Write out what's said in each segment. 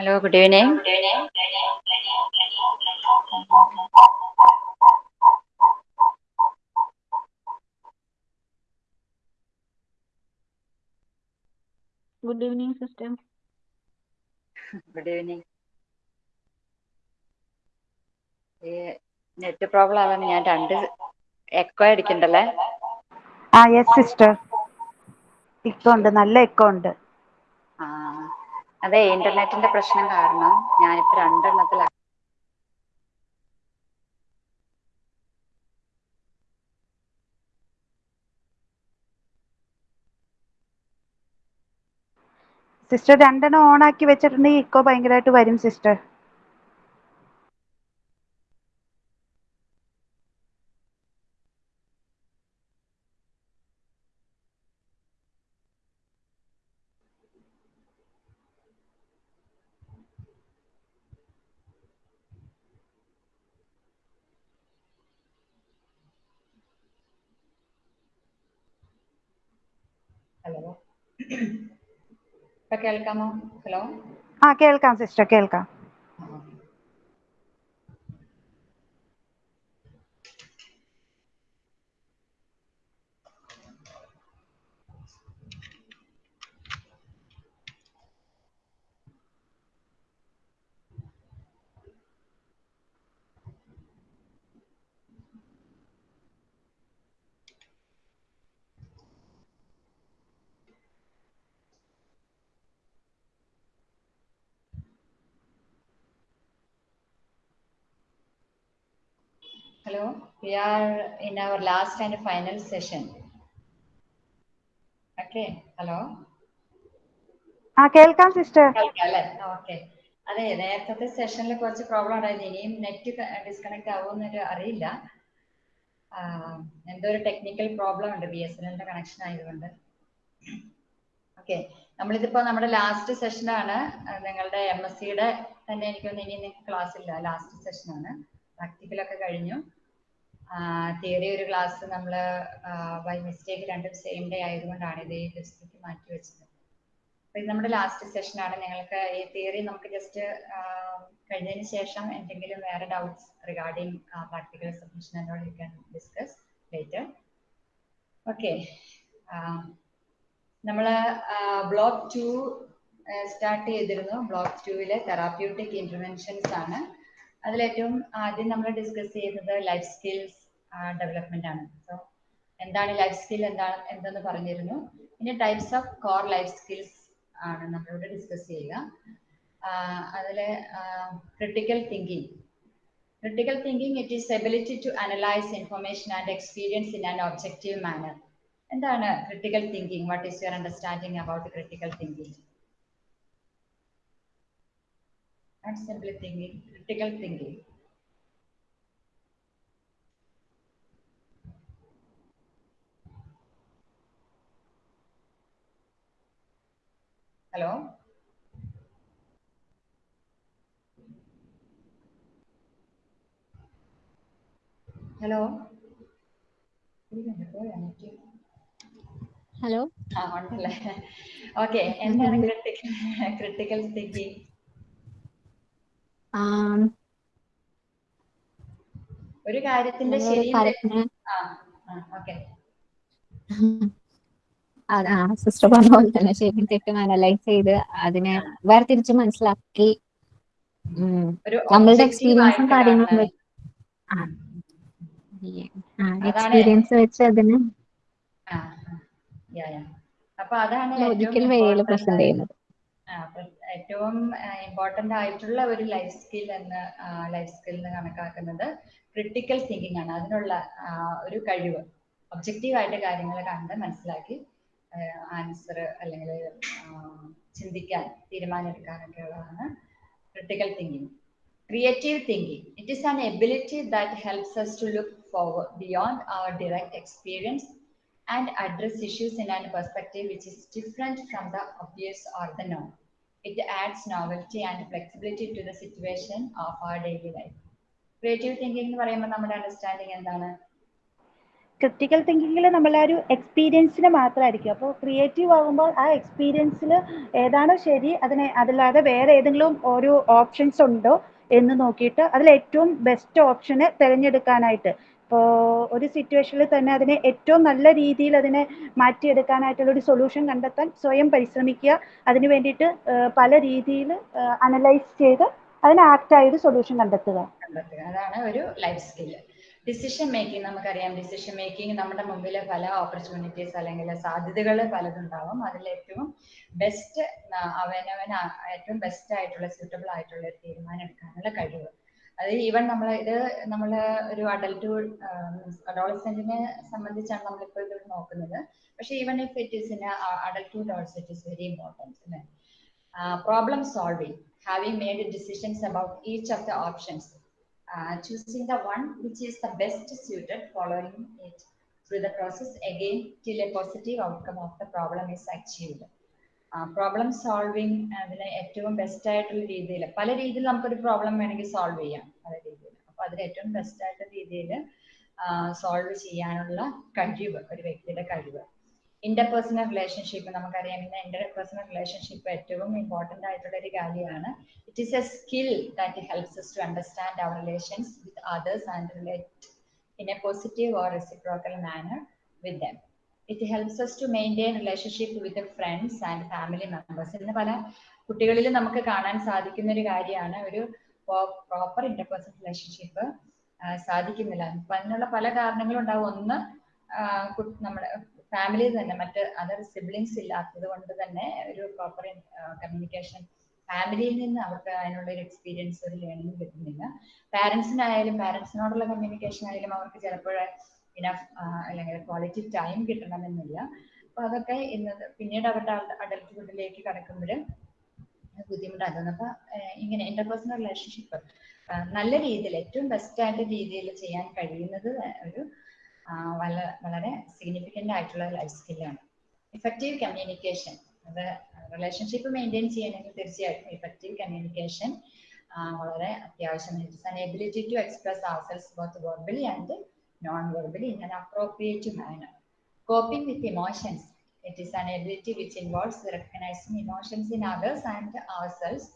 Hello, good evening good evening sister good evening net problem ആവാൻ ഞാൻ രണ്ട് echo അടിക്കണ്ടല്ലേ? ആ യെസ് സിസ്റ്റർ ഇക്കോ ഉണ്ട്. നല്ല എക്കോ ഉണ്ട്. ആ അതെ ഇന്റർനെറ്റിന്റെ പ്രശ്നം കാരണം ഞാനിപ്പോ രണ്ടെണ്ണത്തിൽ സിസ്റ്റർ രണ്ടെണ്ണം ഓൺ ആക്കി വെച്ചിട്ടുണ്ടെങ്കിൽ ഇക്കോ ഭയങ്കരമായിട്ട് വരും സിസ്റ്റർ. കേൾക്കാമോ? ഹലോ? ആ കേൾക്കാം സിസ്റ്റർ കേൾക്കാം. Hello, we are in our last and final session. Okay, hello. ആ കേൾക്കാം സിസ്റ്റർ അല്ലേ ഓക്കെ അതെ നേരത്തെ സെഷനിൽ കുറച്ച് പ്രോബ്ലം ഉണ്ടായിരുന്നു. ഇനിയും നെറ്റ് ഡിസ്കണക്ട് ആവുമെന്നൊരു അറിയില്ല. എന്തോ ഒരു ടെക്നിക്കൽ പ്രോബ്ലം ഉണ്ട് ബി എസ് എൻ എല്ലിന്റെ കണക്ഷൻ ആയതുകൊണ്ട്. ഓക്കെ നമ്മളിതിപ്പോ നമ്മുടെ ലാസ്റ്റ് സെഷനാണ് നിങ്ങളുടെ എം എസ് സിയുടെ തന്നെ എനിക്കൊന്ന് ഇനി നിങ്ങൾക്ക് ക്ലാസ് ഇല്ല. ലാസ്റ്റ് സെഷനാണ് പ്രാക്ടിക്കലൊക്കെ കഴിഞ്ഞു. തിയറി ഒരു ക്ലാസ് നമ്മൾ ബൈ മിസ്റ്റേക്ക് രണ്ടും സെയിം ഡേ ആയതുകൊണ്ടാണ് ഇത് ഈ ദിവസത്തേക്ക് മാറ്റി വെച്ചത്. അപ്പൊ ഇത് നമ്മുടെ ലാസ്റ്റ് സെഷനാണ് നിങ്ങൾക്ക് ഈ തിയറി നമുക്ക് ജസ്റ്റ് കഴിഞ്ഞതിന് ശേഷം എന്തെങ്കിലും വേറെ doubts regarding practical submission can discuss later okay നമ്മൾ ബ്ലോക്ക് ടു സ്റ്റാർട്ട് ചെയ്തിരുന്നു. ബ്ലോക്ക് ടുവിലെ തെറാപ്യൂട്ടിക് ഇന്റർവെൻഷൻസ് ആണ്. അതിലേറ്റവും ആദ്യം നമ്മൾ ഡിസ്കസ് ചെയ്യുന്നത് ലൈഫ് സ്കിൽസ് ഡെവലപ്മെന്റ് ആണ്. സോ എന്താണ് ലൈഫ് സ്കിൽ എന്താണ് എന്തെന്ന് പറഞ്ഞിരുന്നു. പിന്നെ types of core life skills ആണ് നമ്മളിവിടെ ഡിസ്കസ് ചെയ്യുക. അതിൽ critical thinking critical thinking it is ability to analyse information and experience in an objective manner എന്താണ് critical thinking what is your understanding about critical thinking and simply thinking critical thinking. Hello? Hello? Hello? ആ ഉണ്ടല്ലേ. Okay എന്താണ് critical critical thinking ഒരു കാര്യത്തിന്റെ തെറ്റും ആ okay. ആ sister പറഞ്ഞ പോലെ തന്നെ ശരിക്കും തെറ്റും അനലൈസ് ചെയ്ത് അതിനെ വേർതിരിച്ച് മനസ്സിലാക്കി. ഒരു നമ്മളുടെ എക്സ്പീരിയൻസും കാര്യങ്ങളും എക്സ്പീരിയൻസ് വെച്ച് അതിന് ലോജിക്കൽ വേയിൽ പ്രസന്റ് ചെയ്യുന്നത്. ഏറ്റവും ഇമ്പോർട്ടന്റ് ആയിട്ടുള്ള ഒരു ലൈഫ് സ്കിൽ എന്ന് ലൈഫ് സ്കിൽ എന്ന് കണക്കാക്കുന്നത് ക്രിട്ടിക്കൽ തിങ്കിങ് ആണ്. അതിനുള്ള ഒരു കഴിവ്. ഒബ്ജക്റ്റീവ് ആയിട്ട് കാര്യങ്ങൾ കണ്ട് മനസ്സിലാക്കി ആൻസർ അല്ലെങ്കിൽ ചിന്തിക്കാൻ തീരുമാനമെടുക്കാനൊക്കെ ഉള്ളതാണ് critical thinking Creative thinking. It is an ability that helps us to look forward beyond our direct experience and address issues in a perspective which is different from the obvious or the known. It adds novelty and flexibility to the situation of our daily life. Creative thinking എന്ന് പറയുമ്പോൾ നമ്മുടെ understanding എന്താണ് critical തിങ്കിങ്ങിൽ നമ്മൾ ആ ഒരു എക്സ്പീരിയൻസിന് മാത്രമായിരിക്കും അപ്പോൾ creative ആകുമ്പോൾ ആ എക്സ്പീരിയൻസിൽ ഏതാണോ ശരി അതിനെ അതല്ലാതെ വേറെ ഏതെങ്കിലും ഒരു ഓപ്ഷൻസ് ഉണ്ടോ എന്ന് നോക്കിയിട്ട് അതിൽ ഏറ്റവും ബെസ്റ്റ് ഓപ്ഷന് തിരഞ്ഞെടുക്കാനായിട്ട്. ഇപ്പോൾ ഒരു സിറ്റുവേഷനിൽ തന്നെ അതിനെ ഏറ്റവും നല്ല രീതിയിൽ അതിനെ മാറ്റിയെടുക്കാനായിട്ടുള്ള ഒരു സൊല്യൂഷൻ കണ്ടെത്താൻ സ്വയം പരിശ്രമിക്കുക. അതിന് വേണ്ടിയിട്ട് പല രീതിയിൽ അനലൈസ് ചെയ്ത് അതിന് ആക്റ്റായ ഒരു സൊല്യൂഷൻ കണ്ടെത്തുക. കണ്ടെത്തുക. അതാണ് ഒരു ലൈഫ് സ്കില്ല് ഡിസിഷൻ മേക്കിംഗ് നമുക്കറിയാം. ഡിസിഷൻ മേക്കിംഗ് നമ്മുടെ മുമ്പിൽ പല ഓപ്പർച്യൂണിറ്റീസ് അല്ലെങ്കിൽ സാധ്യതകൾ പലതുണ്ടാവും. അതിൽ ഏറ്റവും ബെസ്റ്റ് അവനവൻ ഏറ്റവും ബെസ്റ്റ് ആയിട്ടുള്ള സ്യൂട്ടബിൾ ആയിട്ടുള്ള ഒരു തീരുമാനം എടുക്കാനുള്ള കഴിവ്. അത് ഈവൻ നമ്മൾ ഇത് നമ്മൾ ഒരു അഡൽട്ട്ഹുഡ് അഡോളസെന്റിനെ സംബന്ധിച്ചാണ് നമ്മളിപ്പോൾ ഇത് നോക്കുന്നത്. പക്ഷെ even if it is in adulthood also it is very important അല്ലേ? Problem solving having made decisions about each of the options uh, choosing the one which is the best suited, following it through the process again till a positive outcome of the problem is achieved. Problem solving അതിന് ഏറ്റവും best ആയിട്ടുള്ള രീതിയിൽ പല രീതിയിൽ നമുക്കൊരു problem വേണമെങ്കിൽ solve ചെയ്യാം പല രീതിയിൽ അപ്പൊ അതിന് ഏറ്റവും ബെസ്റ്റ് ആയിട്ടുള്ള രീതിയിൽ സോൾവ് ചെയ്യാനുള്ള കഴിവ് ഒരു വ്യക്തിയുടെ കഴിവ് ഇന്റർപേഴ്സണൽ റിലേഷൻഷിപ്പ് നമുക്കറിയാം ഇന്ന് ഇന്റർപേഴ്സണൽ റിലേഷൻഷിപ്പ് ഏറ്റവും ഇമ്പോർട്ടന്റ് ആയിട്ടുള്ള ഒരു കാര്യമാണ് it is a skill that helps us to understand our relations with others and relate in a positive or reciprocal manner with them. It helps us to maintain relationship with and family members. ഇന്ന് പല കുട്ടികളിലും നമുക്ക് കാണാൻ സാധിക്കുന്ന ഒരു കാര്യമാണ് ഒരു proper interpersonal relationship സാധിക്കുന്നില്ല അതിനുള്ള പല കാരണങ്ങളും ഉണ്ടാവും ഒന്ന് നമ്മുടെ ഫാമിലി തന്നെ മറ്റ് അതർ സിബ്ലിങ്സ് ഇല്ലാത്തത് കൊണ്ട് തന്നെ ഒരു പ്രോപ്പർ കമ്മ്യൂണിക്കേഷൻ ഫാമിലിയിൽ നിന്ന് അവർക്ക് അതിനുള്ള ഒരു എക്സ്പീരിയൻസ് ഒരു ലേണിംഗ് കിട്ടുന്നില്ല. പാരൻസിനായാലും പാരൻസിനോടുള്ള കമ്മ്യൂണിക്കേഷൻ ആയാലും അവർക്ക് ചിലപ്പോൾ ഇനഫ് അല്ലെങ്കിൽ ക്വാളിറ്റി ടൈം കിട്ടണമെന്നില്ല. അപ്പൊ അതൊക്കെ ഇന്ന് പിന്നീട് അവരുടെ അഡൽട്ട്ഹുഡിലേക്ക് കടക്കുമ്പോൾ ബുദ്ധിമുട്ടാകുന്നു. അപ്പൊ ഇങ്ങനെ ഇന്റർപേഴ്സണൽ റിലേഷൻഷിപ്പ് നല്ല രീതിയിൽ ഏറ്റവും ബെസ്റ്റ് ആയിട്ട് രീതിയിൽ ചെയ്യാൻ കഴിയുന്നത് ഒരു വളരെ സിഗ്നിഫിക്കന്റ് ആയിട്ടുള്ള ലൈഫ് സ്കില്ലാണ് ഇഫക്റ്റീവ് കമ്മ്യൂണിക്കേഷൻ അത് റിലേഷൻഷിപ്പ് മെയിന്റെയിൻ ചെയ്യണമെങ്കിൽ തീർച്ചയായിട്ടും ഇഫക്റ്റീവ് കമ്മ്യൂണിക്കേഷൻ വളരെ അത്യാവശ്യമാണ് it's ability to express ourselves both verbally and non verbally in an appropriate manner coping with emotions it is an ability which involves recognising emotions in others and ourselves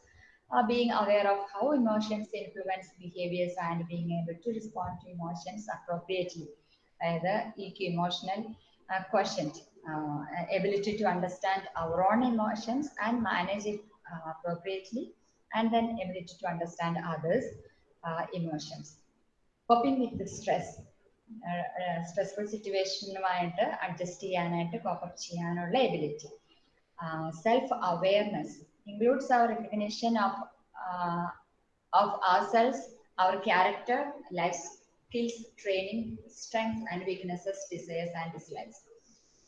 uh, being aware of how emotions influence behaviors and being able to respond to. അതായത് ഈ emotional quotient ability to understand our own emotions and manage it appropriately and then ability to understand others emotions coping with stress stressful സിറ്റുവേഷനുമായിട്ട് adjust ചെയ്യാനായിട്ട് cope up ചെയ്യാനുള്ള ability self awareness includes our recognition of uh, of ourselves, our character, life skills, training, strengths and weaknesses, desires and dislikes.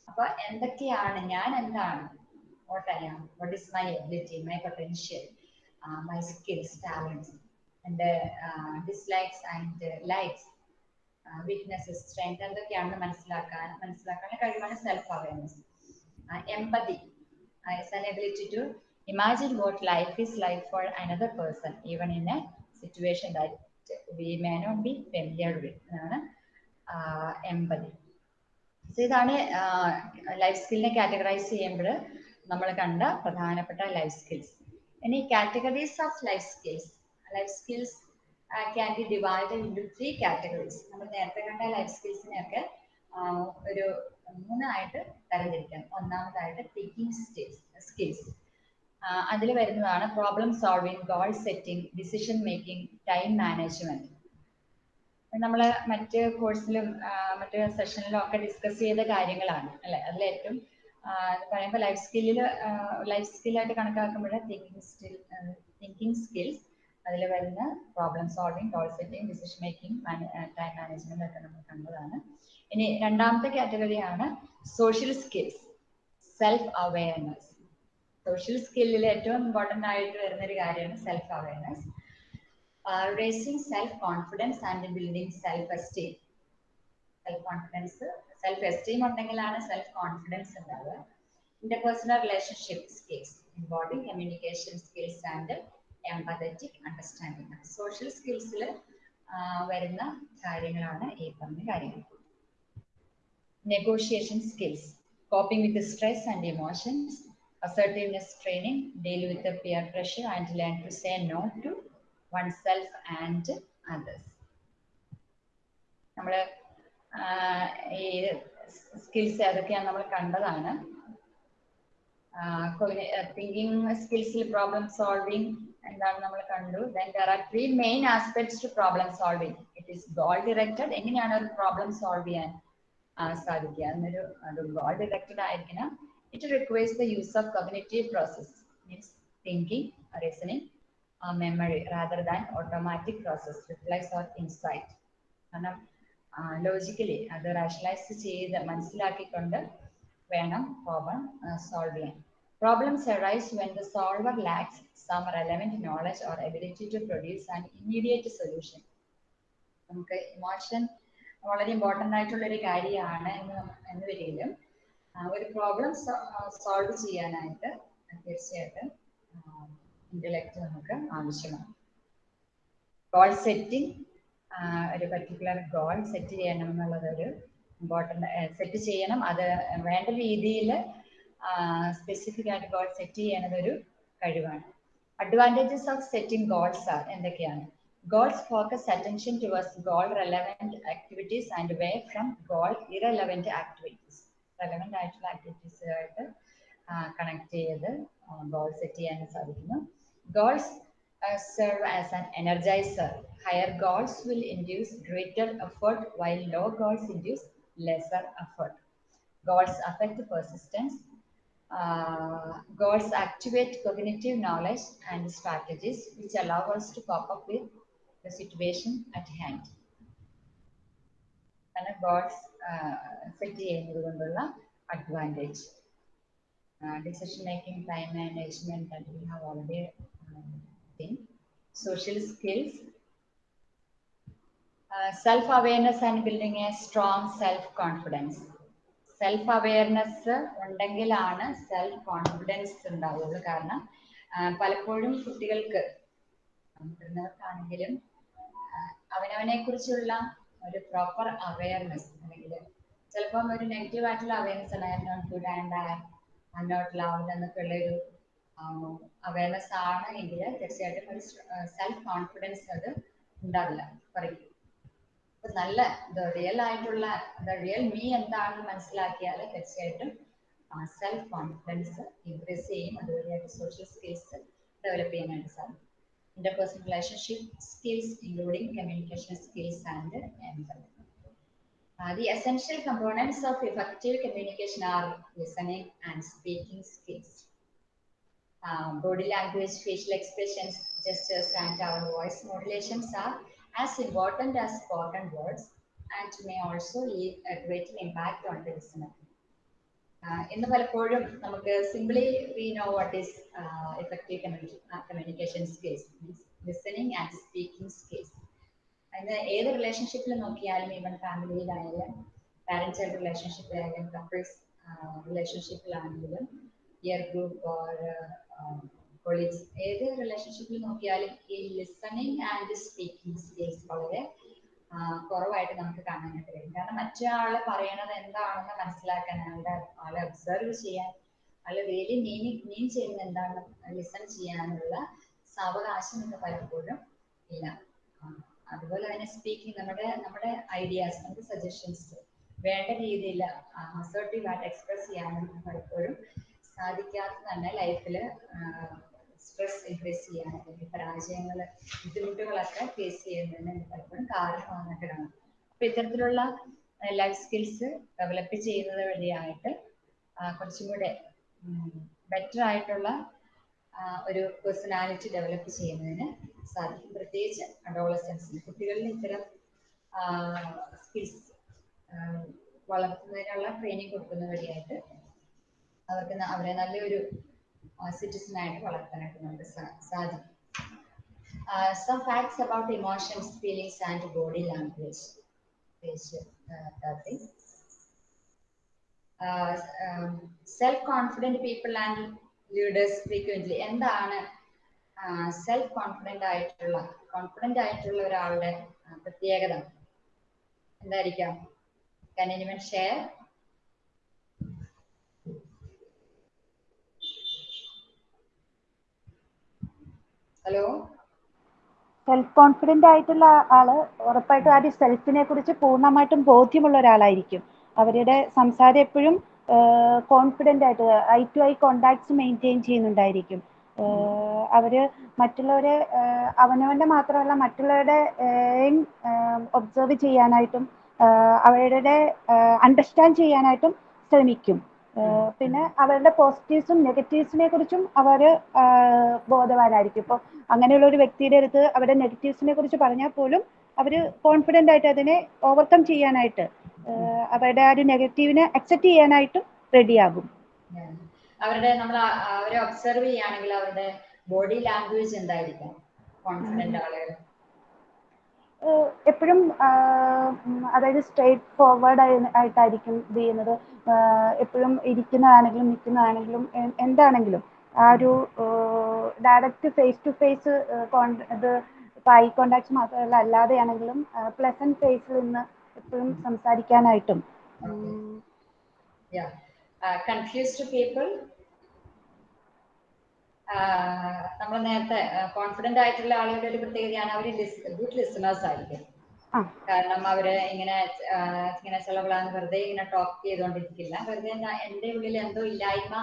അപ്പൊ എന്തൊക്കെയാണ് ഞാൻ എന്താണ് what I am what is my ability my potential my skills talents എൻ്റെ dislikes and likes weaknesses strength എന്തൊക്കെയാണെന്ന് മനസ്സിലാക്കാൻ മനസ്സിലാക്കാൻ കഴിവാണ് self awareness empathy is an ability to imagine what life is like for another person, even in a situation that we may not be familiar with. എന്നാണ് empathy so ഇതാണ് life സ്കില്ലിനെ categorise ചെയ്യുമ്പോൾ നമ്മൾ കണ്ട പ്രധാനപ്പെട്ട ലൈഫ് സ്കിൽസ് ഇനി categories of life skills life skills can be divided into three categories നമ്മൾ നേരത്തെ കണ്ട ലൈഫ് സ്കിൽസിനെയൊക്കെ ഒരു മൂന്നായിട്ട് തരംതിരിക്കാം. ഒന്നാമതായിട്ട് തിങ്കിങ് സ്കിൽസ് അതിൽ വരുന്നതാണ് problem solving goal setting decision making time management നമ്മൾ മറ്റ് കോഴ്സിലും മറ്റ് സെഷനിലും ഒക്കെ ഡിസ്കസ് ചെയ്ത കാര്യങ്ങളാണ് അല്ലെ? അതിലേറ്റവും പറയുമ്പോൾ ലൈഫ് സ്കില്ലിൽ ലൈഫ് സ്കില്ലായിട്ട് കണക്കാക്കുമ്പോൾ തിങ്കിങ് സ്കിൽ തിങ്കിങ് സ്കിൽസ് അതിൽ വരുന്ന problem solving goal setting decision making time management ഒക്കെ നമ്മൾ കണ്ടതാണ്. ഇനി രണ്ടാമത്തെ കാറ്റഗറിയാണ് social skills self awareness social സ്കില്ലിൽ ഏറ്റവും ഇമ്പോർട്ടന്റ് ആയിട്ട് വരുന്ന ഒരു കാര്യമാണ് self awareness raising self confidence and building self esteem self confidence self esteem ഉണ്ടെങ്കിലാണ് self confidence ഉണ്ടാവുക interpersonal relationship skills involving communication skills and empathetic understanding social സ്കിൽസിൽ വരുന്ന കാര്യങ്ങളാണ് ഈ പറഞ്ഞ കാര്യങ്ങൾ. Negotiation skills coping with stress and emotions, assertiveness training, deal with the peer pressure, and learn to say no to oneself and others. നമ്മൾ ഈ skills ഏതൊക്കെയാണ് നമ്മൾ കണ്ടതാണ്. തിങ്കിങ് സ്കിൽസിൽ പ്രോബ്ലം സോൾവിങ് എന്താണ് നമ്മൾ കണ്ടു. Then there are three main aspects to problem solving it is goal directed എങ്ങനെയാണ് ഒരു പ്രോബ്ലം സോൾവ് ചെയ്യാൻ സാധിക്കുക? എന്നൊരു അത് ഗോൾ ഡിറക്റ്റഡ് ആയിരിക്കണം. It requires the use of cognitive process means thinking reasoning memory rather than automatic process replies or insight കാരണം logically അത് rationalise ചെയ്ത് മനസ്സിലാക്കിക്കൊണ്ട് വേണം പ്രോബ്ലം സോൾവ് ചെയ്യാൻ. Problems arise when the solver lacks some relevant knowledge or ability to produce an immediate solution നമുക്ക് emotion വളരെ important ആയിട്ടുള്ള ഒരു കാര്യമാണ് എന്ന് എന്ന് വരികയും ഒരു പ്രോബ്ലം സോൾവ് ചെയ്യാനായിട്ട് തീർച്ചയായിട്ടും ഇന്റലക്ട് നമുക്ക് ആവശ്യമാണ്. ഗോൾ സെറ്റിംഗ് ഒരു പർട്ടിക്കുലർ ഗോൾ സെറ്റ് ചെയ്യണം എന്നുള്ളത് ഒരു ഇമ്പോർട്ടന്റ് സെറ്റ് ചെയ്യണം. അത് വേണ്ട രീതിയിൽ സ്പെസിഫിക് ആയിട്ട് ഗോൾ സെറ്റ് ചെയ്യണത് ഒരു കഴിവാണ്. Advantages of setting goals are എന്തൊക്കെയാണ്? Goals focus attention towards goal relevant activities and way from goal irrelevant activities relevant ആയിട്ടുള്ള ആക്ടിവിറ്റീസുമായിട്ട് കണക്ട് ചെയ്ത് ഗോൾ സെറ്റ് ചെയ്യാൻ സാധിക്കുന്നു goals serve as an energizer. Higher goals will induce greater effort, while low goals induce lesser effort. Goals affect persistence. Uh, goals activate cognitive knowledge and strategies which allow us to cope up with the situation at hand. ആണ് ബേർഡ്സ് സെറ്റ് ചെയ്യുന്നത് കൊണ്ടുള്ള advantage decision making time management and we have already thing. Social skills. Uh, self-awareness and building a strong self-confidence. Self awareness ഉണ്ടെങ്കിലാണ് self confidence ഉണ്ടാവുള്ളൂ കാരണം പലപ്പോഴും കുട്ടികൾക്ക് മുതിർന്നവർക്കാണെങ്കിലും അവനവനെ കുറിച്ചുള്ള ഒരു പ്രോപ്പർ അവയർനെസ് അല്ലെങ്കിൽ ചിലപ്പം ഒരു നെഗറ്റീവ് ആയിട്ടുള്ള അവയർനെസ് ആണ് I not good and I not love എന്നൊക്കെ ഉള്ള ഒരു അവയർനെസ് ആണ് എങ്കിൽ തീർച്ചയായിട്ടും ഒരു സെൽഫ് കോൺഫിഡൻസ് അത് ഉണ്ടാവില്ല. പറയും. അപ്പൊ നല്ല റിയൽ ആയിട്ടുള്ള റിയൽ മീ എന്താണെന്ന് മനസ്സിലാക്കിയാൽ തീർച്ചയായിട്ടും സെൽഫ് കോൺഫിഡൻസ് ഇൻക്രീസ് ചെയ്യും. അതുവഴിയായിട്ട് സോഷ്യൽ സ്കിൽസ് ഡെവലപ്പ് ചെയ്യാനായിട്ട് സാധിക്കും. interpersonal relationship skills, including communication skills and empathy. Uh, the essential components of effective communication are listening and speaking skills. Um, body language, facial expressions, gestures, and our voice modulations are as important as spoken words and may also leave a great impact on the listener. ഇന്ന് പലപ്പോഴും നമുക്ക് simply we know what is effective communication skills means listening and speaking skills അതിന് ഏത് റിലേഷൻഷിപ്പിൽ നോക്കിയാലും even ഫാമിലിയിലായാലും parent child റിലേഷൻഷിപ്പിലായാലും couples റിലേഷൻഷിപ്പിലാണെങ്കിലും ഇയർ ഗ്രൂപ്പ് ഓർ കൊളീഗ്സ് ഏത് റിലേഷൻഷിപ്പിൽ നോക്കിയാലും ഈ ലിസണിങ് ആൻഡ് സ്പീക്കിംഗ് സ്കിൽസ് വളരെ കുറവായിട്ട് നമുക്ക് കാണാനായിട്ട് കഴിയും. കാരണം മറ്റൊരാൾ പറയണത് എന്താണെന്ന് മനസ്സിലാക്കാൻ ആളുടെ ആളെ ഒബ്സർവ് ചെയ്യാൻ ആൾ റിയലി മീനി മീൻ ചെയ്യുന്ന എന്താണെന്ന് ലിസൺ ചെയ്യാനുള്ള സാവകാശം ഇന്ന് പലപ്പോഴും ഇല്ല. അതുപോലെ തന്നെ സ്പീക്കിംഗ് നമ്മുടെ നമ്മുടെ ഐഡിയാസ് നമ്മുടെ സജഷൻസ് വേണ്ട രീതിയിൽ അസോർട്ടീവ് ആയിട്ട് എക്സ്പ്രസ് ചെയ്യാനും പലപ്പോഴും സാധിക്കാത്ത തന്നെ ലൈഫിൽ സ്ട്രെസ് ഇൻക്രീസ് ചെയ്യാൻ അല്ലെങ്കിൽ പരാജയങ്ങൾ ബുദ്ധിമുട്ടുകളൊക്കെ ഫേസ് ചെയ്യുന്നതിന് പലപ്പോഴും കാരണമാകുന്നൊക്കെ കാണാം അപ്പൊ ഇത്തരത്തിലുള്ള ലൈഫ് സ്കിൽസ് ഡെവലപ്പ് ചെയ്യുന്നത് വഴിയായിട്ട് കുറച്ചും കൂടെ ബെറ്റർ ആയിട്ടുള്ള ഒരു പേഴ്സണാലിറ്റി ഡെവലപ്പ് ചെയ്യുന്നതിന് സാധിക്കും. പ്രത്യേകിച്ച് അഡോളസൻസിന് കുട്ടികളിൽ ഇത്തരം സ്കിൽസ് വളർത്തുന്നതിനുള്ള ട്രെയിനിങ് കൊടുക്കുന്ന വഴിയായിട്ട് അവർക്ക് അവരെ നല്ലൊരു സിറ്റിസൺ ആയിട്ട് വളർത്താനായിട്ട് നമുക്ക് സാധിക്കും. Some facts about emotions feelings and body language page thirty self confident people and leaders frequently എന്താണ് സെൽഫ് കോൺഫിഡന്റ് ആയിട്ടുള്ള കോൺഫിഡന്റ് ആയിട്ടുള്ള ഒരാളുടെ പ്രത്യേകത? എന്തായിരിക്കാം? Anyone share? Hello self confident ആയിട്ടുള്ള ആൾ ഉറപ്പായിട്ടും ആ സെൽഫിനെ കുറിച്ച് പൂർണമായിട്ടും ബോധ്യമുള്ള ഒരാളായിരിക്കും. അവരുടെ സംസാരം എപ്പോഴും കോൺഫിഡന്റ് ആയിട്ട് eye to eye contacts maintain ചെയ്യുന്നുണ്ടായിരിക്കും. അവർ മറ്റുള്ളവരെ അവനവന്റെ മാത്രമല്ല മറ്റുള്ളവരുടെ ഒബ്സർവ് ചെയ്യാനായിട്ടും അവരുടെ അണ്ടർസ്റ്റാൻഡ് ചെയ്യാനായിട്ടും ശ്രമിക്കും. പിന്നെ അവരുടെ പോസിറ്റീവ്സും നെഗറ്റീവ്സിനെ കുറിച്ചും അവർ ആഹ് ബോധവാനായിരിക്കും. ഇപ്പൊ അങ്ങനെയുള്ള ഒരു വ്യക്തിയുടെ അടുത്ത് അവരുടെ നെഗറ്റീവ്സിനെ കുറിച്ച് പറഞ്ഞാൽ പോലും അവർ കോൺഫിഡന്റ് ആയിട്ട് അതിനെ ഓവർകം ചെയ്യാനായിട്ട് അവരുടെ ആ ഒരു നെഗറ്റീവിനെ അക്സെപ്റ്റ് ചെയ്യാനായിട്ടും റെഡിയാകും. ആകും അവരുടെ നമ്മൾ അവരെ ഒബ്സർവ് ചെയ്യുകയാണെങ്കിൽ അവരുടെ ബോഡി ലാംഗ്വേജ് എന്തായിരിക്കും? കോൺഫിഡന്റ് ആളുകൾ എപ്പോഴും അതായത് സ്ട്രേറ്റ് ഫോർവേഡ് ആയിട്ടായിരിക്കും ഇത് ചെയ്യുന്നത്. എപ്പോഴും ഇരിക്കുന്നതാണെങ്കിലും നിൽക്കുന്നതാണെങ്കിലും എന്താണെങ്കിലും ആ ഒരു ഡയറക്റ്റ് ഫേസ് ടു ഫേസ് ഇത് ഇപ്പം ഐ കോണ്ടാക്ട് മാത്രമല്ല അല്ലാതെയാണെങ്കിലും പ്ലസന്റ് ഫേസിൽ നിന്ന് എപ്പോഴും സംസാരിക്കാനായിട്ടും. ഉം, പീപ്പിൾ നമ്മൾ നേരത്തെ കോൺഫിഡന്റ് ആയിട്ടുള്ള ആളുകളുടെ ഒരു പ്രത്യേകതയാണ് അവർ ഗുഡ് ലിസണേഴ്സ് ആയിരിക്കും. കാരണം അവർ ഇങ്ങനെ ഇങ്ങനെ ചിലവളാന്ന് വെറുതെ ഇങ്ങനെ ടോക്ക് ചെയ്തുകൊണ്ടിരിക്കില്ല വെറുതെ എന്റെ ഉള്ളിൽ എന്തോ ഇല്ലായ്മ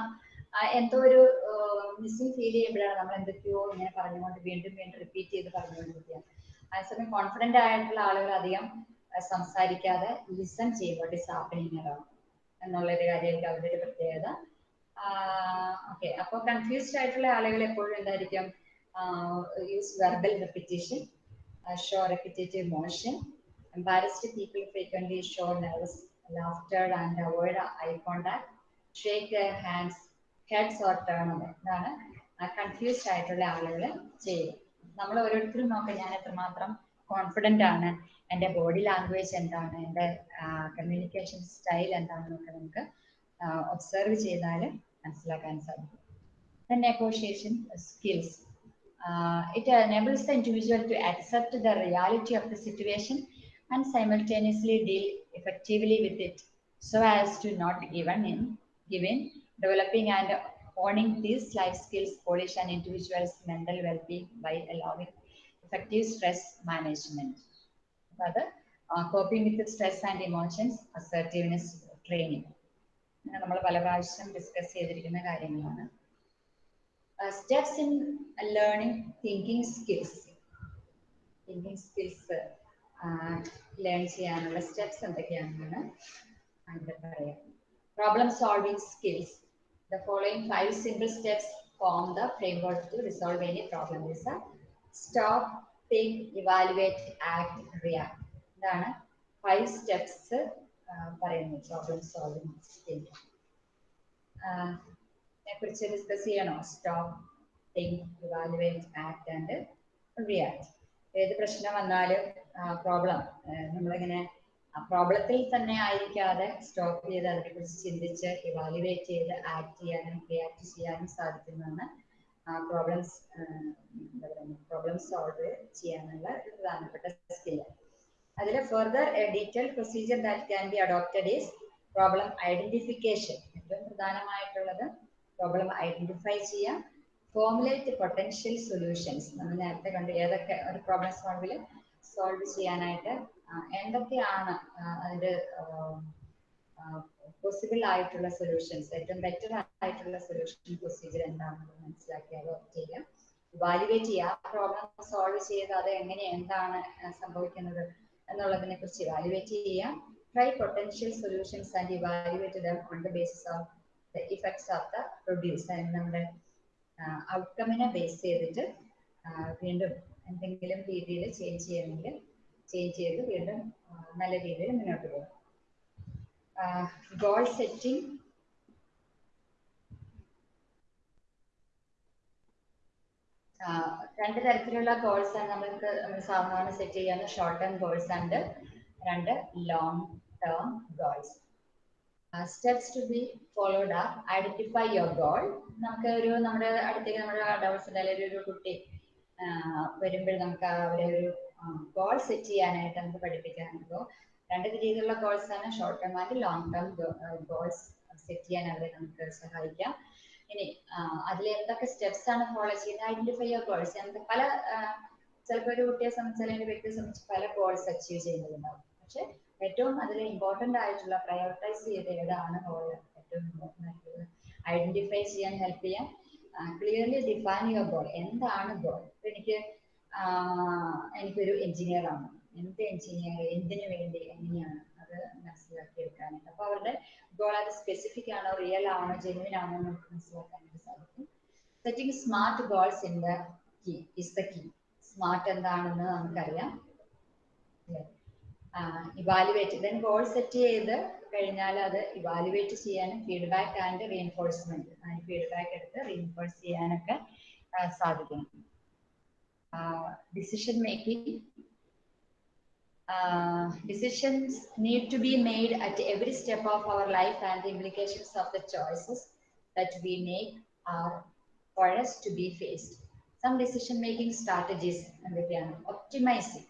എന്തോ ഒരു മിസ്സിങ് ഫീൽ ചെയ്യുമ്പോഴാണ് നമ്മൾ എന്തൊക്കെയോ ഇങ്ങനെ പറഞ്ഞുകൊണ്ട് വീണ്ടും വീണ്ടും റിപ്പീറ്റ് ചെയ്ത് പറഞ്ഞുകൊണ്ടിരിക്കുക. അതേസമയം കോൺഫിഡന്റ് ആയിട്ടുള്ള ആളുകൾ അധികം സംസാരിക്കാതെ ലിസൺ ചെയ്യും ഡിസാപ്പിനിങ് അറൗണ്ട് എന്നുള്ളൊരു കാര്യമായിരിക്കും അവരുടെ ഒരു പ്രത്യേകത. ഓക്കെ അപ്പോൾ കൺഫ്യൂസ്ഡ് ആയിട്ടുള്ള ആളുകൾ എപ്പോഴും എന്തായിരിക്കും? Use verbal repetition show repetitive motion. Embarrassed people frequently show nervous laughter and avoid eye contact, shake their hands, heads or turn away. ഇതാണ് കൺഫ്യൂസ്ഡ് ആയിട്ടുള്ള ആളുകൾ ചെയ്യും നമ്മൾ ഓരോരുത്തരും നോക്കാം ഞാൻ എത്രമാത്രം കോൺഫിഡന്റ് ആണ് എന്റെ ബോഡി ലാംഗ്വേജ് എന്താണ് എന്റെ കമ്മ്യൂണിക്കേഷൻ സ്റ്റൈൽ എന്താണെന്നൊക്കെ നമുക്ക് ഒബ്സർവ് ചെയ്താൽ മനസ്സിലാക്കാൻ സാധിക്കും negotiation skills. Uh, it enables the individual to accept the reality of the situation and simultaneously deal effectively with it so as to not give in, give in. Developing and owning these life skills polish an individual's mental well-being by allowing effective stress management. അത് coping with stress and emotions assertiveness training നമ്മൾ പല പ്രാവശ്യം discuss ചെയ്തിരിക്കുന്ന കാര്യങ്ങളാണ് steps in learning thinking skills thinking skills learn ചെയ്യാനുള്ള steps എന്തൊക്കെയാണെന്നാണ് ഇവിടെ പറയാം problem solving skills the following five simple steps form the framework to resolve any problem is stop think evaluate act react ഇതാണ് five steps പറയുന്നത് problem solving skill കുറിച്ച് discuss ചെയ്യണോ? Stop act and react ഏത് പ്രശ്നം വന്നാലും problem നമ്മളിങ്ങനെ ആ പ്രോബ്ലത്തിൽ തന്നെ ആയിരിക്കാതെ സ്റ്റോപ്പ് ചെയ്ത് അതിനെക്കുറിച്ച് ചിന്തിച്ച് ഇവാലുവേറ്റ് ചെയ്ത് ആക്ട് ചെയ്യാനും റിയാക്ട് ചെയ്യാനും സാധിക്കുന്നതാണ് പ്രോബ്ലംസ് എന്താ പറയുക പ്രോബ്ലം സോൾവ് ചെയ്യാനുള്ള ഒരു പ്രധാനപ്പെട്ട സ്കില്ല് അതിൽ further detail procedure that can be adopted is problem identification ഏറ്റവും പ്രധാനമായിട്ടുള്ളത് പ്രോബ്ലം ഐഡന്റിഫൈ ചെയ്യാം. ഫോമുലേറ്റ് പൊട്ടൻഷ്യൽ സൊല്യൂഷൻസ് നമ്മൾ നേരത്തെ കണ്ടു ഏതൊക്കെ ഒരു പ്രോബ്ലം സോൾവിൽ സോൾവ് ചെയ്യാനായിട്ട് എന്തൊക്കെയാണ് ആ, അതിന്റെ പോസിബിൾ ആയിട്ടുള്ള സൊല്യൂഷൻസ് ഏറ്റവും ബെറ്റർ ആയിട്ടുള്ള സൊല്യൂഷൻ പ്രൊസീജിയർ എന്താണെന്ന് മനസ്സിലാക്കിയാലോ ചെയ്യാം. വാലിവേറ്റ് ചെയ്യുക ആ പ്രോബ്ലം സോൾവ് ചെയ്ത് അത് എങ്ങനെ എന്താണ് സംഭവിക്കുന്നത് എന്നുള്ളതിനെ കുറിച്ച് വാലിവേറ്റ് ചെയ്യാം try potential solutions and evaluate on the basis of the effects of the produce അതായത് നമ്മുടെ ഔട്ട്കമ്മിനെ ബേസ് ചെയ്തിട്ട് വീണ്ടും എന്തെങ്കിലും രീതിയിൽ ചേഞ്ച് ചെയ്യണമെങ്കിൽ ചേഞ്ച് ചെയ്ത് വീണ്ടും നല്ല രീതിയിൽ മുന്നോട്ട് പോകും. ഗോൾ സെറ്റിംഗ് രണ്ട് തരത്തിലുള്ള ഗോൾസ് ആണ് നമ്മൾക്ക് നമ്മൾ സാധാരണ സെറ്റ് ചെയ്യാവുന്ന ഷോർട്ട് ടേം ഗോൾസ് ഉണ്ട്. രണ്ട് long term goals steps to be followed are identify your goal നമുക്ക് ഒരു നമ്മുടെ അടുത്തേക്ക് നമ്മുടെ അല്ലെങ്കിൽ ഒരു കുട്ടി വരുമ്പോൾ നമുക്ക് അവരെ ഒരു ഗോൾ സെറ്റ് ചെയ്യാനായിട്ട് നമുക്ക് പഠിപ്പിക്കാനുള്ളൂ രണ്ട് രീതിയിലുള്ള ഗോൾസ് ആണ്. Short term and long term goals set ചെയ്യാൻ അവരെ നമുക്ക് സഹായിക്കാം. ഇനി അതിൽ എന്തൊക്കെ സ്റ്റെപ്സ് ആണ് ഫോളോ ചെയ്യുന്നത്? ഐഡന്റിഫൈ യുവർ ഗോൾസ് എന്ത് പല ചിലപ്പോൾ ഒരു കുട്ടിയെ സംബന്ധിച്ച് അല്ലെങ്കിൽ വ്യക്തിയെ സംബന്ധിച്ച് പല ഗോൾസ് അച്ചീവ് ചെയ്യുന്നുണ്ടാവും. പക്ഷെ ഏറ്റവും അതിൽ ഇമ്പോർട്ടന്റ് ആയിട്ടുള്ള പ്രയോറിറ്റൈസ് ചെയ്ത് ഏതാണ് ഗോൾ ഏറ്റവും ഇമ്പോർട്ടന്റ് ആയിട്ടുള്ളത്? ഐഡന്റിഫൈ ചെയ്യാൻ ഹെൽപ്പ് ചെയ്യാൻ ക്ലിയർലി ഡിഫൈൻ യുവർ ഗോൾ എന്താണ് ഗോൾ ഇപ്പൊ എനിക്ക് എനിക്കൊരു എഞ്ചിനീയർ ആണ്. എന്ത് എഞ്ചിനീയർ എന്തിനു വേണ്ടി എങ്ങനെയാണ് അത് മനസ്സിലാക്കി എടുക്കാനായിട്ട് അപ്പൊ അവരുടെ ഗോൾ അത് സ്പെസിഫിക് ആണോ റിയൽ ആണോ ജെന്യൂൻ ആണോ എന്ന് മനസ്സിലാക്കാനായിട്ട് സാധിക്കും. Setting SMART goals in the key is the key SMART എന്താണെന്ന് നമുക്കറിയാം. ഇവാലുവേറ്റ് ദെൻ ഗോൾ സെറ്റ് ചെയ്ത് കഴിഞ്ഞാൽ അത് ഇവാലുവേറ്റ് ചെയ്യാനും ഫീഡ്ബാക്ക് ആൻഡ് റീഎൻഫോഴ്സ്മെന്റ് അതിന് ഫീഡ്ബാക്ക് എടുത്ത് റീഎൻഫോഴ്സ് ചെയ്യാനൊക്കെ സാധിക്കണം decision making uh, decisions need to be made at every step of our life and the implications of the choices that we make are for us to be faced some decision making strategies എന്തൊക്കെയാണ് optimizing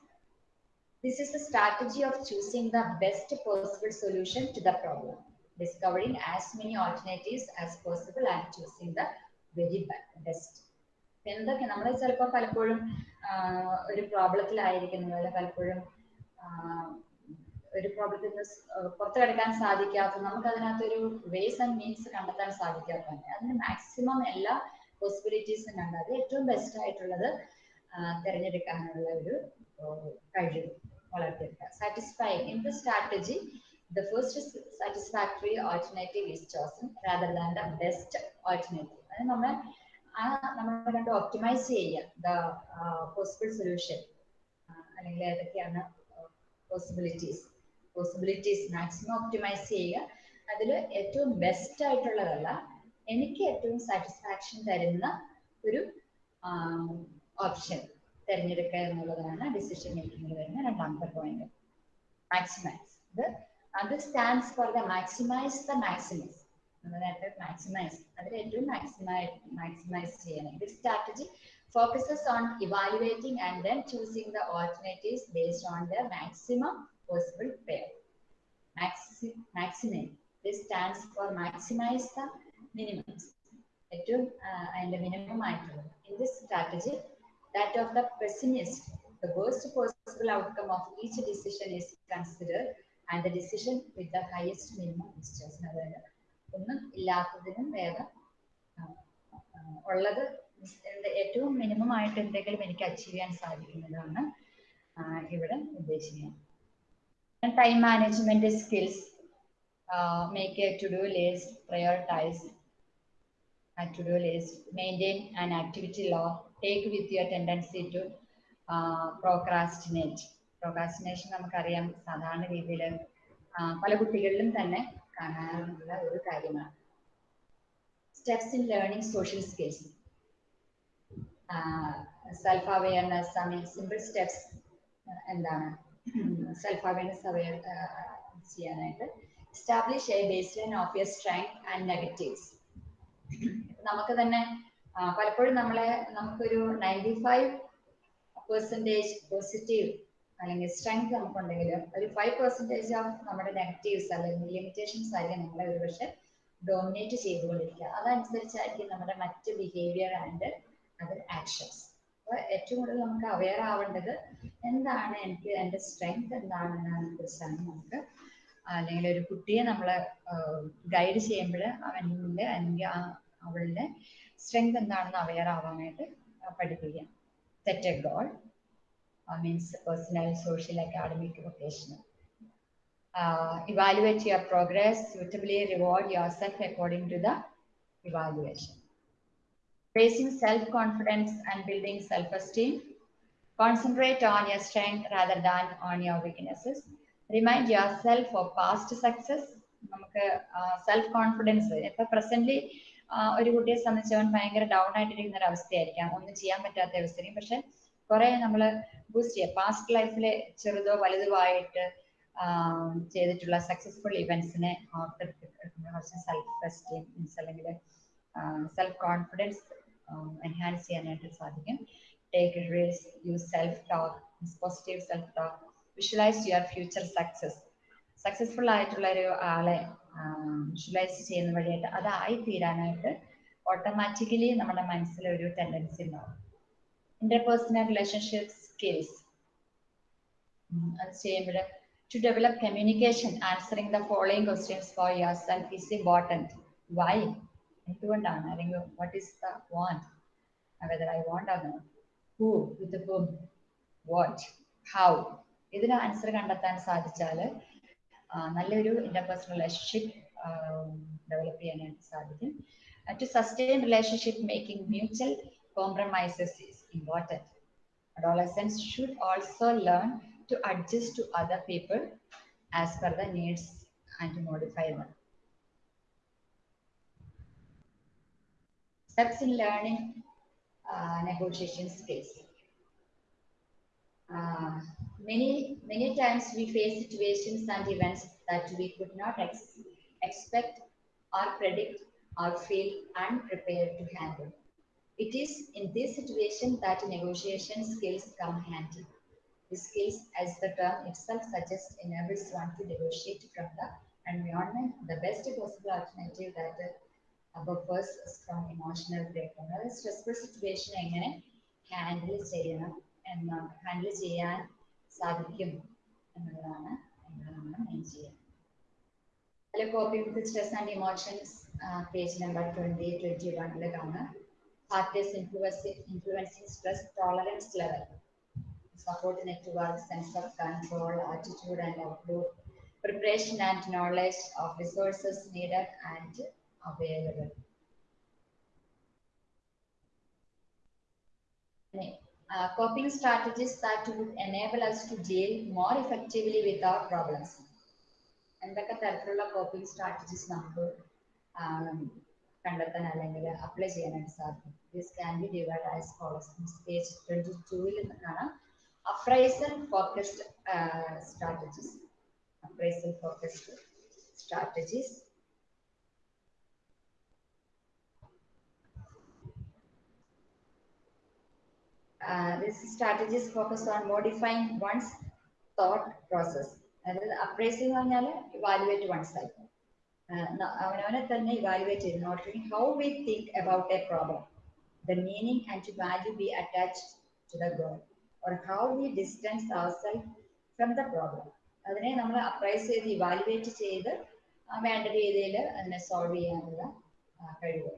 This is the strategy of choosing the best possible solution to the problem discovering as many alternatives as possible and choosing the very best. എന്തൊക്കെ? നമ്മൾ ചിലപ്പോൾ പലപ്പോഴും ഒരു പ്രോബ്ലത്തിലായിരിക്കുന്നത് അല്ലെ പലപ്പോഴും ഒരു പ്രോബ്ലത്തിൽ നിന്ന് പുറത്തു കിടക്കാൻ സാധിക്കാത്ത നമുക്ക് അതിനകത്തൊരു വേസ് ആൻഡ് മീൻസ് കണ്ടെത്താൻ സാധിക്കാത്ത അതിന് മാക്സിമം എല്ലാ പോസിബിലിറ്റീസും കണ്ട്. അത് ഏറ്റവും ബെസ്റ്റ് ആയിട്ടുള്ളത് തിരഞ്ഞെടുക്കാനുള്ള ഒരു കഴിവ്. വളർത്തിയെടുക്കുക satisficing in the strategy the first satisfactory alternative is chosen rather than the best alternative. അത് നമ്മൾ ആ നമ്മൾ കണ്ട് ഒപ്റ്റിമൈസ് ചെയ്യുക. ദ പോസിബിൾ സൊല്യൂഷൻ അല്ലെങ്കിൽ ഏതൊക്കെയാണ് പോസിബിലിറ്റീസ് പോസിബിലിറ്റീസ് മാക്സിമം ഒപ്റ്റിമൈസ് ചെയ്യുക. അതിൽ ഏറ്റവും ബെസ്റ്റ് ആയിട്ടുള്ളതല്ല എനിക്ക് ഏറ്റവും സാറ്റിസ്ഫാക്ഷൻ തരുന്ന ഒരു ഓപ്ഷൻ തിരഞ്ഞെടുക്കുക എന്നുള്ളതാണ് ഡിസിഷൻ മേക്കിംഗിൽ വരുന്ന രണ്ടാമത്തെ പോയിന്റ് മാക്സിമൈസ് ഇത് അത് stands for the maximise the maximise നേരത്തെ മാക്സിമൈസ് അതിൽ ഏറ്റവും മാക്സിമൈ മാക്സിമൈസ് ചെയ്യണം. ഇത് strategy focuses on evaluating and then choosing the alternatives based on the maximum possible pair maximum this stands for maximise the minimums ഏറ്റവും അതിന്റെ മിനിമം ആയിട്ടുള്ളത്. In this strategy that of the pessimist, the worst possible outcome of each decision is considered and the decision with the highest minimum is chosen അതായത് ഒന്നും ഇല്ലാത്തതിനും വേഗം ഉള്ളത് ഏറ്റവും minimum ആയിട്ട് എന്തെങ്കിലും എനിക്ക് അച്ചീവ് ചെയ്യാൻ സാധിക്കുന്നതാണ് ഇവിടെ ഉദ്ദേശിക്കുന്നത് time management skills make a to do list prioritise to do list maintain an activity log take with your tendency to procrastinate procrastination നമുക്കറിയാം സാധാരണ രീതിയിൽ പല കുട്ടികളിലും തന്നെ കാണാനുള്ള ഒരു കാര്യമാണ്. Steps in learning social skills self awareness I mean simple steps എന്താണ്? സെൽഫ് അവയർനെസ് അവയർ ചെയ്യാനായിട്ട് establish a baseline of your strength and negatives നമുക്ക് തന്നെ പലപ്പോഴും നമ്മളെ നമുക്കൊരു നയന്റി ഫൈവ് പെർസെന്റേജ് പോസിറ്റീവ് അല്ലെങ്കിൽ സ്ട്രെങ്ത് നമുക്കുണ്ടെങ്കിൽ ഒരു ഫൈവ് പെർസെന്റേജ് ഓഫ് നമ്മുടെ നെഗറ്റീവ്സ് അല്ലെങ്കിൽ ലിമിറ്റേഷൻസ് ആയിരിക്കും നമ്മളെ ഒരു പക്ഷെ ഡോമിനേറ്റ് ചെയ്തുകൊണ്ടിരിക്കുക. അതനുസരിച്ചായിരിക്കും നമ്മുടെ മറ്റ് ബിഹേവിയർ ആൻഡ് അതർ ആക്ഷൻസ് അപ്പോൾ ഏറ്റവും കൂടുതൽ നമുക്ക് അവെയർ ആവേണ്ടത് എന്താണ് എനിക്ക് എന്റെ സ്ട്രെങ്ത് എന്താണെന്നതിനെ കുറിച്ചാണ് നമുക്ക്. അല്ലെങ്കിൽ ഒരു കുട്ടിയെ നമ്മൾ ഗൈഡ് ചെയ്യുമ്പോൾ അവന്റെ അല്ലെങ്കിൽ അവളുടെ സ്ട്രെങ്ത് എന്താണെന്ന് അവെയർ ആവാനായിട്ട് പഠിപ്പിക്കുക set a goal uh, means personal, social, academic, vocational. Uh, evaluate your progress, suitably reward yourself according to the evaluation. Raising self-confidence and building self-esteem. Concentrate on your strength rather than on your weaknesses. Remind yourself of past success. നമുക്ക് self confidence ഇപ്പൊ presently ഒരു കുട്ടിയെ സംബന്ധിച്ച് അവൻ ഭയങ്കര down ആയിട്ടിരിക്കുന്ന ഒരു അവസ്ഥയായിരിക്കാം. ഒന്നും ചെയ്യാൻ പറ്റാത്ത അവസ്ഥയും പക്ഷെ കുറെ നമ്മൾ ബൂസ്റ്റ് ചെയ്യുക പാസ്റ്റ് ലൈഫിലെ ചെറുതോ വലുതോ ആയിട്ട് ചെയ്തിട്ടുള്ള സക്സസ്ഫുൾ ഇവന്റ്സിനെ കുറച്ച് സെൽഫ് എസ്റ്റീം അല്ലെങ്കിൽ സെൽഫ് കോൺഫിഡൻസ് എൻഹാൻസ് ചെയ്യാനായിട്ട് സാധിക്കും. Take risk use self talk positive self talk visualise your future success successful ആയിട്ടുള്ള ഒരു ആളെ വിഷ്വലൈസ് ചെയ്യുന്ന വഴിയായിട്ട് അതായി തീരാനായിട്ട് ഓട്ടോമാറ്റിക്കലി നമ്മുടെ മനസ്സിൽ ഒരു ടെൻഡൻസി ഉണ്ടാവും ഇന്റർപേഴ്സണൽ റിലേഷൻഷിപ്പ് സ്കിൽസ് അത് ചെയ്യുമ്പോൾ to develop communication answering the following questions for yourself is important why എന്തുകൊണ്ടാണ്? അല്ലെങ്കിൽ what is the want whether I want or not? Who? With whom? What? How? ഇതിന് answer കണ്ടെത്താൻ സാധിച്ചാൽ നല്ലൊരു interpersonal relationship develop ചെയ്യാനായിട്ട് സാധിക്കും to sustain relationship making mutual compromises is important adolescents should also learn to adjust to other people as per the needs and to modify them. Steps in learning uh, negotiation skills. Uh, many many times we face situations and events that we could not ex- expect or predict or feel unprepared to handle. It is in this situation that negotiation skills come handy. The skills, as the term itself suggests, enables one to negotiate from the environment the best possible alternative that uh, buffers from emotional breakdown. അതായത് stressful situation എങ്ങനെ handle ചെയ്യണം എന്ന് handle ചെയ്യാൻ സാധിക്കും എന്നുള്ളതാണ് നമ്മൾ main ചെയ്യുക അതിൽ coping with stress and emotions page number twenty twenty വണ്ണിൽ കാണാം factors influencing, influencing stress tolerance level, support network, sense of control, attitude and outlook, preparation and knowledge of resources needed and available. Uh, coping strategies that would enable us to deal more effectively with our problems. എന്തൊക്കെ തരത്തിലുള്ള coping strategies നമുക്ക് കണ്ടെത്താൻ അല്ലെങ്കിൽ apply ചെയ്യാനായിട്ട് സാധിക്കും? This can be divide as follows page twenty ടൂവിൽ കാണാം. Appraisal focused strategies appraisal focused strategies These strategies focus on modifying one's thought process. അതായത് അപ്രൈസ് എന്ന് പറഞ്ഞാൽ ഇവാലുവേറ്റ് വൺ സെൽഫ് അവനവനെ തന്നെ ഇവാലുവേറ്റ് ചെയ്ത് noting how we think about a problem the meaning and to value be attached to the goal or how we distance ourself from the problem അതിനെ നമ്മൾ appraise ചെയ്ത് evaluate ചെയ്ത് വേണ്ട രീതിയിൽ അതിനെ സോൾവ് ചെയ്യാനുള്ള കഴിവ്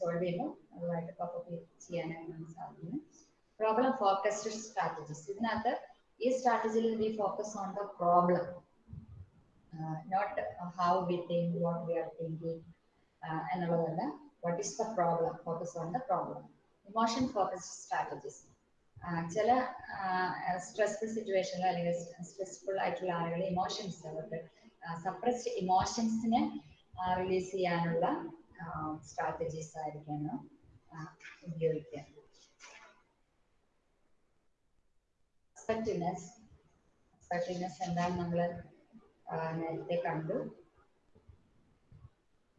സോൾവ് ചെയ്യുമ്പോൾ അതുമായിട്ട് കോപ്പപ്പ് ചെയ്യാനായിട്ട് നമുക്ക് സാധിക്കുന്നു. പ്രോബ്ലം ഫോക്കസ്ഡ് സ്ട്രാറ്റജീസ് ഇതിനകത്ത് ഈ സ്ട്രാറ്റജിയിൽ we focus on the problem not how we think what we are thinking എന്നുള്ളതല്ല what is the problem focus on the problem emotion focused strategies ചില സ്ട്രെസ്ഫുൾ സിറ്റുവേഷനിൽ അല്ലെങ്കിൽ സ്ട്രെസ്ഫുൾ ആയിട്ടുള്ള ആളുകൾ ഇമോഷൻസ് അവർക്ക് സപ്രസ്ഡ് ഇമോഷൻസിനെ റിലീസ് ചെയ്യാനുള്ള സ്ട്രാറ്റജീസ് ആയിരിക്കണം ഉപയോഗിക്കുക. അസർട്ടീവ്നെസ് അസർട്ടീവ്നെസ് എന്താണ് നമ്മൾ നേരത്തെ കണ്ടു.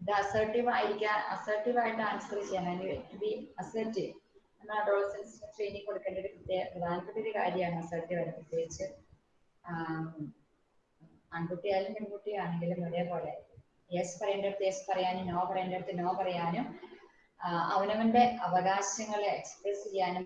ഇത് അസർട്ടീവ് ആയിരിക്കാൻ അസർട്ടീവ് ആയിട്ട് ആൻസർ ചെയ്യാൻ ടു ബി അസർട്ടീവ് നമ്മൾ അഡോളസൻസിന് ട്രെയിനിങ് കൊടുക്കേണ്ട ഒരു പ്രത്യേക പ്രധാനപ്പെട്ട ഒരു കാര്യമാണ് അസർട്ടീവ് ആയിട്ട് പ്രത്യേകിച്ച് ആൺകുട്ടിയായാലും പെൺകുട്ടിയാണെങ്കിലും ഒരേപോലെ. യെസ് പറയേണ്ടടുത്ത് യെസ് പറയാനും നോ പറയേണ്ടടുത്ത് നോ പറയാനും അവനവന്റെ അവകാശങ്ങളെ എക്സ്പ്രസ് ചെയ്യാനും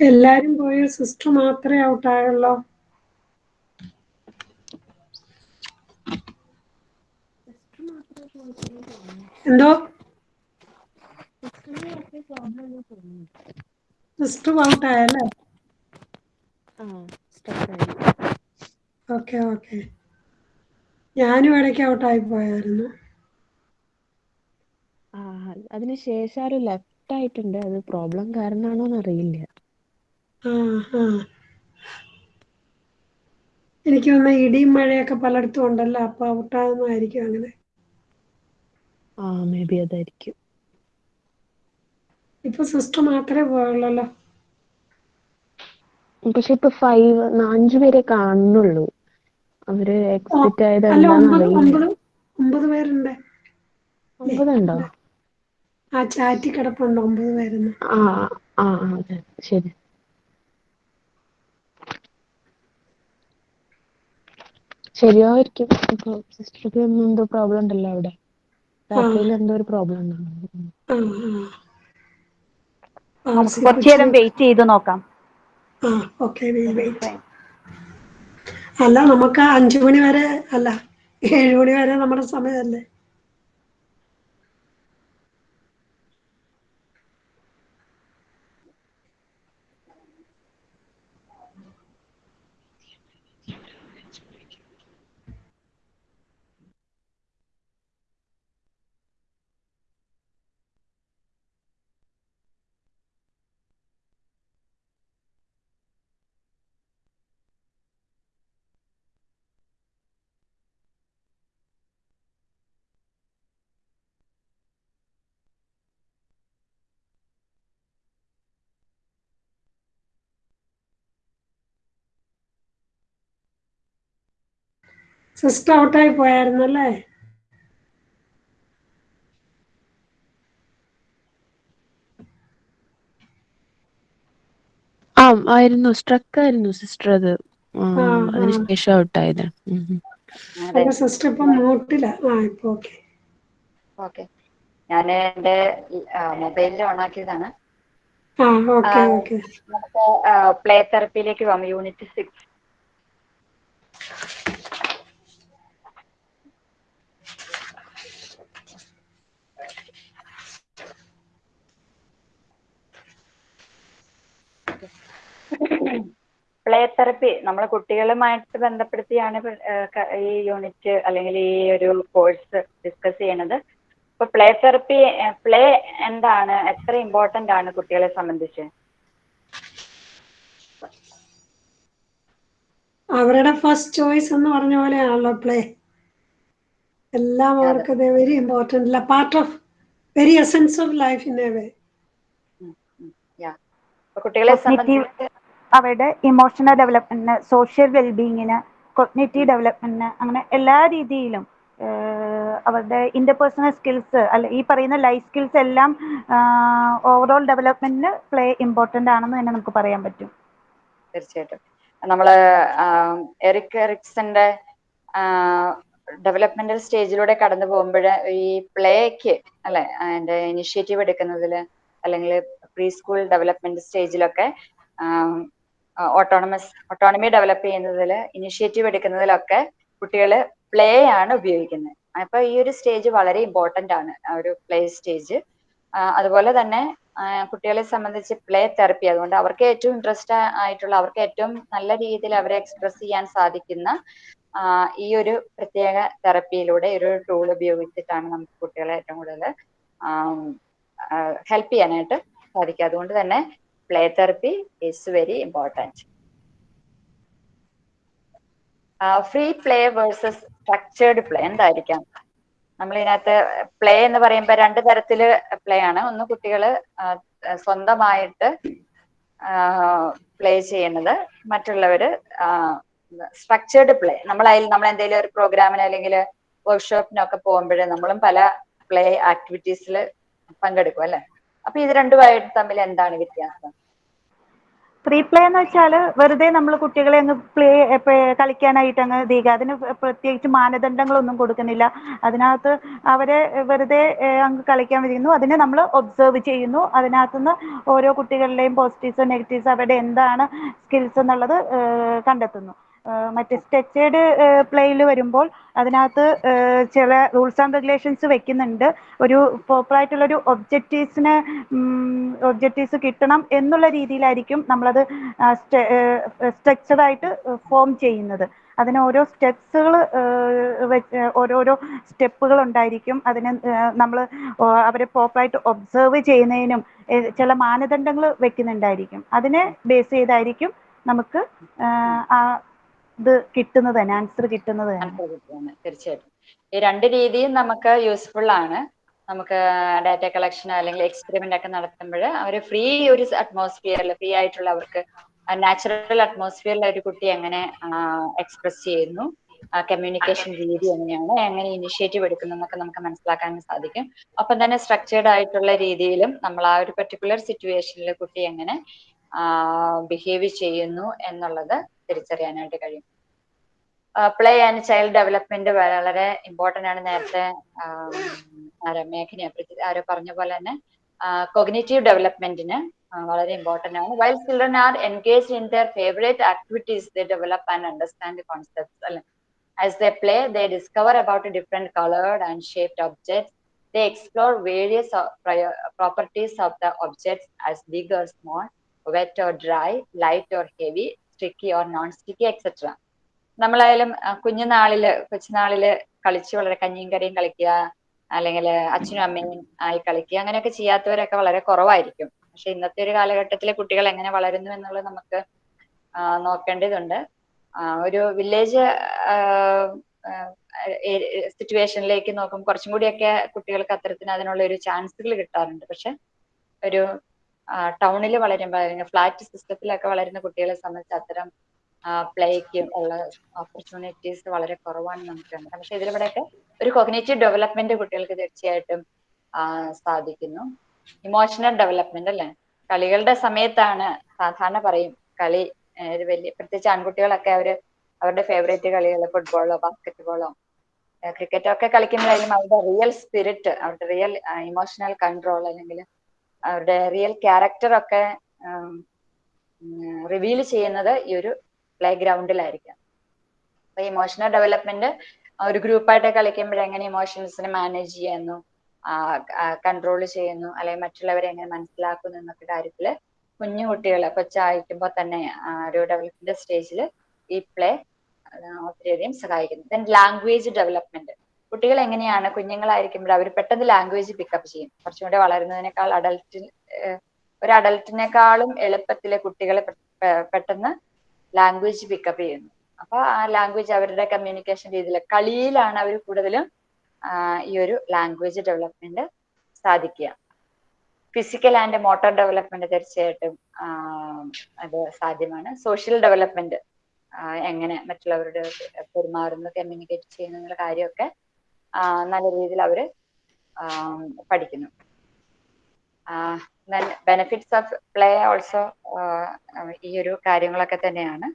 എല്ലാരും പോയ സിസ്റ്റർ മാത്രമേ ഔട്ടായുള്ളോ എന്തോ? സിസ്റ്റർ ഔട്ടായല്ലേ ഓക്കെ ഓക്കെ. ഞാനും ഇടയ്ക്ക് ഔട്ടായി പോയായിരുന്നു. അതിന് ശേഷം ആരും ലെഫ്റ്റ് ആയിട്ടുണ്ട്. അത് പ്രോബ്ലം കാരണമാണോന്ന് അറിയില്ല. എനിക്ക് തോന്നുന്നു ഇടിയും മഴയൊക്കെ പലയിടത്തും ഉണ്ടല്ലോ അപ്പൊ ഔട്ടാകുന്നതായിരിക്കും അങ്ങനെ. ആ മേ ബി അതായിരിക്കും. ഇപ്പൊ സിസ്റ്റർ മാത്രമേ പോയുള്ളല്ലോ പക്ഷെ ഇപ്പൊ ഫൈവ് അഞ്ചു പേരെ കാണുന്നുള്ളൂ. അവർ എക്സിറ്റ് ആയത് ഒമ്പത് പേരുണ്ട്. ഒമ്പതുണ്ടോ? ആ ചാറ്റി കിടപ്പുണ്ട് ഒമ്പത് പേരുന്ന്. ആ ആ ശരി. ശരിയായിരിക്കും. ഇപ്പൊ സിസ്റ്റർക്ക് എന്തോ പ്രോബ്ലം ഉണ്ടല്ലോ അവിടെ. രാത്രിയിൽ എന്തോ ഒരു പ്രോബ്ലം നമുക്ക് കുറച്ചു നേരം വെയിറ്റ് ചെയ്ത് നോക്കാം. അല്ല നമുക്ക് അഞ്ചു മണി വരെ അല്ല ഏഴു മണി വരെ നമ്മുടെ സമയമല്ലേ? സിസ്റ്റർ ഔട്ടായി പോയായിരുന്നല്ലേ ആ ആയിരുന്നു. സ്ട്രക്ക് ആയിരുന്നു സിസ്റ്റർ അത്. അതിനുശേഷം ഔട്ടായത്. സിസ്റ്റർ ഇപ്പൊ മൂട്ടില്ല ആ ഇപ്പൊ ഓക്കെ ഓക്കെ ഞാൻ എന്റെ മൊബൈലിൽ ഓണാക്കിയതാണ് ആക്കിയതാണ്. ഓക്കെ ആ. ഓക്കെ നമുക്ക് പ്ലേ തെറപ്പിയിലേക്ക് പോകാം യൂണിറ്റ് സിക്സ് പ്ലേ തെറപ്പി നമ്മൾ കുട്ടികളുമായിട്ട് ബന്ധപ്പെടുത്തിയാണ് ഈ യൂണിറ്റ് അല്ലെങ്കിൽ ഈ ഒരു കോഴ്സ് ഡിസ്കസ് ചെയ്യണത്. ഇപ്പൊ പ്ലേ തെറപ്പി പ്ലേ എന്താണ്? എത്ര ഇമ്പോർട്ടന്റ് ആണ് കുട്ടികളെ സംബന്ധിച്ച്? അവരുടെ ഫസ്റ്റ് ചോയ്സ് എന്ന് പറഞ്ഞ പോലെയാണല്ലോ പ്ലേ എല്ലാം അവർക്ക് വെരി ഇമ്പോർട്ടന്റ് അല്ല part of very essence of life in a way yeah കുട്ടികളെ സംബന്ധിച്ച് അവരുടെ ഇമോഷണൽ ഡെവലപ്മെന്റിന് സോഷ്യൽ വെൽബീയിങ്ങിന് കൊഗ്നേറ്റീവ് ഡെവലപ്മെന്റിന് അങ്ങനെ എല്ലാ രീതിയിലും അവരുടെ ഇന്റർപേഴ്സണൽ സ്കിൽസ് അല്ല ഈ പറയുന്ന ലൈഫ് സ്കിൽസ് എല്ലാം ഓവറോൾ ഡെവലപ്മെന്റിന് പ്ലേ ഇമ്പോർട്ടന്റ് ആണെന്ന് തന്നെ നമുക്ക് പറയാൻ പറ്റും. തീർച്ചയായിട്ടും. നമ്മൾ എറിക് എറിക്സന്റെ ഡെവലപ്മെന്റൽ സ്റ്റേജിലൂടെ കടന്നു പോകുമ്പോൾ ഈ പ്ലേക്ക് അല്ലെ അതിന്റെ ഇനിഷ്യേറ്റീവ് എടുക്കുന്നതിൽ അല്ലെങ്കിൽ പ്രീ സ്കൂൾ ഡെവലപ്മെന്റ് സ്റ്റേജിലൊക്കെ ഓട്ടോണമസ് ഓട്ടോണമി ഡെവലപ്പ് ചെയ്യുന്നതിൽ ഇനിഷ്യേറ്റീവ് എടുക്കുന്നതിലൊക്കെ കുട്ടികൾ പ്ലേ ആണ് ഉപയോഗിക്കുന്നത്. അപ്പൊ ഈ ഒരു സ്റ്റേജ് വളരെ ഇമ്പോർട്ടന്റ് ആണ് ഒരു പ്ലേ സ്റ്റേജ് അതുപോലെ തന്നെ കുട്ടികളെ സംബന്ധിച്ച് പ്ലേ തെറപ്പി അതുകൊണ്ട് അവർക്ക് ഏറ്റവും ഇൻട്രസ്റ്റ് ആയിട്ടുള്ള അവർക്ക് ഏറ്റവും നല്ല രീതിയിൽ അവരെ എക്സ്പ്രസ് ചെയ്യാൻ സാധിക്കുന്ന ഈ ഒരു പ്രത്യേക തെറപ്പിയിലൂടെ ഒരു ടൂൾ ഉപയോഗിച്ചിട്ടാണ് നമുക്ക് കുട്ടികളെ ഏറ്റവും കൂടുതൽ ഹെൽപ്പ് ചെയ്യാനായിട്ട് സാധിക്കുക. അതുകൊണ്ട് തന്നെ play therapy very very important free play versus structured play എന്തായിരിക്കാം? നമ്മൾ ഇതിനകത്ത് പ്ലേ എന്ന് പറയുമ്പോൾ രണ്ട് തരത്തിൽ പ്ലേ ആണ്. ഒന്ന് കുട്ടികൾ സ്വന്തമായിട്ട് പ്ലേ ചെയ്യുന്നത്. മറ്റുള്ളവര് സ്ട്രക്ചേർഡ് പ്ലേ നമ്മൾ അതിൽ നമ്മൾ എന്തെങ്കിലും ഒരു പ്രോഗ്രാമിന് അല്ലെങ്കിൽ വർക്ക്ഷോപ്പിനൊക്കെ പോകുമ്പോൾ നമ്മളും പല പ്ലേ ആക്ടിവിറ്റീസിൽ പങ്കെടുക്കും അല്ലെ? അപ്പൊ ഇത് രണ്ടുമായിട്ട് തമ്മിൽ എന്താണ് വ്യത്യാസം? ഫ്രീ പ്ലേ എന്ന് വെച്ചാൽ വെറുതെ നമ്മൾ കുട്ടികളെ അങ്ങ് പ്ലേ കളിക്കാനായിട്ട് അങ്ങ് തീക അതിന് പ്ര- പ്രത്യേകിച്ച് മാനദണ്ഡങ്ങളൊന്നും കൊടുക്കുന്നില്ല. അതിനകത്ത് അവരെ വെറുതെ അങ്ങ് കളിക്കാൻ വിടുന്നു അതിനെ നമ്മൾ ഒബ്സർവ് ചെയ്യുന്നു. അതിനകത്തുനിന്ന് ഓരോ കുട്ടികളുടെയും പോസിറ്റീവ്സ് നെഗറ്റീവ്സ് അവരുടെ എന്താണ് സ്കിൽസ് എന്നുള്ളത് കണ്ടെത്തുന്നു. മറ്റേ സ്ട്രക്ചേർഡ് പ്ലേയിൽ വരുമ്പോൾ അതിനകത്ത് ചില റൂൾസ് ആൻഡ് റെഗുലേഷൻസ് വെക്കുന്നുണ്ട്. ഒരു പ്രോപ്പർ ആയിട്ടുള്ള ഒരു ഒബ്ജക്റ്റീവ്സിന് ഒബ്ജക്റ്റീവ്സ് കിട്ടണം എന്നുള്ള രീതിയിലായിരിക്കും നമ്മളത് സ്ട്രക്ചർഡ് ആയിട്ട് ഫോം ചെയ്യുന്നത്. അതിന് ഓരോ സ്റ്റെപ്സുകൾ ഓരോരോ സ്റ്റെപ്പുകൾ ഉണ്ടായിരിക്കും. അതിന് നമ്മൾ അവരെ പ്രോപ്പറായിട്ട് ഒബ്സർവ് ചെയ്യുന്നതിനും ചില മാനദണ്ഡങ്ങൾ വെക്കുന്നുണ്ടായിരിക്കും. അതിനെ ബേസ് ചെയ്തായിരിക്കും നമുക്ക് ആ ഇത് കിട്ടുന്നത് തന്നെ ആൻസർ കിട്ടുന്നത് തന്നെ. തീർച്ചയായിട്ടും. ഈ രണ്ട് രീതിയും നമുക്ക് യൂസ്ഫുൾ ആണ്. നമുക്ക് ഡാറ്റ കളക്ഷൻ അല്ലെങ്കിൽ എക്സ്പെരിമെന്റ് ഒക്കെ നടത്തുമ്പോൾ അവർ ഫ്രീ ഒരു അറ്റ്മോസ്ഫിയറിൽ ഫ്രീ ആയിട്ടുള്ള അവർക്ക് നാച്ചുറൽ അറ്റ്മോസ്ഫിയറിൽ ഒരു കുട്ടി എങ്ങനെ എക്സ്പ്രസ് ചെയ്യുന്നു കമ്മ്യൂണിക്കേഷൻ രീതി എങ്ങനെയാണ് എങ്ങനെ ഇനിഷ്യേറ്റീവ് എടുക്കുന്നു എന്നൊക്കെ നമുക്ക് മനസ്സിലാക്കാൻ സാധിക്കും. ഒപ്പം തന്നെ സ്ട്രക്ചേർഡ് ആയിട്ടുള്ള രീതിയിലും നമ്മൾ ആ ഒരു പെർട്ടിക്കുലർ സിറ്റുവേഷനിൽ കുട്ടി എങ്ങനെ ബിഹേവ് ചെയ്യുന്നു എന്നുള്ളത് തിരിച്ചറിയാനായിട്ട് കഴിയും. പ്ലേ ആൻഡ് ചൈൽഡ് ഡെവലപ്മെന്റ് വളരെ ഇമ്പോർട്ടന്റ് ആണ്. നേരത്തെ മേഘന ആരോ പറഞ്ഞ പോലെ തന്നെ കൊഗ്നേറ്റീവ് ഡെവലപ്മെന്റിന് വളരെ ഇമ്പോർട്ടന്റ് ആണ്. While children are engage in their favourite activities the develop and understand concept അല്ലെ? As the play the discover about different coloured and shaped objects the explore various properties of the objects as big or small wet or dry light or heavy sticky or non sticky etcetera നമ്മളായാലും കുഞ്ഞുനാളിൽ കൊച്ചുനാളിൽ കളിച്ച് വളരെ കഞ്ഞിയും കറിയും കളിക്കുക അല്ലെങ്കിൽ അച്ഛനും അമ്മയും ആയി കളിക്കുക അങ്ങനെയൊക്കെ ചെയ്യാത്തവരൊക്കെ വളരെ കുറവായിരിക്കും. പക്ഷെ ഇന്നത്തെ ഒരു കാലഘട്ടത്തിലെ കുട്ടികൾ എങ്ങനെ വളരുന്നു എന്നുള്ളത് നമുക്ക് നോക്കേണ്ടതുണ്ട്. ഒരു വില്ലേജ് സിറ്റുവേഷനിലേക്ക് നോക്കും കുറച്ചും കൂടിയൊക്കെ കുട്ടികൾക്ക് അത്തരത്തിന് അതിനുള്ള ഒരു ചാൻസുകൾ കിട്ടാറുണ്ട്. പക്ഷെ ഒരു ടൗണിൽ വളരുമ്പോൾ ഫ്ലാറ്റ് സിസ്റ്റത്തിലൊക്കെ വളരുന്ന കുട്ടികളെ സംബന്ധിച്ച് അത്തരം പ്ലേക്ക് ഉള്ള ഓപ്പർച്യൂണിറ്റീസ് വളരെ കുറവാണ് നമുക്ക് കണ്ടത്. പക്ഷെ ഇതിലിവിടെയൊക്കെ ഒരു കൊഗ്നേറ്റീവ് ഡെവലപ്മെന്റ് കുട്ടികൾക്ക് തീർച്ചയായിട്ടും സാധിക്കുന്നു. ഇമോഷണൽ ഡെവലപ്മെന്റ് അല്ലേ? കളികളുടെ സമയത്താണ് സാധാരണ പറയും കളി വലിയ പ്രത്യേകിച്ച് ആൺകുട്ടികളൊക്കെ അവർ അവരുടെ ഫേവറേറ്റ് കളികൾ ഫുട്ബോളോ ബാസ്കറ്റ്ബോളോ ക്രിക്കറ്റോ ഒക്കെ കളിക്കുമ്പോഴായാലും അവരുടെ റിയൽ സ്പിരിറ്റ് അവരുടെ റിയൽ ഇമോഷണൽ കൺട്രോൾ അല്ലെങ്കിൽ അവരുടെ റിയൽ ക്യാരക്ടർ ഒക്കെ റിവീൽ ചെയ്യുന്നത് ഈ ഒരു പ്ലേ ഗ്രൗണ്ടിലായിരിക്കാം അപ്പൊ ഇമോഷണൽ ഡെവലപ്മെന്റ് ഒരു ഗ്രൂപ്പായിട്ട് കളിക്കുമ്പോൾ എങ്ങനെ ഇമോഷൻസിനെ മാനേജ് ചെയ്യുന്നു കൺട്രോൾ ചെയ്യുന്നു അല്ലെങ്കിൽ മറ്റുള്ളവരെ എങ്ങനെ മനസ്സിലാക്കുന്നു എന്നൊക്കെ കാര്യത്തിൽ കുഞ്ഞു കുട്ടികൾ കൊച്ചായിരിക്കുമ്പോൾ തന്നെ ഒരു ഡെവലപ്മെന്റ് സ്റ്റേജിൽ ഈ പ്ലേ ഒത്തിരിയധികം സഹായിക്കുന്നു. ദെൻ ലാംഗ്വേജ് ഡെവലപ്മെന്റ് കുട്ടികൾ എങ്ങനെയാണ് കുഞ്ഞുങ്ങളായിരിക്കുമ്പോൾ അവർ പെട്ടെന്ന് ലാംഗ്വേജ് പിക്കപ്പ് ചെയ്യും. കുറച്ചും കൂടെ വളരുന്നതിനേക്കാൾ അഡൽറ്റിൽ ഒരു അഡൽറ്റിനേക്കാളും എളുപ്പത്തിൽ കുട്ടികളെ പെട്ടെന്ന് ലാംഗ്വേജ് പിക്കപ്പ് ചെയ്യുന്നു. അപ്പൊ ആ ലാംഗ്വേജ് അവരുടെ കമ്മ്യൂണിക്കേഷൻ രീതിയിൽ കളിയിലാണ് അവർ കൂടുതലും ഈ ഒരു ലാംഗ്വേജ് ഡെവലപ്മെന്റ് സാധിക്കുക. ഫിസിക്കൽ ആൻഡ് മോട്ടോർ ഡെവലപ്മെന്റ് തീർച്ചയായിട്ടും അത് സാധ്യമാണ്. സോഷ്യൽ ഡെവലപ്മെന്റ് എങ്ങനെ മറ്റുള്ളവരുടെ പെരുമാറുന്നു കമ്മ്യൂണിക്കേറ്റ് ചെയ്യുന്നു എന്നുള്ള കാര്യമൊക്കെ നല്ല രീതിയിൽ അവർ പഠിക്കുന്നു. ബെനിഫിറ്റ്സ് ഓഫ് പ്ലേ ഓൾസോ ഈ ഒരു കാര്യങ്ങളൊക്കെ തന്നെയാണ്.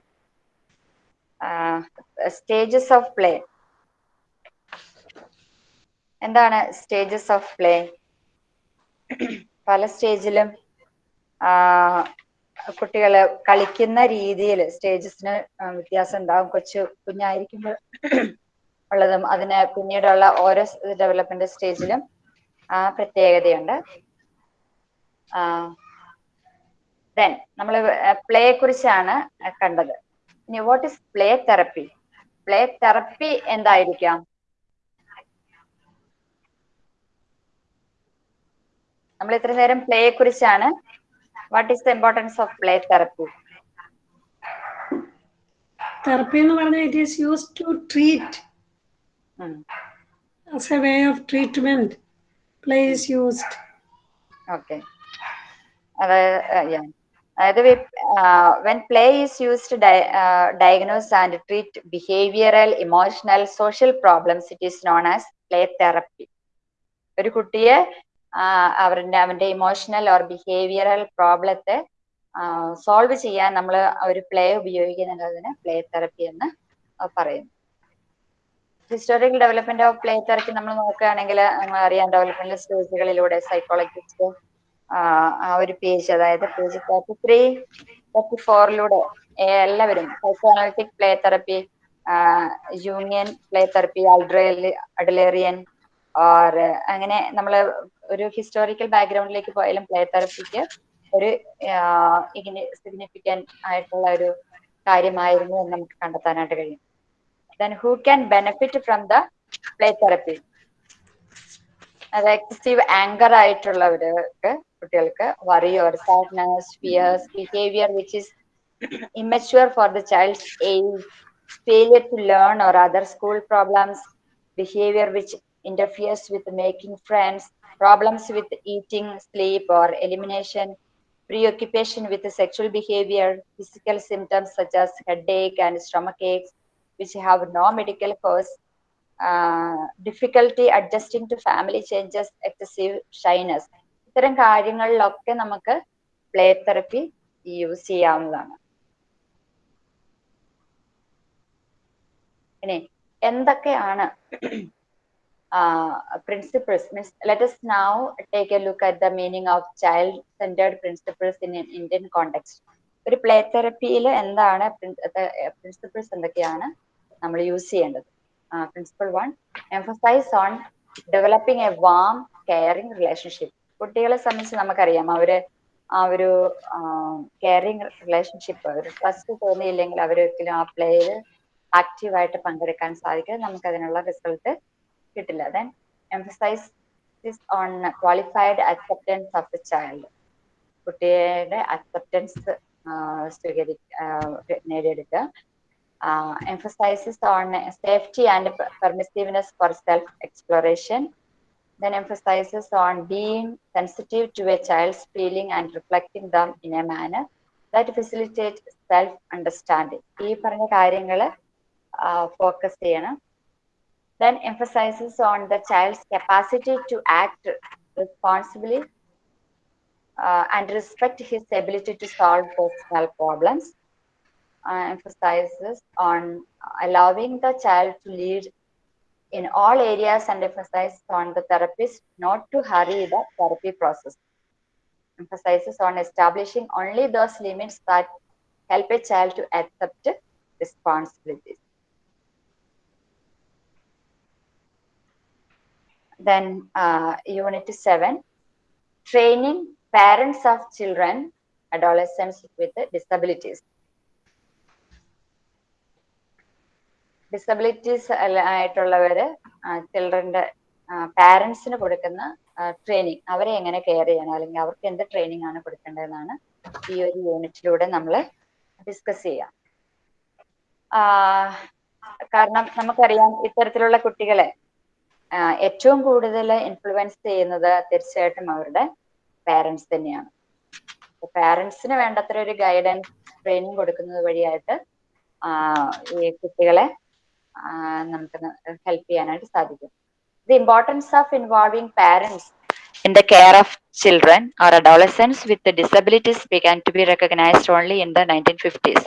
സ്റ്റേജസ് ഓഫ് പ്ലേ എന്താണ് സ്റ്റേജസ് ഓഫ് പ്ലേ പല സ്റ്റേജിലും കുട്ടികൾ കളിക്കുന്ന രീതിയിൽ സ്റ്റേജസിന് വ്യത്യാസം ഉണ്ടാവും. കൊച്ചു കുഞ്ഞായിരിക്കുമ്പോൾ ഉള്ളതും അതിന് പിന്നീടുള്ള ഓരോ ഡെവലപ്മെന്റ് സ്റ്റേജിലും ആ പ്രത്യേകതയുണ്ട്. ദെൻ നമ്മൾ പ്ലേയെ കുറിച്ചാണ് കണ്ടത്. ഇനി what is play therapy play therapy എന്തായിരിക്കാം? നമ്മൾ ഇത്ര നേരം പ്ലേയെ കുറിച്ചാണ് what is the importance of play therapy therapy എന്ന് പറഞ്ഞാൽ it is use to treat as a way of treatment play is used okay അതായത് when play is used diagnose and treat behavioural emotional social problems it is known as play therapy ഒരു കുട്ടിയെ അവരുടെ അവന്റെ emotional or behavioural പ്രോബ്ലത്തെ solve ചെയ്യാൻ നമ്മൾ ഒരു play ഉപയോഗിക്കുന്നുള്ളതിന് പ്ലേ തെറപ്പി എന്ന് പറയുന്നു. Historical development of play therapy നമ്മൾ നോക്കുകയാണെങ്കിൽ നമ്മൾ അറിയാം ഡെവലപ്മെന്റ് സ്റ്റേജുകളിലൂടെ സൈക്കോളജിസ്റ്റ് ആ ഒരു പേജ് അതായത് പേജ് തേർട്ടി ത്രീ തേർട്ടി ഫോറിലൂടെ എല്ലാവരും സൈക്കോ അനലിറ്റിക് പ്ലേ തെറപ്പി യൂണിയൻ പ്ലേ തെറപ്പി അൾഡ്രേലി അഡലേറിയൻ ഓർ അങ്ങനെ നമ്മൾ ഒരു ഹിസ്റ്റോറിക്കൽ ബാക്ക്ഗ്രൗണ്ടിലേക്ക് പോയാലും പ്ലേ തെറപ്പിക്ക് ഒരു ഇങ്ങനെ സിഗ്നിഫിക്കന്റ് ആയിട്ടുള്ള ഒരു കാര്യമായിരുന്നു എന്ന് നമുക്ക് കണ്ടെത്താനായിട്ട് കഴിയും. Then who can benefit from the play therapy അത് എക്സസീവ് ആങ്കർ ആയിട്ടുള്ളവർക്ക് കുട്ടികൾക്ക് worry or sadness fears behaviour which is immature for the child's age, failure to learn or other school problems, behavior which interferes with making friends, problems with eating, sleep, or elimination, preoccupation with sexual behavior, physical symptoms such as headache and stomach aches, which have no medical cause, uh, difficulty adjusting to family changes, excessive shyness. ഇത്തരം കാര്യങ്ങളിലൊക്കെ നമുക്ക് play therapy use ചെയ്യാവുന്നതാണ്. ഇനി എന്തൊക്കെയാണ് principles means let us now take a look at the meaning of child centred principles in Indian context. ഒരു play തെറപ്പിയിൽ എന്താണ് principles എന്തൊക്കെയാണ് നമ്മൾ യൂസ് ചെയ്യേണ്ടത്? Principle one emphasise on developing a warm caring relationship കുട്ടികളെ സംബന്ധിച്ച് നമുക്കറിയാം. അവർ ആ ഒരു കെയറിങ് റിലേഷൻഷിപ്പ് ഒരു ട്രസ്റ്റ് തോന്നിയില്ലെങ്കിൽ അവരൊരിക്കലും ആ പ്ലേയിൽ ആക്റ്റീവായിട്ട് പങ്കെടുക്കാൻ സാധിക്കും നമുക്ക് അതിനുള്ള റിസൾട്ട് കിട്ടില്ല then emphasise on qualified acceptance of the child കുട്ടിയുടെ അക്സെപ്റ്റൻസ് സ്വീകരി നേടിയെടുക്കുക. Emphasises on safety and permissiveness for self exploration then emphasizes on being sensitive to a child's feeling and reflecting them in a manner that facilitates self understanding ഈ പറഞ്ഞ കാര്യങ്ങൾ focus ചെയ്യണം then emphasizes on the child's capacity to act responsibly uh, and respect his ability to solve personal problems uh, emphasizes on allowing the child to lead in all areas and emphasizes on the therapist not to hurry the therapy process. Emphasizes on establishing only those limits that help a child to accept responsibilities. Then uh, unit 7, training parents of children, adolescents with disabilities. Disabilities ആയിട്ടുള്ളവര് ചിൽഡ്രന്റെ പാരന്റ്സിന് കൊടുക്കുന്ന training അവരെ എങ്ങനെ care ചെയ്യണം? അല്ലെങ്കിൽ അവർക്ക് എന്ത് training ആണ് കൊടുക്കേണ്ടതെന്നാണ് ഈ ഒരു യൂണിറ്റിലൂടെ നമ്മൾ ഡിസ്കസ് ചെയ്യാം. കാരണം നമുക്കറിയാം ഇത്തരത്തിലുള്ള കുട്ടികളെ ഏറ്റവും കൂടുതൽ ഇൻഫ്ലുവൻസ് ചെയ്യുന്നത് തീർച്ചയായിട്ടും അവരുടെ പാരന്റ്സ് തന്നെയാണ്. പാരന്റ്സിന് വേണ്ടത്ര ഒരു ഗൈഡൻസ് ട്രെയിനിങ് കൊടുക്കുന്നത് വഴിയായിട്ട് ഈ കുട്ടികളെ നമുക്ക് ഹെൽപ്പ് ചെയ്യാനായിട്ട് സാധിക്കും. The importance of involving parents in the care of children or adolescents with disabilities began to be recognised only in the nineteen fifties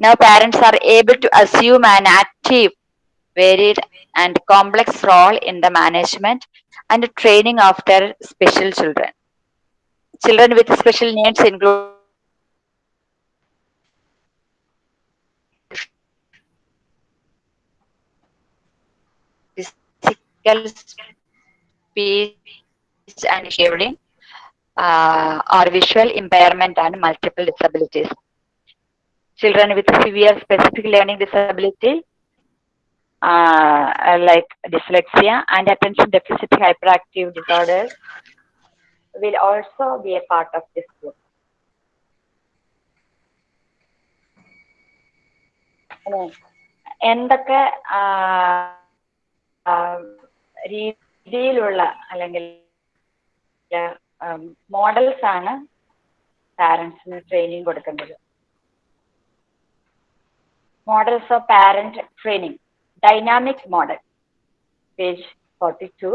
now parents are able to assume an active varied and complex role in the management and training of their special children children with special needs include speech and hearing uh, or visual impairment and multiple disabilities. Children with severe specific learning disability uh, like dyslexia and attention deficit hyperactive disorders will also be a part of this group. എന്തൊക്കെ രീതിയിലുള്ള അല്ലെങ്കിൽ models ആണ് പാരന്റ്സിന് training കൊടുക്കേണ്ടത് models of parent training dynamic model page forty two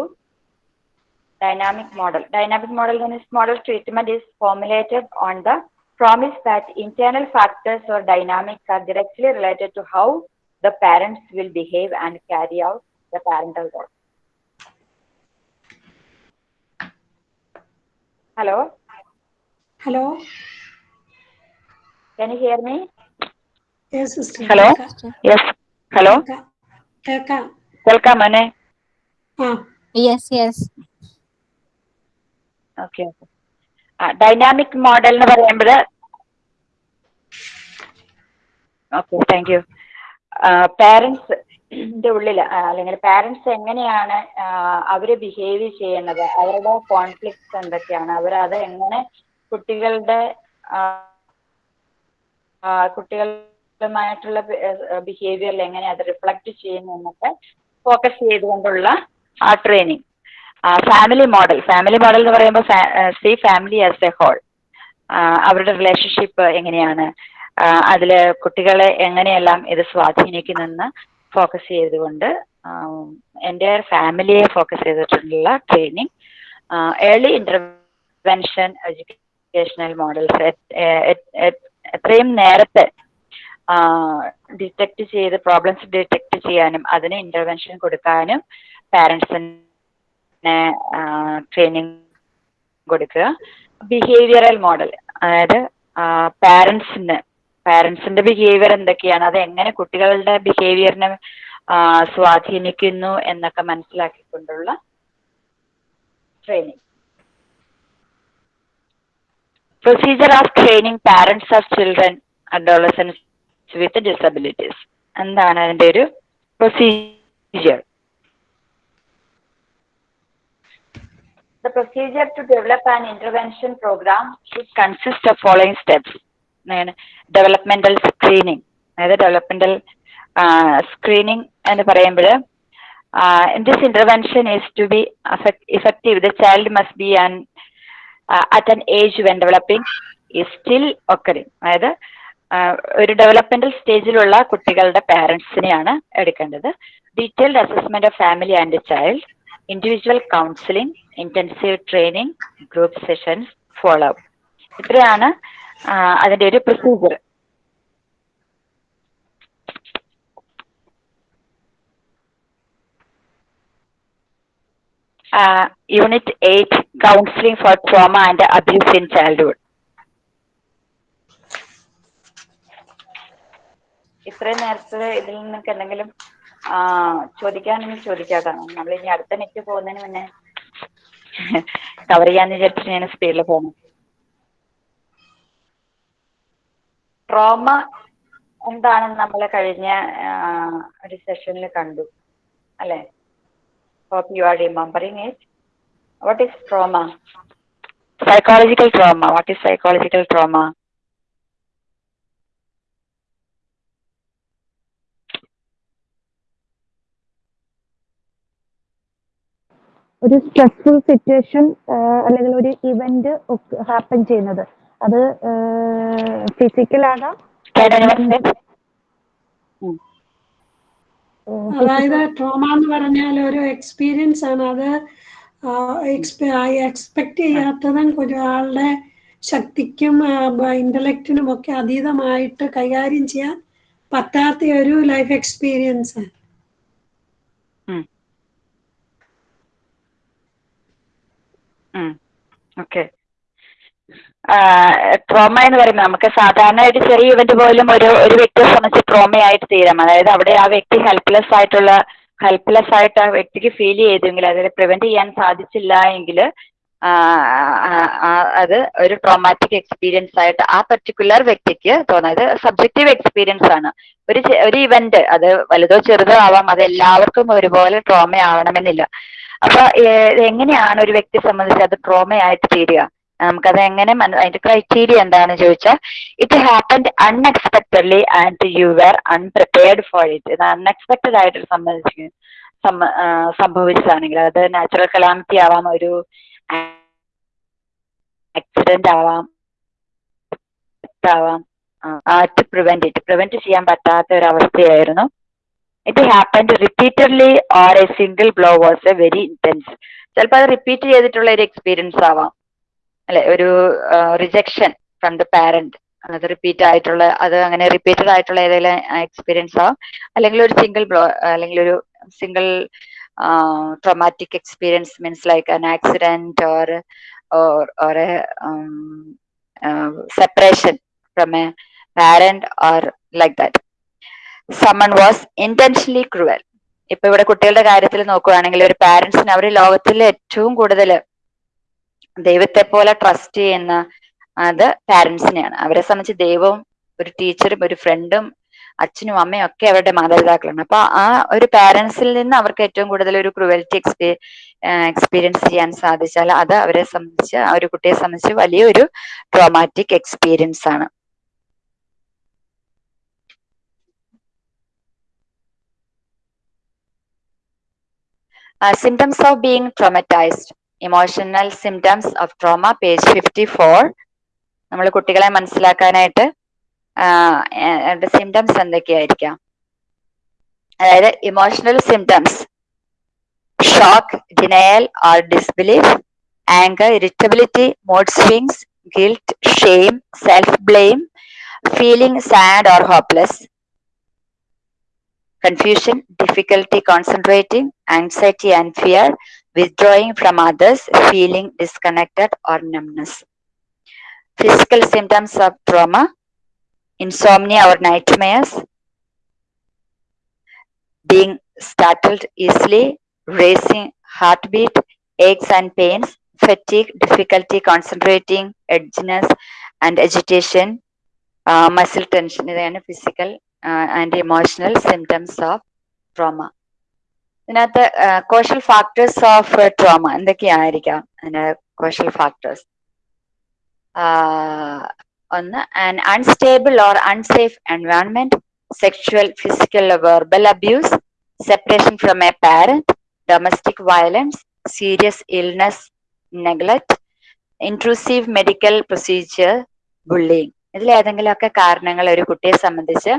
dynamic model. Dynamic model then is model treatment is formulated on the promise that internal factors or dynamics are directly related to how the parents will behave and carry out the parental role. Hello, hello can you hear me? Yes, sister. Hello? കേൾക്കാം. Yes. Hello, കേൾക്കാം. കേൾക്കാം. കേൾക്കാം മോനെ ആ yes yes okay dynamic model എന്ന് പറയുമ്പോൾ okay thank U പാരൻസിന്റെ ഉള്ളിൽ അല്ലെങ്കിൽ പാരൻസ് എങ്ങനെയാണ് അവർ ബിഹേവ് ചെയ്യുന്നത് അവരുടെ കോൺഫ്ലിക്ട്സ് എന്തൊക്കെയാണ് അവർ അത് എങ്ങനെ കുട്ടികളുടെ കുട്ടികളുമായിട്ടുള്ള ബിഹേവിയറിൽ എങ്ങനെ അത് റിഫ്ലക്ട് ചെയ്യുന്നു എന്നൊക്കെ ഫോക്കസ് ചെയ്തുകൊണ്ടുള്ള ആ training family model family model എന്ന് പറയുമ്പോൾ see family as a whole അവരുടെ റിലേഷൻഷിപ്പ് എങ്ങനെയാണ് അതിൽ കുട്ടികളെ എങ്ങനെയെല്ലാം ഇത് സ്വാധീനിക്കുന്നെന്ന് ഫോക്കസ് ചെയ്തുകൊണ്ട് എന്റെ ഫാമിലിയെ ഫോക്കസ് ചെയ്തിട്ടുള്ള training early intervention educational models എത്രയും നേരത്തെ ഡിറ്റക്ട് ചെയ്ത് പ്രോബ്ലംസ് ഡിറ്റക്ട് ചെയ്യാനും അതിന് ഇന്റർവെൻഷൻ കൊടുക്കാനും പാരൻസിനെ ട്രെയിനിങ് കൊടുക്കുക. ബിഹേവിയറൽ മോഡൽ അതായത് പാരൻസിന് പാരൻസിന്റെ ബിഹേവിയർ എന്തൊക്കെയാണ്? അത് എങ്ങനെ കുട്ടികളുടെ ബിഹേവിയറിനെ സ്വാധീനിക്കുന്നു എന്നൊക്കെ മനസ്സിലാക്കിക്കൊണ്ടുള്ള training procedure of training parents of children adolescents with disabilities എന്താണ് അതിന്റെ ഒരു procedure The procedure to develop an intervention program should consist of following steps. അതായത് സ്ക്രീനിങ്. അതായത് ഡെവലപ്മെന്റൽ സ്ക്രീനിങ് എന്ന് പറയുമ്പോൾ in this intervention is to be effective the child must be be at an age when developing is still occurring. അതായത് ഒരു developmental സ്റ്റേജിലുള്ള കുട്ടികളുടെ പാരന്റ്സിനെയാണ് എടുക്കേണ്ടത് detailed assessment of family and child individual counselling intensive training group sessions follow up ഇത്രയാണ് അതിന്റെ ഒരു procedure unit eight counselling for trauma and abuse in childhood ഇത്രയും നേരത്തെ ഇതിൽ നിന്നൊക്കെ എന്തെങ്കിലും ചോദിക്കാനൊന്നും ചോദിക്കാതാണ് നമ്മൾ ഇനി അടുത്ത നെറ്റ് പോകുന്നതിന് മുന്നേ കവർ ചെയ്യാന്ന് വിചാരിച്ചിട്ട് ഞാൻ സ്പീഡിൽ പോകണം ട്രോമ എന്താണെന്ന് നമ്മൾ കഴിഞ്ഞ ഒരു സെഷനിൽ കണ്ടു. അല്ലേ? Hope you are remembering it what is trauma psychological trauma what is psychological trauma ഒരു സ്ട്രെസ്ഫുൾ സിറ്റുവേഷൻ അല്ലെങ്കിൽ ഒരു ഇവന്റ് ഹാപ്പൻ ചെയ്യുന്നത്. അത് ഫിസിക്കൽ ആകാം? അതായത് ട്രോമ എന്ന് പറഞ്ഞാൽ ഒരു എക്സ്പീരിയൻസ് ആണ്. അത് എക്സ്പെക്ട് ചെയ്യാത്തതും ഒരാളുടെ ശക്തിക്കും ഇന്റലക്റ്റിനും ഒക്കെ അതീതമായിട്ട് കൈകാര്യം ചെയ്യാൻ പറ്റാത്ത ഒരു ലൈഫ് എക്സ്പീരിയൻസ് ആണ്. ഓക്കെ. ട്രോമ എന്ന് പറയുമ്പോൾ നമുക്ക് സാധാരണ ഒരു ചെറിയ ഇവന്റ് പോലും ഒരു ഒരു വ്യക്തിയെ സംബന്ധിച്ച് ട്രോമയായിട്ട് തീരാം. അതായത് അവിടെ ആ വ്യക്തി ഹെൽപ്ലെസ് ആയിട്ടുള്ള ഹെൽപ്ലെസ് ആയിട്ട് ആ വ്യക്തിക്ക് ഫീൽ ചെയ്തെങ്കിൽ അതിനെ പ്രിവെന്റ് ചെയ്യാൻ സാധിച്ചില്ല എങ്കിൽ അത് ഒരു ട്രോമാറ്റിക് എക്സ്പീരിയൻസ് ആയിട്ട് ആ പെർട്ടിക്കുലർ വ്യക്തിക്ക് തോന്നുന്നത് സബ്ജക്റ്റീവ് എക്സ്പീരിയൻസ് ആണ്. ഒരു ഒരു ഇവന്റ് അത് വലുതോ ചെറുതോ ആവാം അത് എല്ലാവർക്കും ഒരുപോലെ ട്രോമ ആവണമെന്നില്ല. അപ്പൊ എങ്ങനെയാണ് ഒരു വ്യക്തിയെ സംബന്ധിച്ച് അത് ട്രോമയായിട്ട് തീരുക? നമുക്കത് എങ്ങനെ അതിന്റെ ക്രൈറ്റീരിയ എന്താണെന്ന് ചോദിച്ചാൽ it happened unexpectedly and you were unprepared for it ഇത് അൺഎക്സ്പെക്ടഡ് ആയിട്ട് സംബന്ധിച്ച് സംഭവിച്ചതാണെങ്കിൽ അത് നാച്ചുറൽ കലാമിറ്റി ആവാം ഒരു ആക്സിഡന്റ് ആവാം ആവാം ടു പ്രിവെന്റ് ഇറ്റ് പ്രിവെന്റ് ചെയ്യാൻ പറ്റാത്ത ഒരു അവസ്ഥയായിരുന്നു. It happened repeatedly or a single blow was a very intense ചിലപ്പോൾ അത് റിപ്പീറ്റ് ചെയ്തിട്ടുള്ള ഒരു എക്സ്പീരിയൻസ് ആവാം. അല്ലെ ഒരു റിജക്ഷൻ ഫ്രം ദ പാരന്റ് അത് റിപ്പീറ്റ് ആയിട്ടുള്ള അത് അങ്ങനെ റിപ്പീറ്റഡ് ആയിട്ടുള്ള ഏതെങ്കിലും എക്സ്പീരിയൻസ് ആവാം. അല്ലെങ്കിൽ ഒരു സിംഗിൾ ബ്ലോ അല്ലെങ്കിൽ ഒരു single traumatic experience means like an accident or or separation from a parent or like that someone was intentionally cruel ഇപ്പൊ ഇവിടെ കുട്ടികളുടെ കാര്യത്തിൽ നോക്കുകയാണെങ്കിൽ ഒരു പാരന്റ്സിന് അവർ ലോകത്തിൽ ഏറ്റവും കൂടുതൽ ദൈവത്തെ പോലെ ട്രസ്റ്റ് ചെയ്യുന്ന അത് പാരന്റ്സിനെയാണ് അവരെ സംബന്ധിച്ച് ദൈവവും ഒരു ടീച്ചറും ഒരു ഫ്രണ്ടും അച്ഛനും അമ്മയും ഒക്കെ അവരുടെ മാതാപിതാക്കളാണ്. അപ്പൊ ആ ഒരു പാരന്റ്സിൽ നിന്ന് അവർക്ക് ഏറ്റവും കൂടുതൽ ഒരു ക്രുവൽറ്റി എക്സ്പീ എക്സ്പീരിയൻസ് ചെയ്യാൻ സാധിച്ചാൽ അത് അവരെ സംബന്ധിച്ച് ആ ഒരു കുട്ടിയെ സംബന്ധിച്ച് വലിയൊരു ട്രോമാറ്റിക് എക്സ്പീരിയൻസ് ആണ്. Symptoms of being traumatised emotional symptoms of trauma page fifty four നമ്മൾ കുട്ടികളെ മനസ്സിലാക്കാനായിട്ട് സിംറ്റംസ് എന്തൊക്കെയായിരിക്കാം? അതായത് emotional symptoms shock denial or disbelief anger irritability mood swings guilt shame self blame feeling sad or hopeless confusion, difficulty concentrating, anxiety and fear, withdrawing from others, feeling disconnected or numbness. Physical symptoms of trauma, insomnia or nightmares, being startled easily, racing heartbeat, aches and pains, fatigue, difficulty concentrating, edginess and agitation, uh, muscle tension, physical uh, and emotional symptoms of trauma. ഇതിനകത്ത് causal factors of trauma എന്തൊക്കെയായിരിക്കാം? അതിന്റെ causal factors ഒന്ന് an unstable or unsafe environment sexual physical verbal abuse separation from a parent domestic violence serious illness neglect intrusive medical procedure bullying ഇതിലേതെങ്കിലുമൊക്കെ കാരണങ്ങൾ ഒരു കുട്ടിയെ സംബന്ധിച്ച്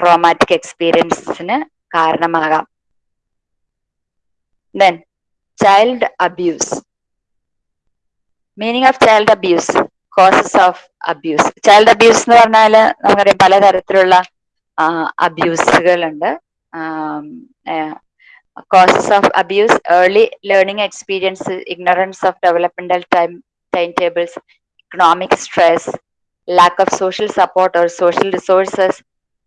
traumatic എക്സ്പീരിയൻസിന് കാരണമാകാം. Then child abuse meaning of child abuse causes of abuse child abuse എന്ന് പറഞ്ഞാൽ നമുക്കറിയാം പലതരത്തിലുള്ള അബ്യൂസുകളുണ്ട് causes of abuse early learning experience ignorance of developmental time timetables economic stress lack of social support or social resources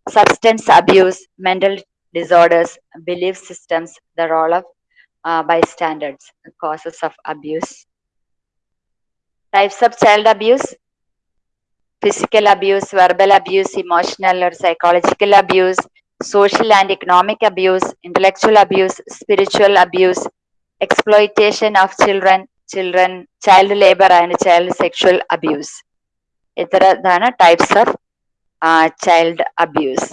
substance abuse mental disorders belief systems the role of uh, bystanders, causes of abuse. Types of child abuse physical abuse, verbal abuse, emotional or psychological abuse, social and economic abuse, intellectual abuse, spiritual abuse, exploitation of children, children, child labor and child sexual abuse. ഇത്തരതാണ് types of child abuse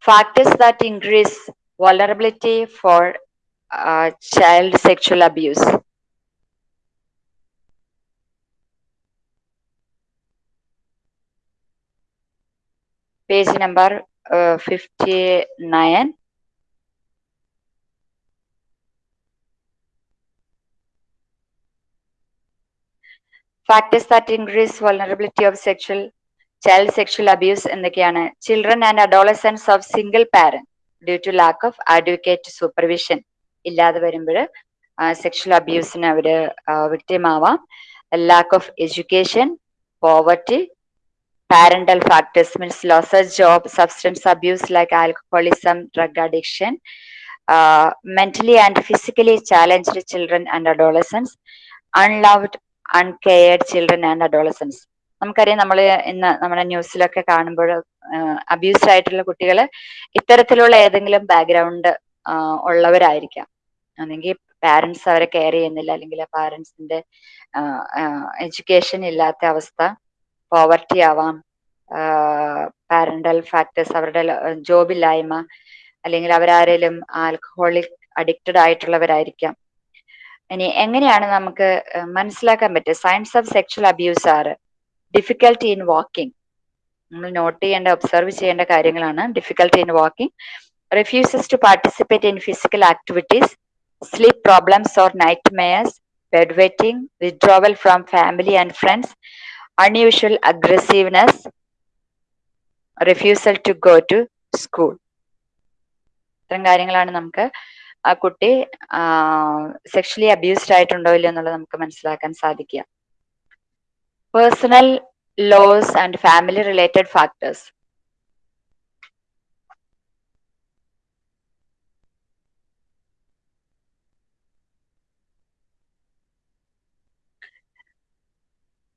Factors that increase vulnerability for uh, child sexual abuse. Page number uh, 59. Factors that increase vulnerability of sexual child sexual abuse എന്തൊക്കെയാണ് children and adolescents of single parent due to lack of adequate supervision ഇല്ലാതെ വരുമ്പോൾ sexual അബ്യൂസിന് അവർ വിക്ടിമാവാം lack of education poverty parental factors means loss of job substance abuse like alcoholism drug addiction mentally and physically challenged children and adolescents unloved uncared children and adolescents. നമുക്കറിയാം നമ്മൾ ഇന്ന് നമ്മുടെ ന്യൂസിലൊക്കെ കാണുമ്പോൾ abuse ആയിട്ടുള്ള കുട്ടികൾ ഇത്തരത്തിലുള്ള ഏതെങ്കിലും ബാക്ക്ഗ്രൗണ്ട് ഉള്ളവരായിരിക്കാം. അല്ലെങ്കിൽ പാരന്റ്സ് അവരെ കെയർ ചെയ്യുന്നില്ല അല്ലെങ്കിൽ പാരന്റ്സിന്റെ എഡ്യൂക്കേഷൻ ഇല്ലാത്ത അവസ്ഥ പോവർട്ടി ആവാം പാരന്റൽ ഫാക്ടേഴ്സ് അവരുടെ ജോബില്ലായ്മ അല്ലെങ്കിൽ അവരാരേലും ആൽക്കഹോളിക് അഡിക്റ്റഡ് ആയിട്ടുള്ളവരായിരിക്കാം. ഇനി എങ്ങനെയാണ് നമുക്ക് മനസ്സിലാക്കാൻ പറ്റുക? Signs of sexual abuse are difficulty in walking നമ്മൾ നോട്ട് ചെയ്യേണ്ട ഒബ്സർവ് ചെയ്യേണ്ട കാര്യങ്ങളാണ് difficulty in walking refuses to participate in physical activities, sleep problems or nightmares, bedwetting, withdrawal from family and friends, unusual aggressiveness, refusal to go to school. ഇത്തരം കാര്യങ്ങളാണ് നമുക്ക് ആ കുട്ടി sexually abused ആയിട്ടുണ്ടോ ഇല്ലയോ എന്നുള്ളത് നമുക്ക് മനസ്സിലാക്കാൻ സാധിക്കുക personal laws and family related factors.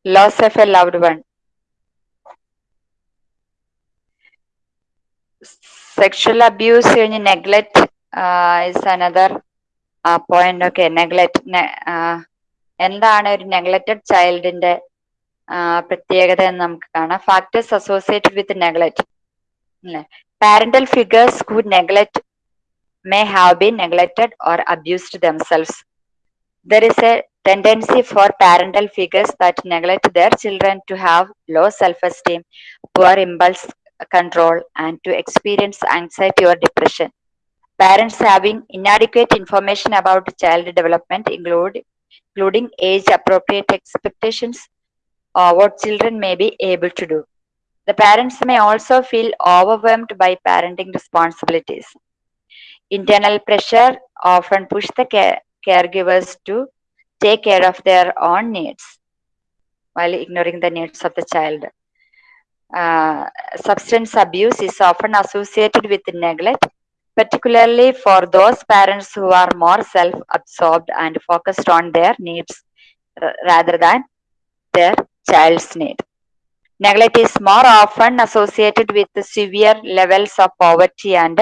loss of a loved one sexual abuse neglect uh, is another uh, point okay neglect ne uh, എന്താണ് ഒരു നെഗ്ലക്റ്റഡ് ചൈൽഡിന്റെ പ്രത്യേകത എന്ന് നമുക്ക് കാണാം ഫാക്ടേഴ്സ് അസോസിയേറ്റഡ് വിത്ത് നെഗ്ലക്റ്റ് അല്ലേ parental figures who neglect may have been neglected or abused themselves there is a tendency for parental figures that neglect their children to have low self-esteem, poor impulse control, and to experience anxiety or depression. Parents having inadequate information about child development, include, including age-appropriate expectations or what children may be able to do. The parents may also feel overwhelmed by parenting responsibilities. Internal pressure often push the care caregivers to take care of their own needs while ignoring the needs of the child. Uh, substance abuse is often associated with neglect, particularly for those parents who are more self absorbed and focused on their needs r- rather than their child's need. Neglect is more often associated with severe levels of poverty and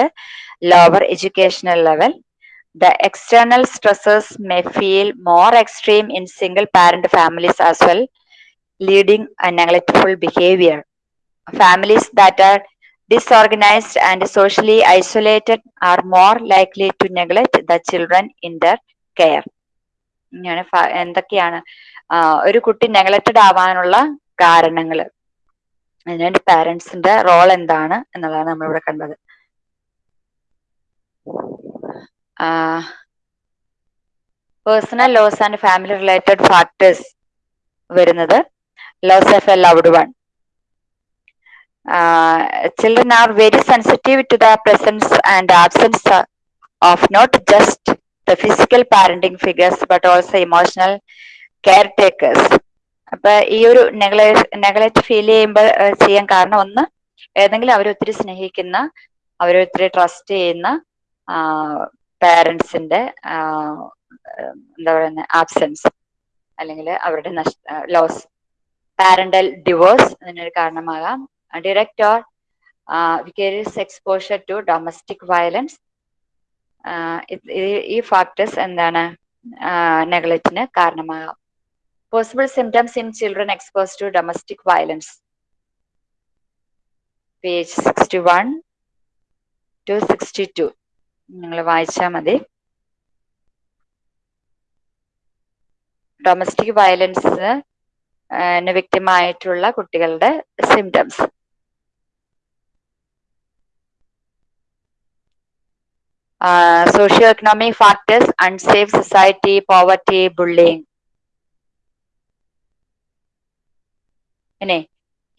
lower educational level the external stresses may feel more extreme in single parent families as well, leading a neglectful behavior. Families that are disorganized and socially isolated are more likely to neglect the children in their care. ഇങ്ങനെ ഫ- എന്തൊക്കെയാണ് ആ, ഒരു കുട്ടി neglected ആവാനുള്ള കാരണങ്ങൾ അതിനുവേണ്ടി പാരന്റ്സിന്റെ role എന്താണ് എന്നുള്ളതാണ് നമ്മളിവിടെ കണ്ടത്. Personal loss and family related factors വരുന്നത് loss of a loved one children are very sensitive to the presence and absence of not just the physical parenting figures but also emotional caretakers അപ്പൊ ഈ ഒരു neglect feel ചെയ്യുമ്പോൾ ചെയ്യാൻ കാരണം ഒന്ന് ഏതെങ്കിലും അവർ ഒത്തിരി സ്നേഹിക്കുന്ന അവരെ ഒത്തിരി ട്രസ്റ്റ് ചെയ്യുന്ന പേരൻസിന്റെ എന്താ പറയുന്ന ആബ്സെൻസ് അല്ലെങ്കിൽ അവരുടെ നഷ്ട ലോസ് പാരന്റൽ ഡിവോഴ്സ് അതിനൊരു കാരണമാകാം. Direct or vicarious exposure to domestic violence ഈ ഫാക്ടേഴ്സ് എന്താണ് നെഗ്ലക്റ്റിന് കാരണമാകാം. In children expose to domestic violence page sixty one to sixty two നിങ്ങൾ വായിച്ചാൽ മതി. ഡൊമസ്റ്റിക് വയലൻസ് വ്യക്തിമായിട്ടുള്ള കുട്ടികളുടെ symptoms socio economic factors unsafe society poverty bullying പിന്നെ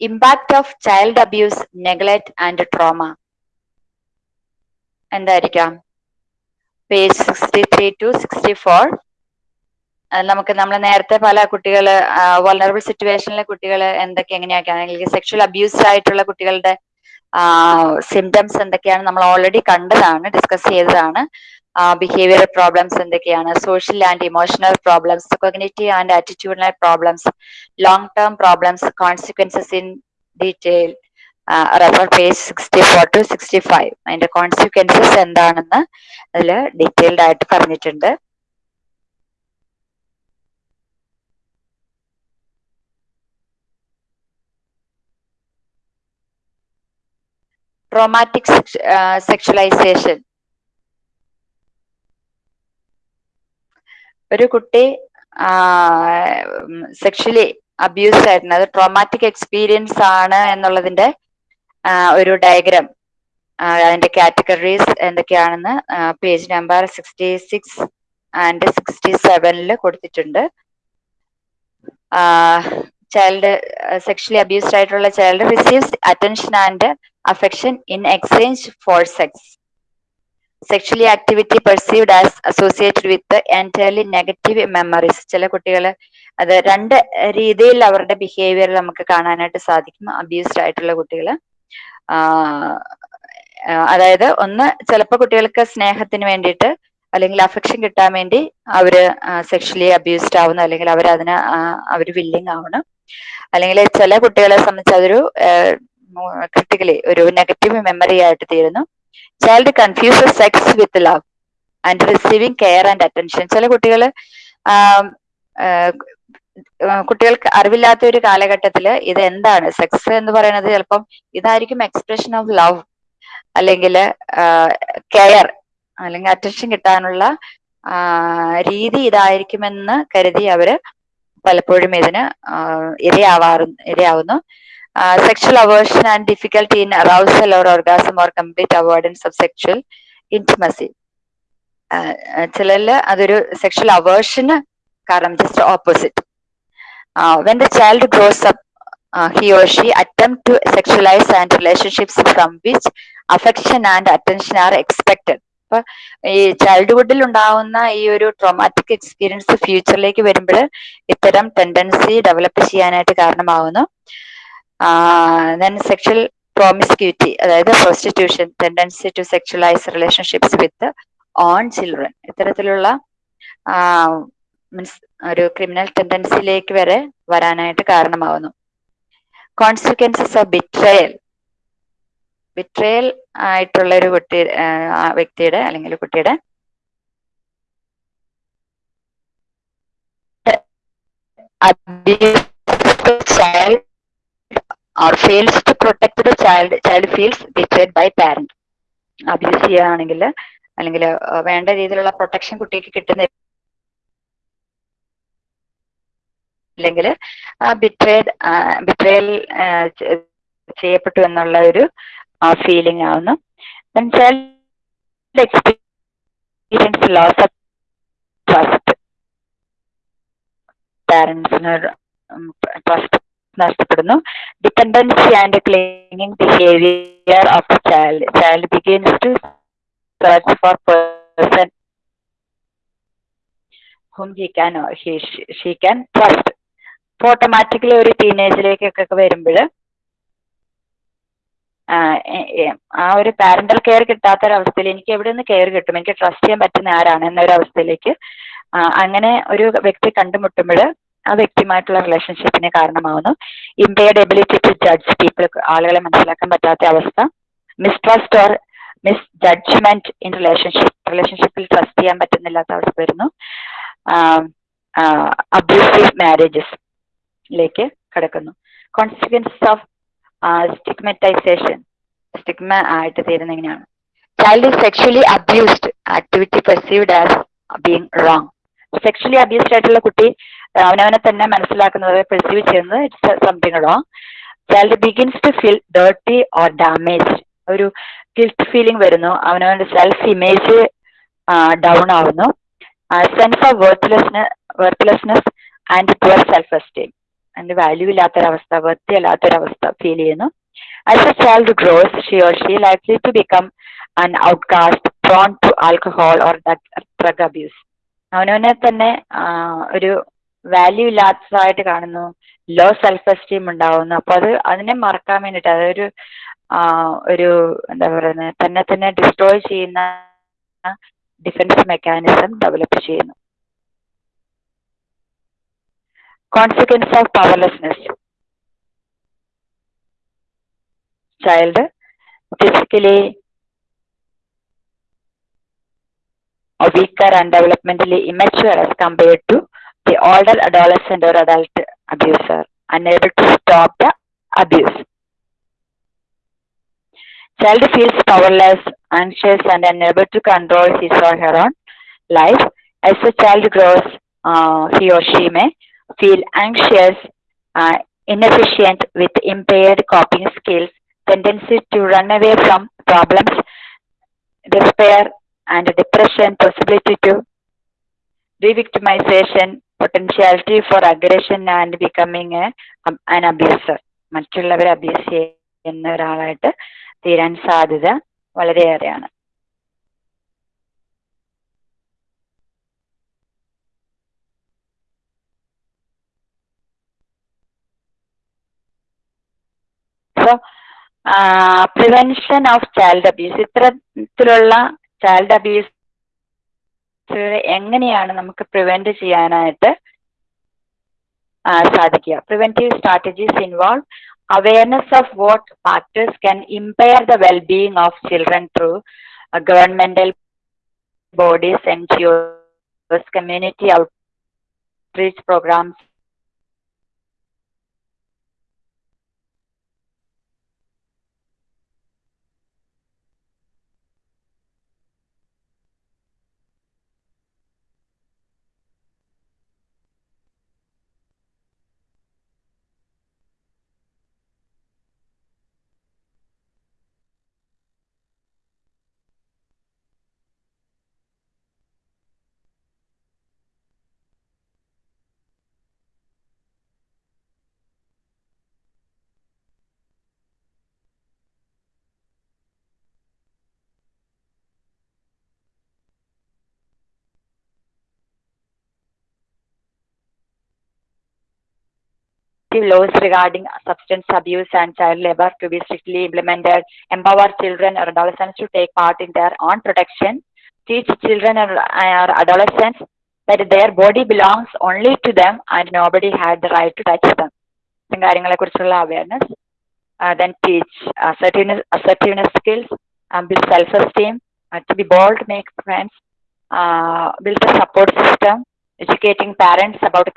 impact of child abuse neglect and trauma എന്തായിരിക്കാം? Page sixty three to sixty four നമുക്ക് നമ്മൾ നേരത്തെ പല കുട്ടികൾ വൾണറബിൾ സിറ്റുവേഷനിലെ കുട്ടികൾ എന്തൊക്കെ എങ്ങനെയൊക്കെയാണ് അല്ലെങ്കിൽ സെക്ഷൽ അബ്യൂസ്ഡ് ആയിട്ടുള്ള കുട്ടികളുടെ സിംറ്റംസ് എന്തൊക്കെയാണ് നമ്മൾ ഓൾറെഡി കണ്ടതാണ് ഡിസ്കസ് ചെയ്തതാണ്. ബിഹേവിയറൽ പ്രോബ്ലംസ് എന്തൊക്കെയാണ്? Social and emotional problems cognitive and attitudinal problems long term problems consequences in detail refer page sixty four to sixty five അതിന്റെ കോൺസിക്വൻസസ് എന്താണെന്ന് അതിൽ ഡീറ്റെയിൽഡ് ആയിട്ട് പറഞ്ഞിട്ടുണ്ട്. ട്രോമാറ്റിക് സെക്ഷലൈസേഷൻ ഒരു കുട്ടി സെക്ഷലി അബ്യൂസ് ആയിരുന്നു. അത് ട്രോമാറ്റിക് എക്സ്പീരിയൻസ് ആണ് എന്നുള്ളതിന്റെ ഒരു ഡയഗ്രാം അതിന്റെ കാറ്റഗറീസ് എന്തൊക്കെയാണെന്ന് page number sixty six and sixty സെവനിൽ കൊടുത്തിട്ടുണ്ട്. ചൈൽഡ് സെക്ഷലി അബ്യൂസ്ഡ് ആയിട്ടുള്ള child receives attention and affection in exchange for sex sexually activity perceived as associated with entirely negative memories ചില കുട്ടികൾ അത് രണ്ട് രീതിയിൽ അവരുടെ ബിഹേവിയർ നമുക്ക് കാണാനായിട്ട് സാധിക്കും അബ്യൂസ്ഡ് ആയിട്ടുള്ള കുട്ടികൾ അതായത് ഒന്ന് ചിലപ്പോൾ കുട്ടികൾക്ക് സ്നേഹത്തിന് വേണ്ടിയിട്ട് അല്ലെങ്കിൽ അഫെക്ഷൻ കിട്ടാൻ വേണ്ടി അവർ സെക്ഷലി അബ്യൂസ്ഡ് ആവുന്നു. അല്ലെങ്കിൽ അവർ അതിന് അവർ വില്ലിങ് ആവണം. അല്ലെങ്കിൽ ചില കുട്ടികളെ സംബന്ധിച്ച് അതൊരു ക്രിട്ടിക്കലി ഒരു നെഗറ്റീവ് മെമ്മറി ആയിട്ട് തീരുന്നു. Child confuse sex with love and receiving care and attention ചില കുട്ടികൾ കുട്ടികൾക്ക് അറിവില്ലാത്ത ഒരു കാലഘട്ടത്തിൽ ഇത് എന്താണ് സെക്സ് എന്ന് പറയുന്നത് ചിലപ്പം ഇതായിരിക്കും എക്സ്പ്രഷൻ ഓഫ് ലവ് അല്ലെങ്കിൽ കെയർ അല്ലെങ്കിൽ അറ്റൻഷൻ കിട്ടാനുള്ള രീതി ഇതായിരിക്കുമെന്ന് കരുതി അവർ പലപ്പോഴും ഇതിന് ഇരയാവാറു ഇരയാവുന്നു. Sexual aversion and difficulty in arousal or orgasm or complete avoidance of sexual intimacy. ചിലരിൽ അതൊരു സെക്ഷൽ അവേർഷന് കാരണം just opposite when the child grows up he or she attempt to sexualize and relationships from which affection and attention are expected. അപ്പൊ ഈ ചൈൽഡ്ഹുഡിൽ ഉണ്ടാവുന്ന ഈ ഒരു traumatic experience ഫ്യൂച്ചറിലേക്ക് വരുമ്പോൾ ഇത്തരം ടെൻഡൻസി ഡെവലപ്പ് ചെയ്യാനായിട്ട് കാരണമാവുന്നു. ദെൻ സെക്ഷൽ പ്രോമിസ്ക്യൂറ്റി അതായത് prostitution tendency to sexualise relationships with own children ഇത്തരത്തിലുള്ള മീൻസ് ഒരു ക്രിമിനൽ ടെൻഡൻസിയിലേക്ക് വരെ വരാനായിട്ട് കാരണമാവുന്നു. കോൺസിക്വൻസസ് ഓഫ് ബിട്രയൽ ബിട്രയൽ ആയിട്ടുള്ള ഒരു കുട്ടി വ്യക്തിയുടെ അല്ലെങ്കിൽ കുട്ടിയുടെ child or fails to protect the child child feels betrayed by parent. Abuse ചെയ്യുകയാണെങ്കിൽ അല്ലെങ്കിൽ വേണ്ട രീതിയിലുള്ള പ്രൊട്ടക്ഷൻ കുട്ടിക്ക് കിട്ടുന്ന അല്ലെങ്കിൽ ബിട്രേഡ് ബിട്രേൽ ചെയ്യപ്പെട്ടു എന്നുള്ള ഒരു ഫീലിംഗ് ആവുന്നു. Child experience loss of trust പാരൻസിന് trust നഷ്ടപ്പെടുന്നു. Dependency and clinging behaviour of child child begins to search for person whom he can she can trust അപ്പോൾ ഓട്ടോമാറ്റിക്കലി ഒരു ടീനേജിലേക്കൊക്കെ വരുമ്പോൾ ആ ഒരു പാരന്റൽ കെയർ കിട്ടാത്ത ഒരു അവസ്ഥയിൽ എനിക്ക് എവിടെ നിന്ന് കെയർ കിട്ടും എനിക്ക് ട്രസ്റ്റ് ചെയ്യാൻ പറ്റുന്ന ആരാണ് എന്നൊരവസ്ഥയിലേക്ക് അങ്ങനെ ഒരു വ്യക്തി കണ്ടുമുട്ടുമ്പോൾ ആ വ്യക്തിയുമായിട്ടുള്ള റിലേഷൻഷിപ്പിന് കാരണമാവുന്നു. Impaired ability to judge people ആളുകളെ മനസ്സിലാക്കാൻ പറ്റാത്ത അവസ്ഥ. Mistrust or misjudgement in relationship റിലേഷൻഷിപ്പിൽ ട്രസ്റ്റ് ചെയ്യാൻ പറ്റുന്നില്ലാത്ത അവസ്ഥ വരുന്നു. അബ്യൂസീവ് മാരേജസ് ലേക്ക് കടക്കുന്നു. കോൺസിക്വൻസസ് ഓഫ് സ്റ്റിഗ്മറ്റൈസേഷൻ സ്റ്റിഗ്മ ആയിട്ട് തീരുന്ന എങ്ങനെയാണ്? Child is sexually abused activity perceived as being wrong sexually abused ആയിട്ടുള്ള കുട്ടി അവനവനെ തന്നെ മനസ്സിലാക്കുന്നത് പെർസീവ് ചെയ്യുന്നത് it's something wrong child begins to feel dirty or damage ഒരു ഗിൽറ്റ് ഫീലിംഗ് വരുന്നു. അവനവന്റെ സെൽഫ് ഇമേജ് ഡൗൺ ആവുന്നു. Sense of worthlessness worthlessness and poor self esteem അതിന്റെ വാല്യൂ ഇല്ലാത്തൊരവസ്ഥ വൃത്തി അല്ലാത്തൊരവസ്ഥ ഫീൽ ചെയ്യുന്നു. As a child grows she or she likely to become an outcast prone to alcohol or drug abuse അവനവനെ തന്നെ ഒരു value ഇല്ലാത്തതായിട്ട് കാണുന്നു. ലോ സെൽഫ് എസ്റ്റീം ഉണ്ടാവുന്നു. അപ്പൊ അത് അതിനെ മറക്കാൻ വേണ്ടിയിട്ട് അതൊരു ഒരു എന്താ പറയുന്നത് തന്നെ തന്നെ ഡിസ്ട്രോയ് ചെയ്യുന്ന ഡിഫൻസ് മെക്കാനിസം ഡെവലപ്പ് ചെയ്യുന്നു. Consequence of powerlessness child physically weaker and developmentally immature as compared to the older adolescent or adult abuser, unable to stop the abuse. Child feels powerless, anxious, and unable to control his or her own life. As the child grows, uh, he or she may feel anxious, uh, inefficient with impaired coping skills, tendency to run away from problems, despair and depression, possibility to re-victimization, potentiality for aggression and becoming a, an abuser. മറ്റുള്ളവരെ abuse ചെയ്യുന്ന ഒരാളായിട്ട് തീരാൻ സാധ്യത വളരെയേറെയാണ് so prevention of child abuse ഇത്തരത്തിലുള്ള child abuse എങ്ങനെയാണ് നമുക്ക് prevent ചെയ്യാനായിട്ട് സാധിക്കുക. Preventive strategies involve awareness of what factors can impair the wellbeing of children through governmental bodies N G Os community outreach programmes laws regarding substance abuse and child labor to be strictly implemented, empower children or adolescents to take part in their own protection, teach children or, or adolescents that their body belongs only to them and nobody had the right to touch them. ഇത്തരം കാര്യങ്ങളെ കുറിച്ചുള്ള awareness then teach assertiveness, assertiveness skills, um, build self-esteem, uh, to be bold, make friends, uh, build a support system, educating parents about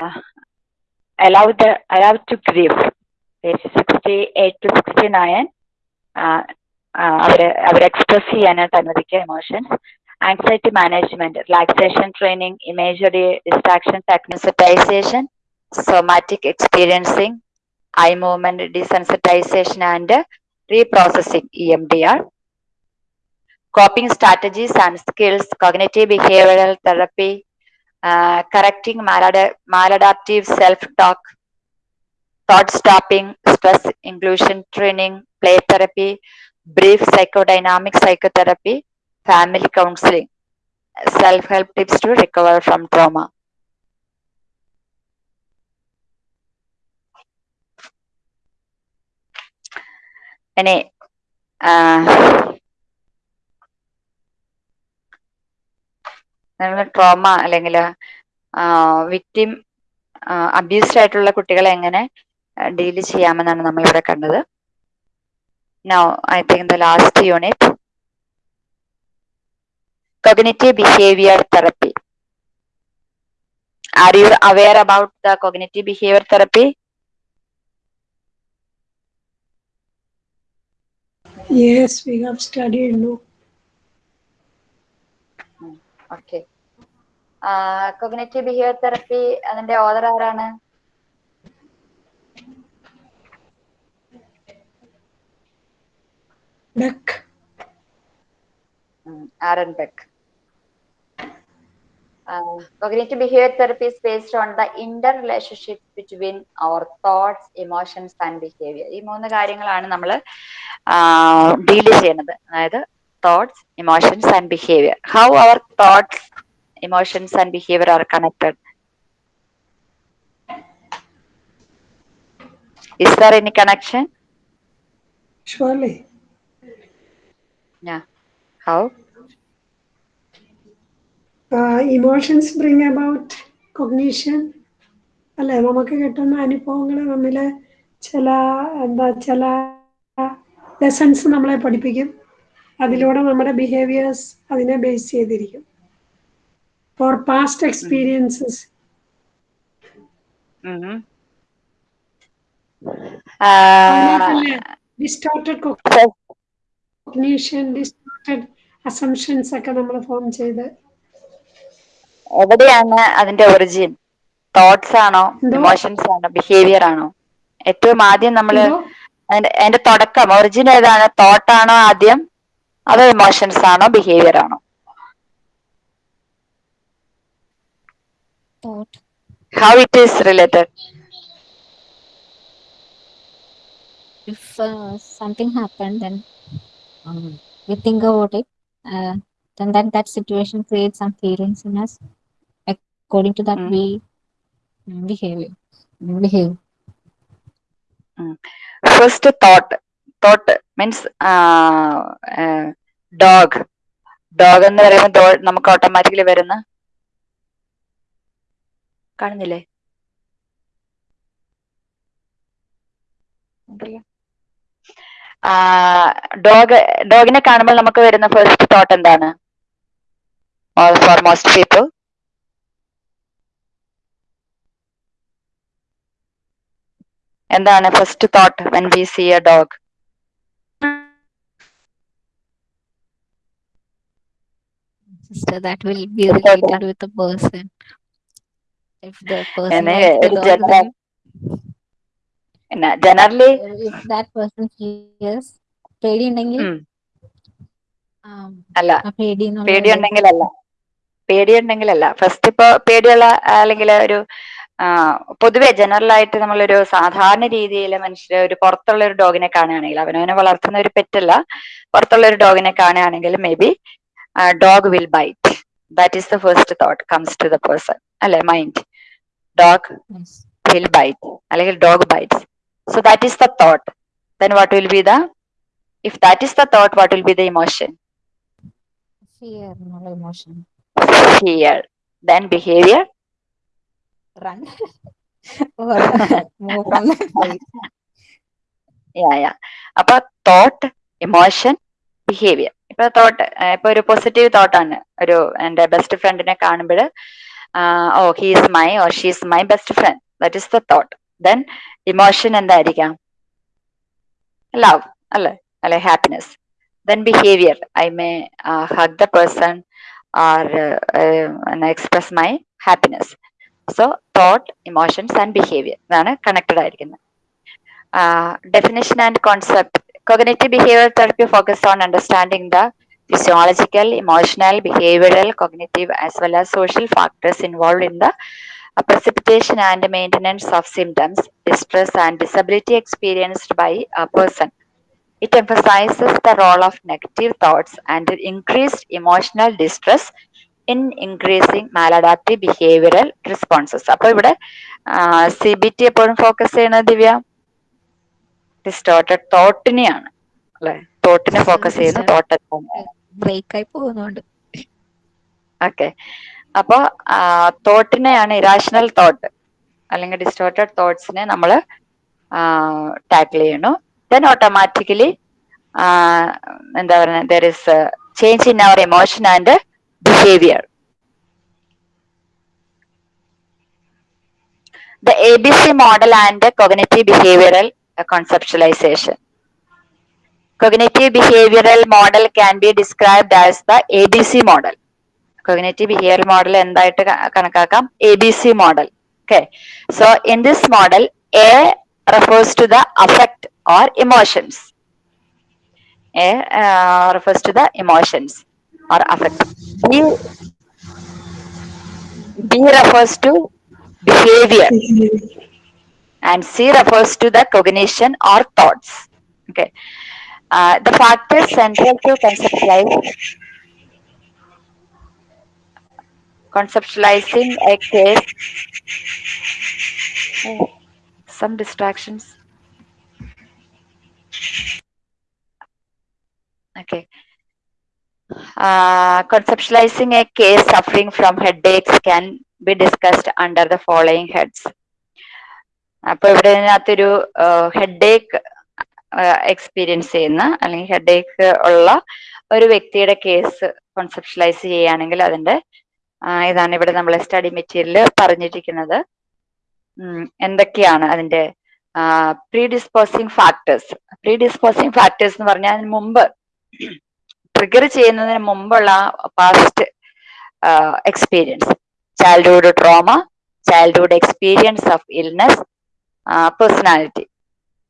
uh, allow the allow to grieve. Page 68 to 69 uh, uh, അവരെ അവരെ express ചെയ്യാനായിട്ട് അനുവദിക്കുക emotions anxiety management relaxation training imagery distraction desensitisation somatic experiencing eye movement desensitisation and reprocessing E M D R coping strategies and skills, cognitive behavioral therapy, correcting malad- maladaptive self-talk, thought stopping, stress inclusion training, play therapy, brief psychodynamic psychotherapy, family counseling, self-help tips to recover from trauma. ഇനി നമ്മൾ trauma അല്ലെങ്കിൽ victim abused ആയിട്ടുള്ള കുട്ടികളെ എങ്ങനെ deal ചെയ്യാമെന്നാണ് നമ്മൾ ഇവിടെ കണ്ടത്. No I think the last unit cognitive behaviour therapy are you aware about the cognitive behaviour therapy Yes, we have studied, look. Okay cognitive behaviour therapy അതിന്റെ ഓദർ ആരാണ്? Cognitive behaviour therapy is based on the interrelationship between our thoughts emotions and behaviour ഈ മൂന്ന് കാര്യങ്ങളാണ് നമ്മൾ deal ചെയ്യുന്നത്. അതായത് thoughts emotions, and behavior. How our thoughts, emotions and behavior are connected. Is there any connection? Surely. Yeah. How? Uh, emotions bring about cognition. അല്ലെ നമുക്ക് കിട്ടുന്ന അനുഭവങ്ങൾ തമ്മിൽ ചില എന്താ ചില ലെസൺസ് നമ്മളെ പഠിപ്പിക്കും അതിലൂടെ നമ്മുടെ ബിഹേവിയേഴ്സ് അതിനെ ബേസ് ചെയ്തിരിക്കും. For past experiences distorted cognition distorted assumptions ഒക്കെ നമ്മൾ ഫോം ചെയ്ത്. എവിടെയാണ് അതിന്റെ ഒറിജിൻ തോട്ട്സ് ആണോ? ഇമോഷൻസ് ആണോ? ബിഹേവിയർ ആണോ? ഏറ്റവും ആദ്യം നമ്മൾ അതിന്റെ അതിന്റെ തുടക്കം. ഒറിജിൻ ഏതാണ്? തോട്ട് ആണോ ആദ്യം? അതോ ഇമോഷൻസ് ആണോ ബിഹേവിയർ ആണോ thought how it is related if uh, something happened then um, we think about it uh, then that that situation creates some feelings in us according to that Mm. we mm, behave behave first thought thought means dog dog എന്ന് പറയുമ്പോൾ നമുക്ക് automatically വരുന്ന കാണുന്നില്ലേ? Dog ഡോഗിനെ കാണുമ്പോൾ നമുക്ക് വരുന്ന first thought എന്താണ്? For most people എന്താണ് first thought when we see a dog sister that will be related with the person. If the person and, generally if that person feels പേടി ഉണ്ടെങ്കിൽ um, അല്ല ആ പേടി എന്നുള്ള പേടി ഒരു- ഉണ്ടെങ്കിലല്ല പേടി ഉണ്ടെങ്കിലല്ല ഫസ്റ്റ് ഇപ്പോ പേടിയുള്ള അല്ലെങ്കിൽ ഒരു പൊതുവെ ജനറൽ ആയിട്ട് നമ്മളൊരു സാധാരണ രീതിയിൽ മനുഷ്യര് ഒരു പുറത്തുള്ള ഒരു ഡോഗിനെ കാണുകയാണെങ്കിൽ അവനവനെ വളർത്തുന്ന ഒരു പെറ്റല്ല പുറത്തുള്ള ഒരു ഡോഗിനെ കാണുകയാണെങ്കിൽ maybe uh, dog will bite. That is the first thought comes to the person. alle mind? Dog yes. will bite. alle dog bites. So that is the thought. Then what will be the if that is the thought what will be the emotion? Fear not emotion. Fear. Then behavior? Run. Or move from yeah yeah. About thought emotion behaviour ഇപ്പൊ thought ഇപ്പൊ ഒരു positive തോട്ടാണ് ഒരു എന്റെ best ഫ്രണ്ടിനെ കാണുമ്പോൾ ഓ he's my or she's my best friend that is the thought then emotion എന്തായിരിക്കാം? Love അല്ലെ? അല്ലെ happiness then behaviour I may hug the person or express my happiness so thought emotions and behaviour ഇതാണ് connected ആയിരിക്കുന്നത്. Definition and concept. Cognitive behavioral therapy focus on understanding the physiological, emotional, behavioral, cognitive, as well as social factors involved in the uh, precipitation and maintenance of symptoms, distress, and disability experienced by a person. It emphasizes the role of negative thoughts and increased emotional distress in increasing maladaptive behavioral responses. അപ്പോൾ ഇവിടെ C B T എപ്പോഴും focus ദിവ്യ distorted തോട്ടിനെയാണ്. അല്ലെ? തോട്ടിനെ focus ചെയ്യുന്ന thought break ആയി പോകുന്നുണ്ട്. ഓക്കെ അപ്പൊ തോട്ടിനെയാണ് ഇറാഷണൽ തോട്ട് അല്ലെങ്കിൽ ഡിസ്റ്റോർട്ടഡ് തോട്ട്സിനെ നമ്മൾ ടാക്കിൾ ചെയ്യണു ദെൻ ഓട്ടോമാറ്റിക്കലി എന്താ പറയുക there is change in our emotion and behaviour the ABC model and cognitive behavioral conceptualization. Cognitive behavioral model can be described as the ABC model. Cognitive behavioral model എന്തായിട്ട് ക- കണക്കാക്കാം ABC model. Okay. So in this model, A refers to the affect or emotions. A uh, refers to the emotions or affect. B, B refers to behavior and C refers to the cognition or thoughts. Okay. Uh, the factors central to conceptualize conceptualizing a case. Oh, some distractions. Okay. Uh, conceptualizing a case suffering from headaches can be discussed under the following heads. അപ്പൊ ഇവിടെ ഇതിനകത്തൊരു headache experience ചെയ്യുന്ന അല്ലെങ്കിൽ headache ഉള്ള ഒരു വ്യക്തിയുടെ case കോൺസെപ്ഷലൈസ് ചെയ്യുകയാണെങ്കിൽ അതിന്റെ ഇതാണ് ഇവിടെ നമ്മൾ സ്റ്റഡി മെറ്റീരിയൽ പറഞ്ഞിരിക്കുന്നത്. എന്തൊക്കെയാണ് അതിന്റെ predisposing factors predisposing factors എന്ന് പറഞ്ഞാൽ മുമ്പ് ട്രിഗർ ചെയ്യുന്നതിന് മുമ്പുള്ള past experience childhood trauma childhood experience of illness personality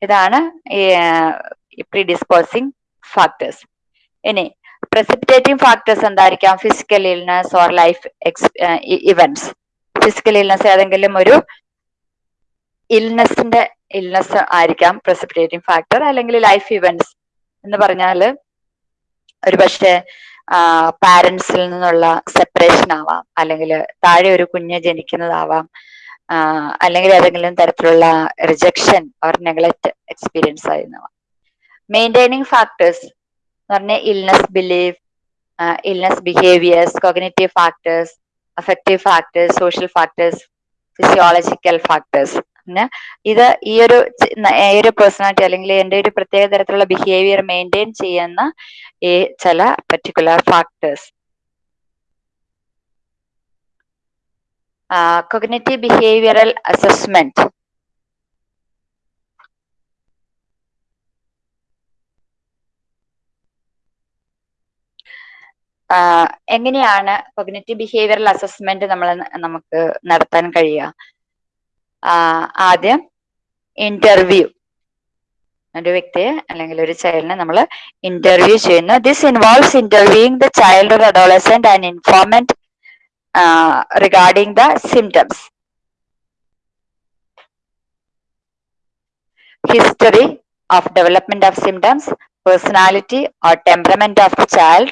ഇതാണ് പ്രീ ഡിസ്പോസിങ് ഫാക്ടേഴ്സ് ഇനി പ്രസിപ്പിറ്റേറ്റിംഗ് ഫാക്ടേഴ്സ് എന്തായിരിക്കാം? Physical illness or life events physical illness ഏതെങ്കിലും ഒരു ഇൽനെസിന്റെ ഇൽനസ് ആയിരിക്കാം പ്രസിപ്പിറ്റേറ്റിംഗ് ഫാക്ടർ അല്ലെങ്കിൽ ലൈഫ് ഇവന്റ്സ് എന്ന് പറഞ്ഞാൽ ഒരു പക്ഷേ പാരന്റ്സിൽ നിന്നുള്ള സെപ്പറേഷൻ ആവാം അല്ലെങ്കിൽ താഴെ ഒരു കുഞ്ഞ് ജനിക്കുന്നതാവാം. അല്ലെങ്കിൽ ഏതെങ്കിലും തരത്തിലുള്ള റിജക്ഷൻ ഓർ നെഗ്ലക്ട് എക്സ്പീരിയൻസ് ആയിരുന്നവ. മെയിന്റൈനിങ് ഫാക്ടേഴ്സ് എന്ന് പറഞ്ഞാൽ illness belief illness behaviours cognitive factors affective factors social factors physiological factors പിന്നെ ഇത് ഈ ഒരു ഈ ഒരു പേഴ്സണാലിറ്റി അല്ലെങ്കിൽ എന്റെ ഒരു പ്രത്യേക തരത്തിലുള്ള ബിഹേവിയർ മെയിന്റെയിൻ ചെയ്യുന്ന ഈ ചില particular factors cognitive behavioural assessment എങ്ങനെയാണ് കൊഗ്നറ്റീവ് ബിഹേവിയറൽ അസസ്മെന്റ് നമ്മൾ നമുക്ക് നടത്താൻ കഴിയുക? ആദ്യം ഇന്റർവ്യൂ ഒരു വ്യക്തിയെ അല്ലെങ്കിൽ ഒരു ചൈൽഡിനെ നമ്മൾ ഇന്റർവ്യൂ ചെയ്യുന്നു. This involves interviewing the child adolescent and informant Regarding the symptoms history of development of symptoms, personality or temperament of the child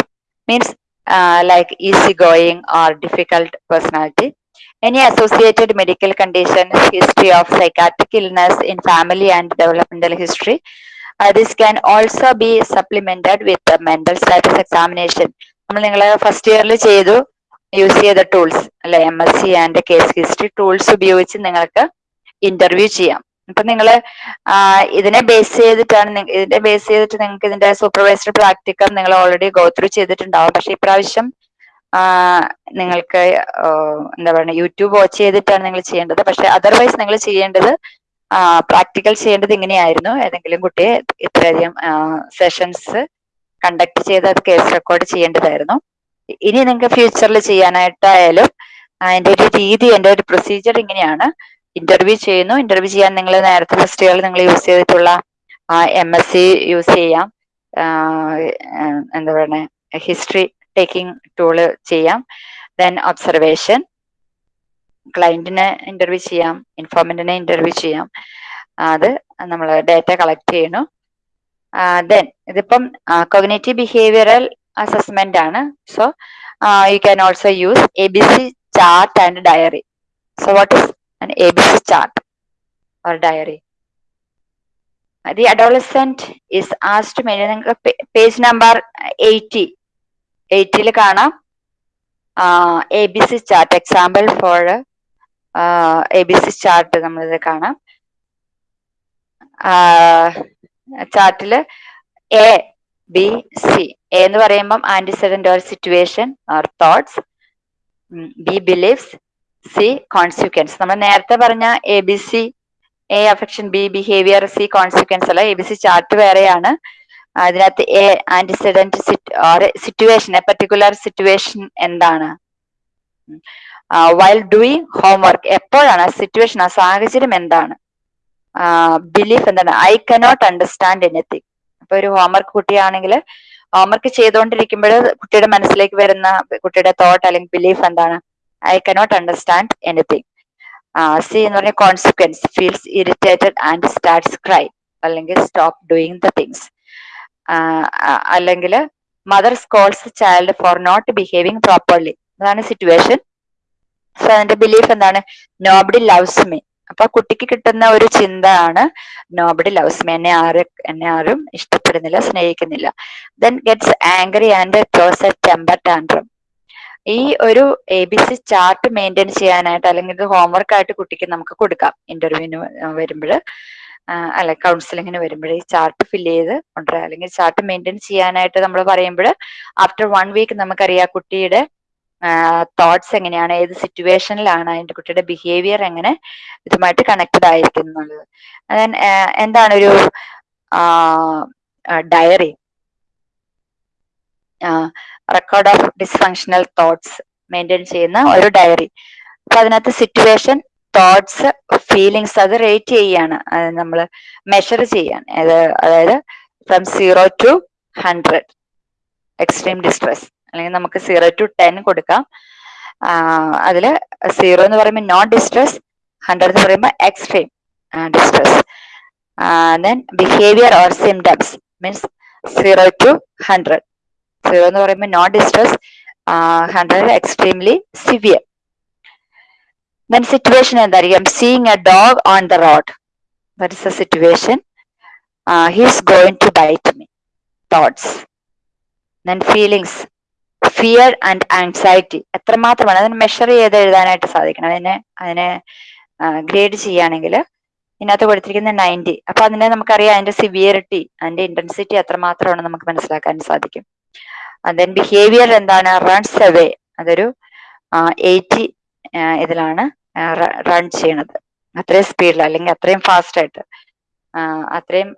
means uh, like easygoing or difficult personality. Any associated medical conditions, history of psychiatric illness in family and developmental history. Uh, this can also be supplemented with the mental status examination. നമ്മൾ നിങ്ങൾ first ഇയറിൽ ചെയ്തു use ചെയ്ത tools അല്ലെ M S C and case history tools ഉപയോഗിച്ച് നിങ്ങൾക്ക് interview ചെയ്യാം. അപ്പൊ നിങ്ങൾ ഇതിനെ ബേസ് ചെയ്തിട്ടാണ് ഇതിനെ ബേസ് ചെയ്തിട്ട് നിങ്ങൾക്ക് ഇതിന്റെ സൂപ്പർവൈസർ പ്രാക്ടിക്കൽ നിങ്ങൾ ഓൾറെഡി ഗോ ത്രൂ ചെയ്തിട്ടുണ്ടാവും. പക്ഷെ ഇപ്രാവശ്യം നിങ്ങൾക്ക് എന്താ പറയുക യൂട്യൂബ് വാച്ച് ചെയ്തിട്ടാണ് നിങ്ങൾ ചെയ്യേണ്ടത്. പക്ഷെ അതർവൈസ് നിങ്ങൾ ചെയ്യേണ്ടത് പ്രാക്ടിക്കൽ ചെയ്യേണ്ടത് ഇങ്ങനെയായിരുന്നു. ഏതെങ്കിലും കുട്ടിയെ ഇത്രയധികം സെഷൻസ് കണ്ടക്ട് ചെയ്ത് അത് കേസ് റെക്കോർഡ് ചെയ്യേണ്ടതായിരുന്നു. ഇനി നിങ്ങൾക്ക് ഫ്യൂച്ചറിൽ ചെയ്യാനായിട്ടായാലും അതിന്റെ ഒരു രീതി എന്റെ ഒരു പ്രൊസീജിയർ ഇങ്ങനെയാണ്. ഇന്റർവ്യൂ ചെയ്യുന്നു. ഇന്റർവ്യൂ ചെയ്യാൻ നിങ്ങൾ നേരത്തെ ഫസ്റ്റ് ഇയറിൽ നിങ്ങൾ യൂസ് ചെയ്തിട്ടുള്ള എം എസ് സി യൂസ് ചെയ്യാം. എന്താ പറയണേ? ഹിസ്റ്ററി ടേക്കിംഗ് ടൂൾ ചെയ്യാം. ദെൻ ഒബ്സർവേഷൻ ക്ലയന്റിനെ ഇന്റർവ്യൂ ചെയ്യാം. ഇൻഫോർമന്റിനെ ഇന്റർവ്യൂ ചെയ്യാം. അത് നമ്മൾ ഡാറ്റ കളക്ട് ചെയ്യണം ദെൻ ഇതിപ്പം കൊഗ്നേറ്റീവ് ബിഹേവിയറൽ അസസ്മെന്റ് ആണ്. So you can also use A B C chart and diary so what is an ABC chart or diary. The adolescent is asked to maintain page number 80. 80 കാണാം. A B C chart example for A B C chart നമ്മളിത് കാണാം. ചാർട്ടിൽ A B C A എന്ന് പറയുമ്പം antecedent or situation or thoughts B beliefs C consequence നമ്മൾ നേരത്തെ പറഞ്ഞ A B C A affection B behaviour C consequence അല്ല. A B C chart വേറെയാണ്. അതിനകത്ത് A antecedent situation a particular situation എന്താണ്? While doing homework എപ്പോഴാണ് situation ആ സാഹചര്യം എന്താണ്? ബിലീഫ് എന്താണ്? ഐ കനോട്ട് അണ്ടർസ്റ്റാൻഡ് എനിത്തിങ് അപ്പൊ ഒരു ഹോംവർക്ക് കുട്ടിയാണെങ്കിൽ ഹോംവർക്ക് ചെയ്തുകൊണ്ടിരിക്കുമ്പോൾ കുട്ടിയുടെ മനസ്സിലേക്ക് വരുന്ന കുട്ടിയുടെ തോട്ട് അല്ലെങ്കിൽ ബിലീഫ് എന്താണ്? I cannot understand anything C എന്ന് പറഞ്ഞ consequence feels irritated and starts cry അല്ലെങ്കിൽ സ്റ്റോപ്പ് ഡൂയിങ് ദ തിങ്സ് അല്ലെങ്കിൽ mother scolds child for not behaving properly അതാണ് സിറ്റുവേഷൻ സോ അതിന്റെ ബിലീഫ് എന്താണ്? നോബഡി ലവ്സ് മീ അപ്പൊ ആ കുട്ടിക്ക് കിട്ടുന്ന ഒരു ചിന്ത ആണ് നോബഡി ലവ്സ് മീ എന്നെ ആര് എന്നെ ആരും ഇഷ്ടപ്പെടുന്നില്ല സ്നേഹിക്കുന്നില്ല. Then gets angry and throws a temper tantrum ഈ ഒരു A B C chart maintain ചെയ്യാനായിട്ട് അല്ലെങ്കിൽ ഇത് ഹോംവർക്ക് ആയിട്ട് കുട്ടിക്ക് നമുക്ക് കൊടുക്കാം. ഇന്റർവ്യൂവിന് വരുമ്പോൾ അല്ല കൗൺസിലിങ്ങിന് വരുമ്പോൾ ഈ ചാർട്ട് ഫില്ല് ചെയ്ത് കൊണ്ടുവരാം. അല്ലെങ്കിൽ ചാർട്ട് മെയിന്റെയിൻ ചെയ്യാനായിട്ട് നമ്മൾ പറയുമ്പോൾ ആഫ്റ്റർ വൺ വീക്ക് നമുക്കറിയാം കുട്ടിയുടെ തോട്ട്സ് എങ്ങനെയാണ് ഏത് സിറ്റുവേഷനിലാണ് എന്റെ കുട്ടിയുടെ ബിഹേവിയർ എങ്ങനെ ഇതുമായിട്ട് കണക്റ്റഡ് ആയിരിക്കും ദെൻ എന്താണ് ഒരു diary record of dysfunctional thoughts maintain ചെയ്യുന്ന ഒരു ഡയറി അപ്പൊ അതിനകത്ത് സിറ്റുവേഷൻ തോട്ട്സ് ഫീലിങ്സ് അത് റേറ്റ് ചെയ്യാണ്. നമ്മൾ മെഷർ ചെയ്യാൻ അതായത് from zero to hundred extreme distress അല്ലെങ്കിൽ നമുക്ക് സീറോ ടു ടെൻ കൊടുക്കാം. അതിൽ സീറോ എന്ന് പറയുമ്പോൾ നോൺ ഡിസ്ട്രസ് ഹൺഡ്രഡ് എന്ന് പറയുമ്പോൾ extreme distress then behaviour or symptoms means zero to hundred zero എന്ന് പറയുമ്പോൾ non distress hundred extremely severe then situation എന്തായിരിക്കും? Seeing a dog on the road that is a situation he's going to bite me thoughts then feelings fear and anxiety എത്രമാത്രമാണ്. അതിന് measure ചെയ്ത് എഴുതാനായിട്ട് സാധിക്കണം. അതിനെ അതിനെ grade ചെയ്യുകയാണെങ്കിൽ ഇതിനകത്ത് കൊടുത്തിരിക്കുന്ന നയന്റി അപ്പൊ അതിനെ നമുക്കറിയാം അതിന്റെ സിവിയറിറ്റി അതിന്റെ ഇന്റൻസിറ്റി എത്രമാത്രമാണ് നമുക്ക് മനസ്സിലാക്കാൻ സാധിക്കും. ദെൻ ബിഹേവിയർ എന്താണ്? റൺസ് അവേ അതൊരു എയ്റ്റി ഇതിലാണ് റൺ ചെയ്യണത്. അത്രയും സ്പീഡിൽ അല്ലെങ്കിൽ അത്രയും ഫാസ്റ്റ് ആയിട്ട്. അത്രയും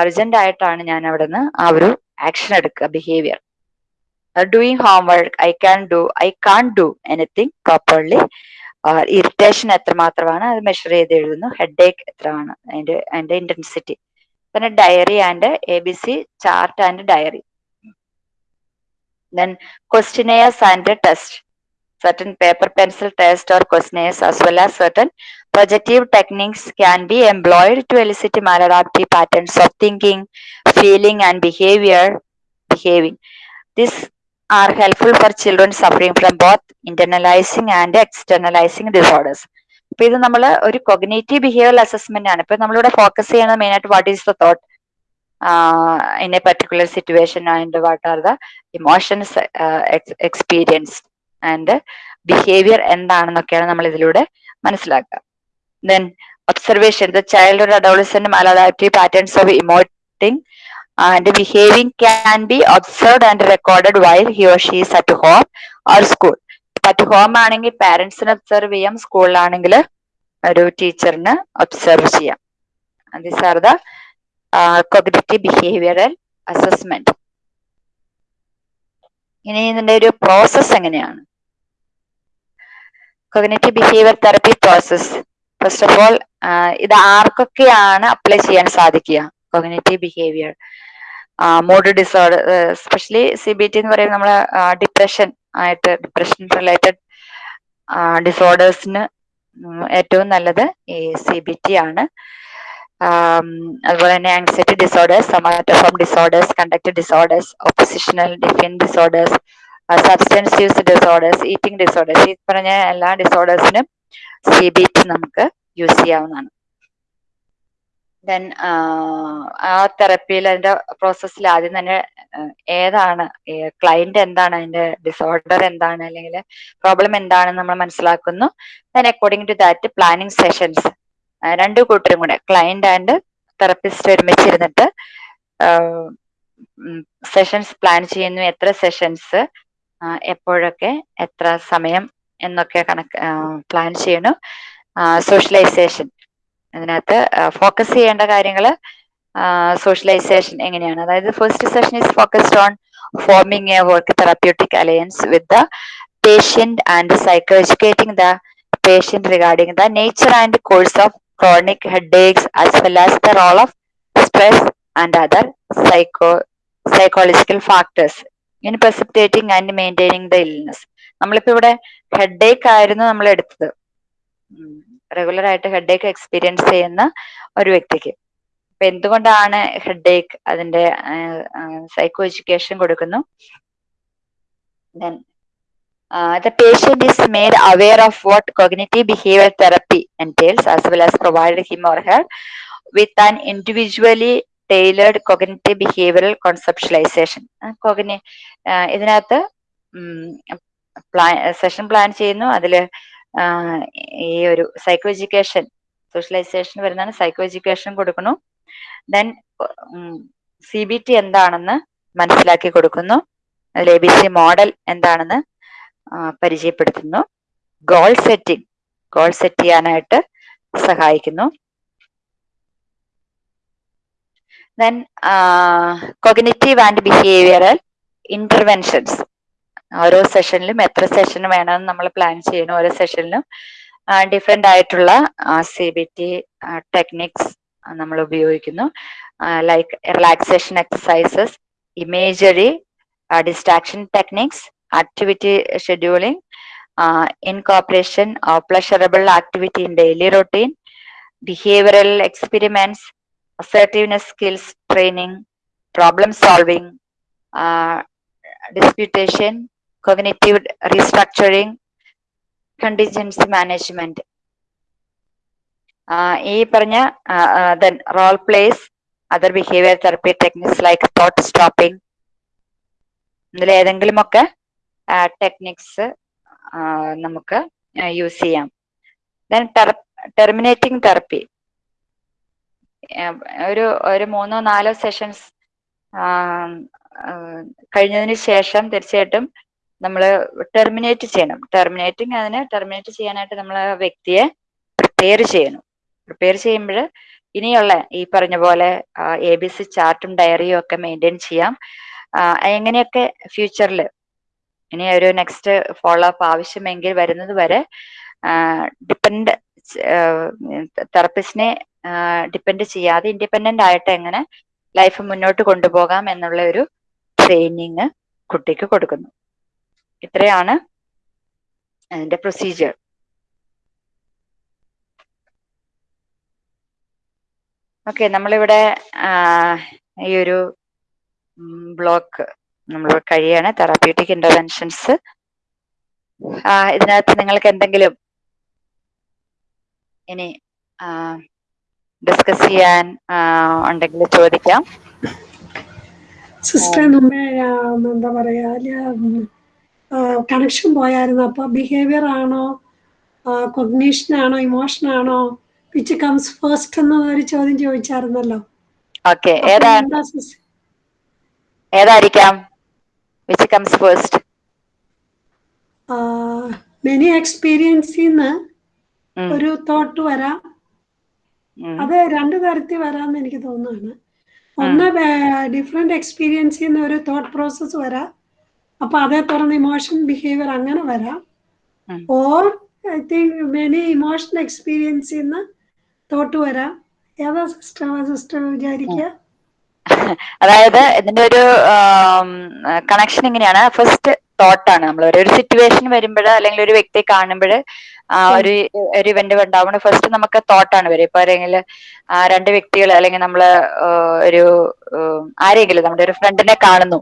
അർജന്റ് ആയിട്ടാണ് ഞാൻ അവിടെ നിന്ന് ആ ഒരു ആക്ഷൻ എടുക്കുക behaviour doing homework i can do I can't do anything properly irritation എത്രമാത്രമാണ് അത് മെഷർ ചെയ്ത് എഴുതുന്നു ഹെഡ് ഏക്ക് എത്രയാണ് അതിന്റെ അതിന്റെ ഇന്റൻസിറ്റി പിന്നെ diary and A B C chart and diary then questionnaires and a test certain paper pencil test or questionnaires as well as certain projective techniques can be employed to elicit maladaptive patterns of thinking feeling and behavior behaving these are helpful for children suffering from both internalizing and externalizing disorders. അപ്പൊ ഇത് നമ്മൾ ഒരു cognitive behaviour assessment ആണ്. ഇപ്പൊ നമ്മളിവിടെ focus ചെയ്യുന്നത് main ആയിട്ട് what is the thought in a particular situation and what are the emotions experience and behaviour എന്താണെന്നൊക്കെയാണ് നമ്മൾ ഇതിലൂടെ മനസ്സിലാക്കുക then observation the child adolescent maladaptive patterns of emoting and behaving can be observed and recorded while or or she's at home or school at home ആണെങ്കിൽ പാരന്റ്സിന് observe ചെയ്യാം സ്കൂളിലാണെങ്കിൽ ഒരു ടീച്ചറിന് observe ചെയ്യാം. This are the cognitive behavioural assessment ഇനി ഇതിന്റെ ഒരു പ്രോസസ് എങ്ങനെയാണ്? Cognitive behaviour therapy process first of all ഇത് ആർക്കൊക്കെയാണ് അപ്ലൈ ചെയ്യാൻ സാധിക്കുക? Cognitive behaviour mood disorder especially C B T എന്ന് പറയുന്നത് നമ്മളെ ഡിപ്രഷൻ ആയിട്ട് ഡിപ്രഷൻ റിലേറ്റഡ് ഡിസോർഡേഴ്സിന് ഏറ്റവും നല്ലത് ഈ സി ബി ടി ആണ്. അതുപോലെ തന്നെ anxiety disorders somatoform disorders conduct disorders oppositional defiant disorders substance use disorders eating disorders ഈ പറഞ്ഞ എല്ലാ ഡിസോർഡേഴ്സിനും സി ബി ടി നമുക്ക് യൂസ് ചെയ്യാവുന്നതാണ്. ദെൻ ആ തെറപ്പിയിൽ അതിന്റെ പ്രോസസ്സിൽ ആദ്യം തന്നെ ഏതാണ് ക്ലയന്റ് എന്താണ് അതിന്റെ ഡിസോർഡർ എന്താണ് അല്ലെങ്കിൽ പ്രോബ്ലം എന്താണെന്ന് നമ്മൾ മനസ്സിലാക്കുന്നു. Then according to that planning sessions രണ്ടു കൂട്ടരും കൂടെ ക്ലയന്റ് ആൻഡ് തെറപ്പിസ്റ്റ് ഒരുമിച്ചിരുന്നിട്ട് സെഷൻസ് പ്ലാൻ ചെയ്യുന്നു. എത്ര സെഷൻസ് എപ്പോഴൊക്കെ എത്ര സമയം എന്നൊക്കെ കണക്ക് പ്ലാൻ ചെയ്യണം സോഷ്യലൈസേഷൻ അതിനകത്ത് ഫോക്കസ് ചെയ്യേണ്ട കാര്യങ്ങൾ സോഷ്യലൈസേഷൻ എങ്ങനെയാണ് അതായത് first session is focused on forming a work therapeutic alliance with the patient psycho educating the patient regarding the nature and course of chronic headaches as well as the role of stress and other psycho psychological factors in precipitating and maintaining the illness നമ്മളിപ്പോ ഇവിടെ headache ആയിരുന്നു നമ്മൾ എടുത്തത് regular ആയിട്ട് headache experience ചെയ്യുന്ന ഒരു വ്യക്തിക്ക് അപ്പൊ എന്തുകൊണ്ടാണ് ഹെഡേക്ക് അതിന്റെ സൈക്കോ എഡ്യൂക്കേഷൻ കൊടുക്കുന്നു then Uh, the patient is made aware of what cognitive behavioral therapy entails as well as provided him or her with an individually tailored cognitive behavioral conceptualization. Cogni ഇതിനകത്ത് plan session plan ചെയ്യുന്നു അതിൽ ഈ ഒരു psycho education socialisation വരുന്നതാണ് psycho education കൊടുക്കുന്നു then C B T എന്താണെന്ന് മനസ്സിലാക്കി കൊടുക്കുന്നു. അതിൽ എ ബി സി മോഡൽ എന്താണെന്ന് പരിചയപ്പെടുത്തുന്നു. ഗോൾ സെറ്റിംഗ് ഗോൾ സെറ്റ് ചെയ്യാനായിട്ട് സഹായിക്കുന്നു. Then cognitive and behavioural interventions ഓരോ സെഷനിലും എത്ര സെഷൻ വേണമെന്ന് നമ്മൾ പ്ലാൻ ചെയ്യണം ഓരോ സെഷനിലും ഡിഫറെന്റ് ആയിട്ടുള്ള സി ബി ടി ടെക്നിക്സ് നമ്മൾ ഉപയോഗിക്കുന്നു. Like relaxation exercises imagery distraction techniques activity scheduling incorporation of pleasurable activity in daily routine behavioural experiments assertiveness skills training problem solving disputation, cognitive restructuring, contingency management. Uh, ഈ പറഞ്ഞ then role plays other behaviour therapy techniques like thought stopping ഇതിൽ ഏതെങ്കിലുമൊക്കെ techniques നമുക്ക് use ചെയ്യാം then terminating therapy ഒരു ഒരു മൂന്നോ നാലോ സെഷൻസ് കഴിഞ്ഞതിന് ശേഷം തീർച്ചയായിട്ടും നമ്മൾ ടെർമിനേറ്റ് ചെയ്യണം. ടെർമിനേറ്റിംഗ് അതിന് ടെർമിനേറ്റ് ചെയ്യാനായിട്ട് നമ്മൾ വ്യക്തിയെ പ്രിപ്പയർ ചെയ്യണം. പ്രിപ്പയർ ചെയ്യുമ്പോൾ ഇനിയുള്ള ഈ പറഞ്ഞ പോലെ എ ബി സി ചാർട്ടും ഡയറിയും ഒക്കെ മെയിന്റെയിൻ ചെയ്യാം. എങ്ങനെയൊക്കെ ഫ്യൂച്ചറിൽ ഇനി ഒരു നെക്സ്റ്റ് ഫോളോ അപ്പ് ആവശ്യമെങ്കിൽ വരുന്നത് വരെ ഡിപ്പെൻഡ് തെറപ്പിസ്റ്റിനെ ഡിപ്പെൻഡ് ചെയ്യാതെ ഇൻഡിപെൻഡന്റ് ആയിട്ട് എങ്ങനെ ലൈഫ് മുന്നോട്ട് കൊണ്ടുപോകാം എന്നുള്ള ഒരു ട്രെയിനിങ് കുട്ടിക്ക് കൊടുക്കുന്നു. ഇത്രയാണ്. അതിന്റെ പ്രൊസീജിയർ ഓക്കെ നമ്മളിവിടെ ഈ ഒരു ബ്ലോക്ക് നമ്മൾ കഴിയാണ്. തെറാപ്യൂട്ടിക് ഇന്റർവെൻഷൻസ് ഇതിനകത്ത് നിങ്ങൾക്ക് എന്തെങ്കിലും ഇനി ഡിസ്കസ് ചെയ്യാൻ ഉണ്ടെങ്കിൽ ചോദിക്കാം. സിസ്റ്റർ നമ്മെ എന്താ പറയാ കണക്ഷൻ പോയായിരുന്നു. അപ്പൊ ബിഹേവിയർ ആണോ? കൊഗ്നീഷൻ ആണോ? ഇമോഷൻ ആണോ? വിച്ച് കംസ് ഫസ്റ്റ് എന്ന ഒരു ചോദ്യം ചോദിച്ചായിരുന്നല്ലോ. ഏതായിരിക്കാം? വിച്ച് കംസ് ഫസ്റ്റ് മെനി എക്സ്പീരിയൻസിന്ന് ഒരു തോട്ട് വരാം. അത് രണ്ടു തരത്തിൽ വരാന്ന് എനിക്ക് തോന്നുന്നു ഒന്ന് ഡിഫറെന്റ് എക്സ്പീരിയൻസിൽ നിന്ന് ഒരു തോട്ട് പ്രോസസ് വരാം. അപ്പൊ അതേ തുടർന്ന് ഇമോഷൻ ബിഹേവിയർ അങ്ങനെ വരാം. Or I think many emotion experience നിന്ന് തോട്ട് വരാം. ഏതാ സിസ്റ്റർ സിസ്റ്റർ വിചാരിക്കുക അതായത് ഇതിന്റെ ഒരു കണക്ഷൻ ഇങ്ങനെയാണ്. ഫസ്റ്റ് തോട്ടാണ് നമ്മൾ ഒരു സിറ്റുവേഷൻ വരുമ്പോൾ അല്ലെങ്കിൽ ഒരു വ്യക്തിയെ കാണുമ്പോൾ ഒരു ഒരു ഇവന്റ് ഉണ്ടാവുമ്പോൾ ഫസ്റ്റ് നമുക്ക് തോട്ടാണ് വരും ഇപ്പൊ അല്ലെങ്കിൽ രണ്ട് വ്യക്തികൾ അല്ലെങ്കിൽ നമ്മൾ ഒരു ആരെങ്കിലും നമ്മുടെ ഒരു ഫ്രണ്ടിനെ കാണുന്നു.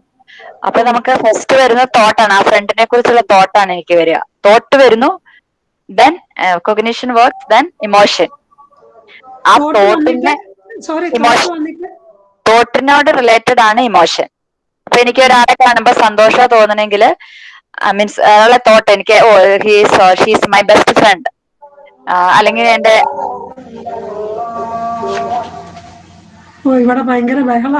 അപ്പൊ നമുക്ക് ഫസ്റ്റ് വരുന്ന തോട്ടാണ് ആ ഫ്രണ്ടിനെ കുറിച്ചുള്ള തോട്ടാണ് എനിക്ക് വരിക. തോട്ട് വരുന്നു then cognition work then emotion ആ തോട്ടിന്റെ തോട്ടിനോട് റിലേറ്റഡ് ആണ് ഇമോഷൻ അപ്പൊ എനിക്ക് ഒരാളെ കാണുമ്പോൾ സന്തോഷം തോന്നണമെങ്കിൽ മീൻസ് അയാളെ തോട്ട് എനിക്ക് ഓ he's she's my best friend അല്ലെങ്കിൽ എന്റെ ഇവിടെ ഭയങ്കര ബഹള.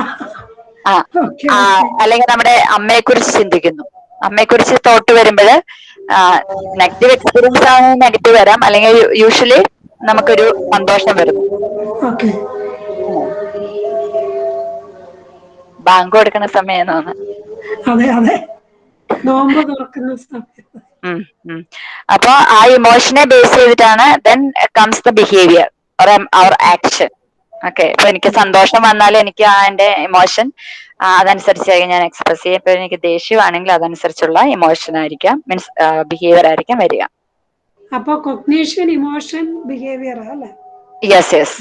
ആ അല്ലെങ്കിൽ നമ്മുടെ അമ്മയെ കുറിച്ച് ചിന്തിക്കുന്നു. അമ്മയെ കുറിച്ച് തോട്ട് വരുമ്പോൾ നെഗറ്റീവ് എക്സ്പീരിയൻസ് ആണ് നെഗറ്റീവ് വരാം. അല്ലെങ്കിൽ യൂഷ്വലി നമുക്കൊരു സന്തോഷം വരുന്നു ബാങ്ക് കൊടുക്കുന്ന സമയം അതെ അതെ. നോമ്പ് തുറക്കുന്ന സമയത്ത്. അപ്പൊ ആ ഇമോഷനെ ബേസ് ചെയ്തിട്ടാണ് then comes the behaviour or action okay ഇപ്പൊ എനിക്ക് സന്തോഷം വന്നാൽ എനിക്ക് ആ എന്റെ ഇമോഷൻ അതനുസരിച്ചായിരിക്കും ഞാൻ എക്സ്പ്രസ് ചെയ്യാം. ഇപ്പൊ എനിക്ക് ദേഷ്യമാണെങ്കിൽ അതനുസരിച്ചുള്ള ഇമോഷൻ ആയിരിക്കാം. മീൻസ് ബിഹേവിയർ ആയിരിക്കാം വരിക. അപ്പൊ കൊഗ്നീഷൻ ഇമോഷൻ ബിഹേവിയർ അല്ലേ? യെസ് യെസ്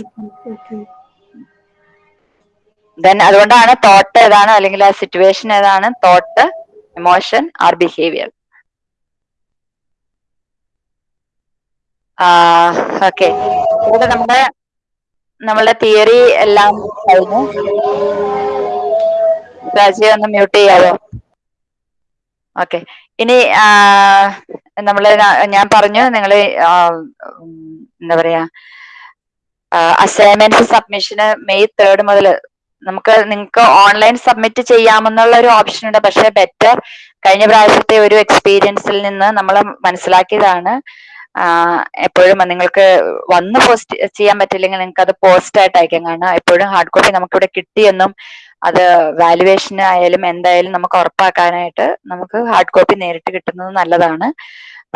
ദെൻ അതുകൊണ്ടാണ് തോട്ട് ഏതാണ് അല്ലെങ്കിൽ ആ സിറ്റുവേഷൻ ഏതാണ്? Thought emotion or behaviour okay ഇവിടെ നമ്മുടെ നമ്മളുടെ തിയറി എല്ലാം കഴിഞ്ഞു. രാജയെ ഒന്ന് മ്യൂട്ട് ചെയ്യാവോ? ഓക്കെ. ഇനി നമ്മൾ ഞാൻ പറഞ്ഞു നിങ്ങൾ എന്താ പറയാ അസൈൻമെന്റ് സബ്മിഷന് മെയ് തേർഡ് മുതൽ നമുക്ക് നിങ്ങൾക്ക് ഓൺലൈൻ സബ്മിറ്റ് ചെയ്യാമെന്നുള്ള ഒരു ഓപ്ഷൻ ഉണ്ട്. പക്ഷെ ബെറ്റർ കഴിഞ്ഞ പ്രാവശ്യത്തെ ഒരു എക്സ്പീരിയൻസിൽ നിന്ന് നമ്മൾ മനസ്സിലാക്കിയതാണ്. എപ്പോഴും നിങ്ങൾക്ക് വന്ന് പോസ്റ്റ് ചെയ്യാൻ പറ്റില്ലെങ്കിൽ നിങ്ങൾക്ക് അത് പോസ്റ്റ് ആയിട്ട് അയക്കാം കാരണം എപ്പോഴും ഹാർഡ് കോപ്പി നമുക്ക് ഇവിടെ കിട്ടിയെന്നും അത് വാലുവേഷൻ ആയാലും എന്തായാലും നമുക്ക് ഉറപ്പാക്കാനായിട്ട് നമുക്ക് ഹാർഡ് കോപ്പി നേരിട്ട് കിട്ടുന്നത് നല്ലതാണ്.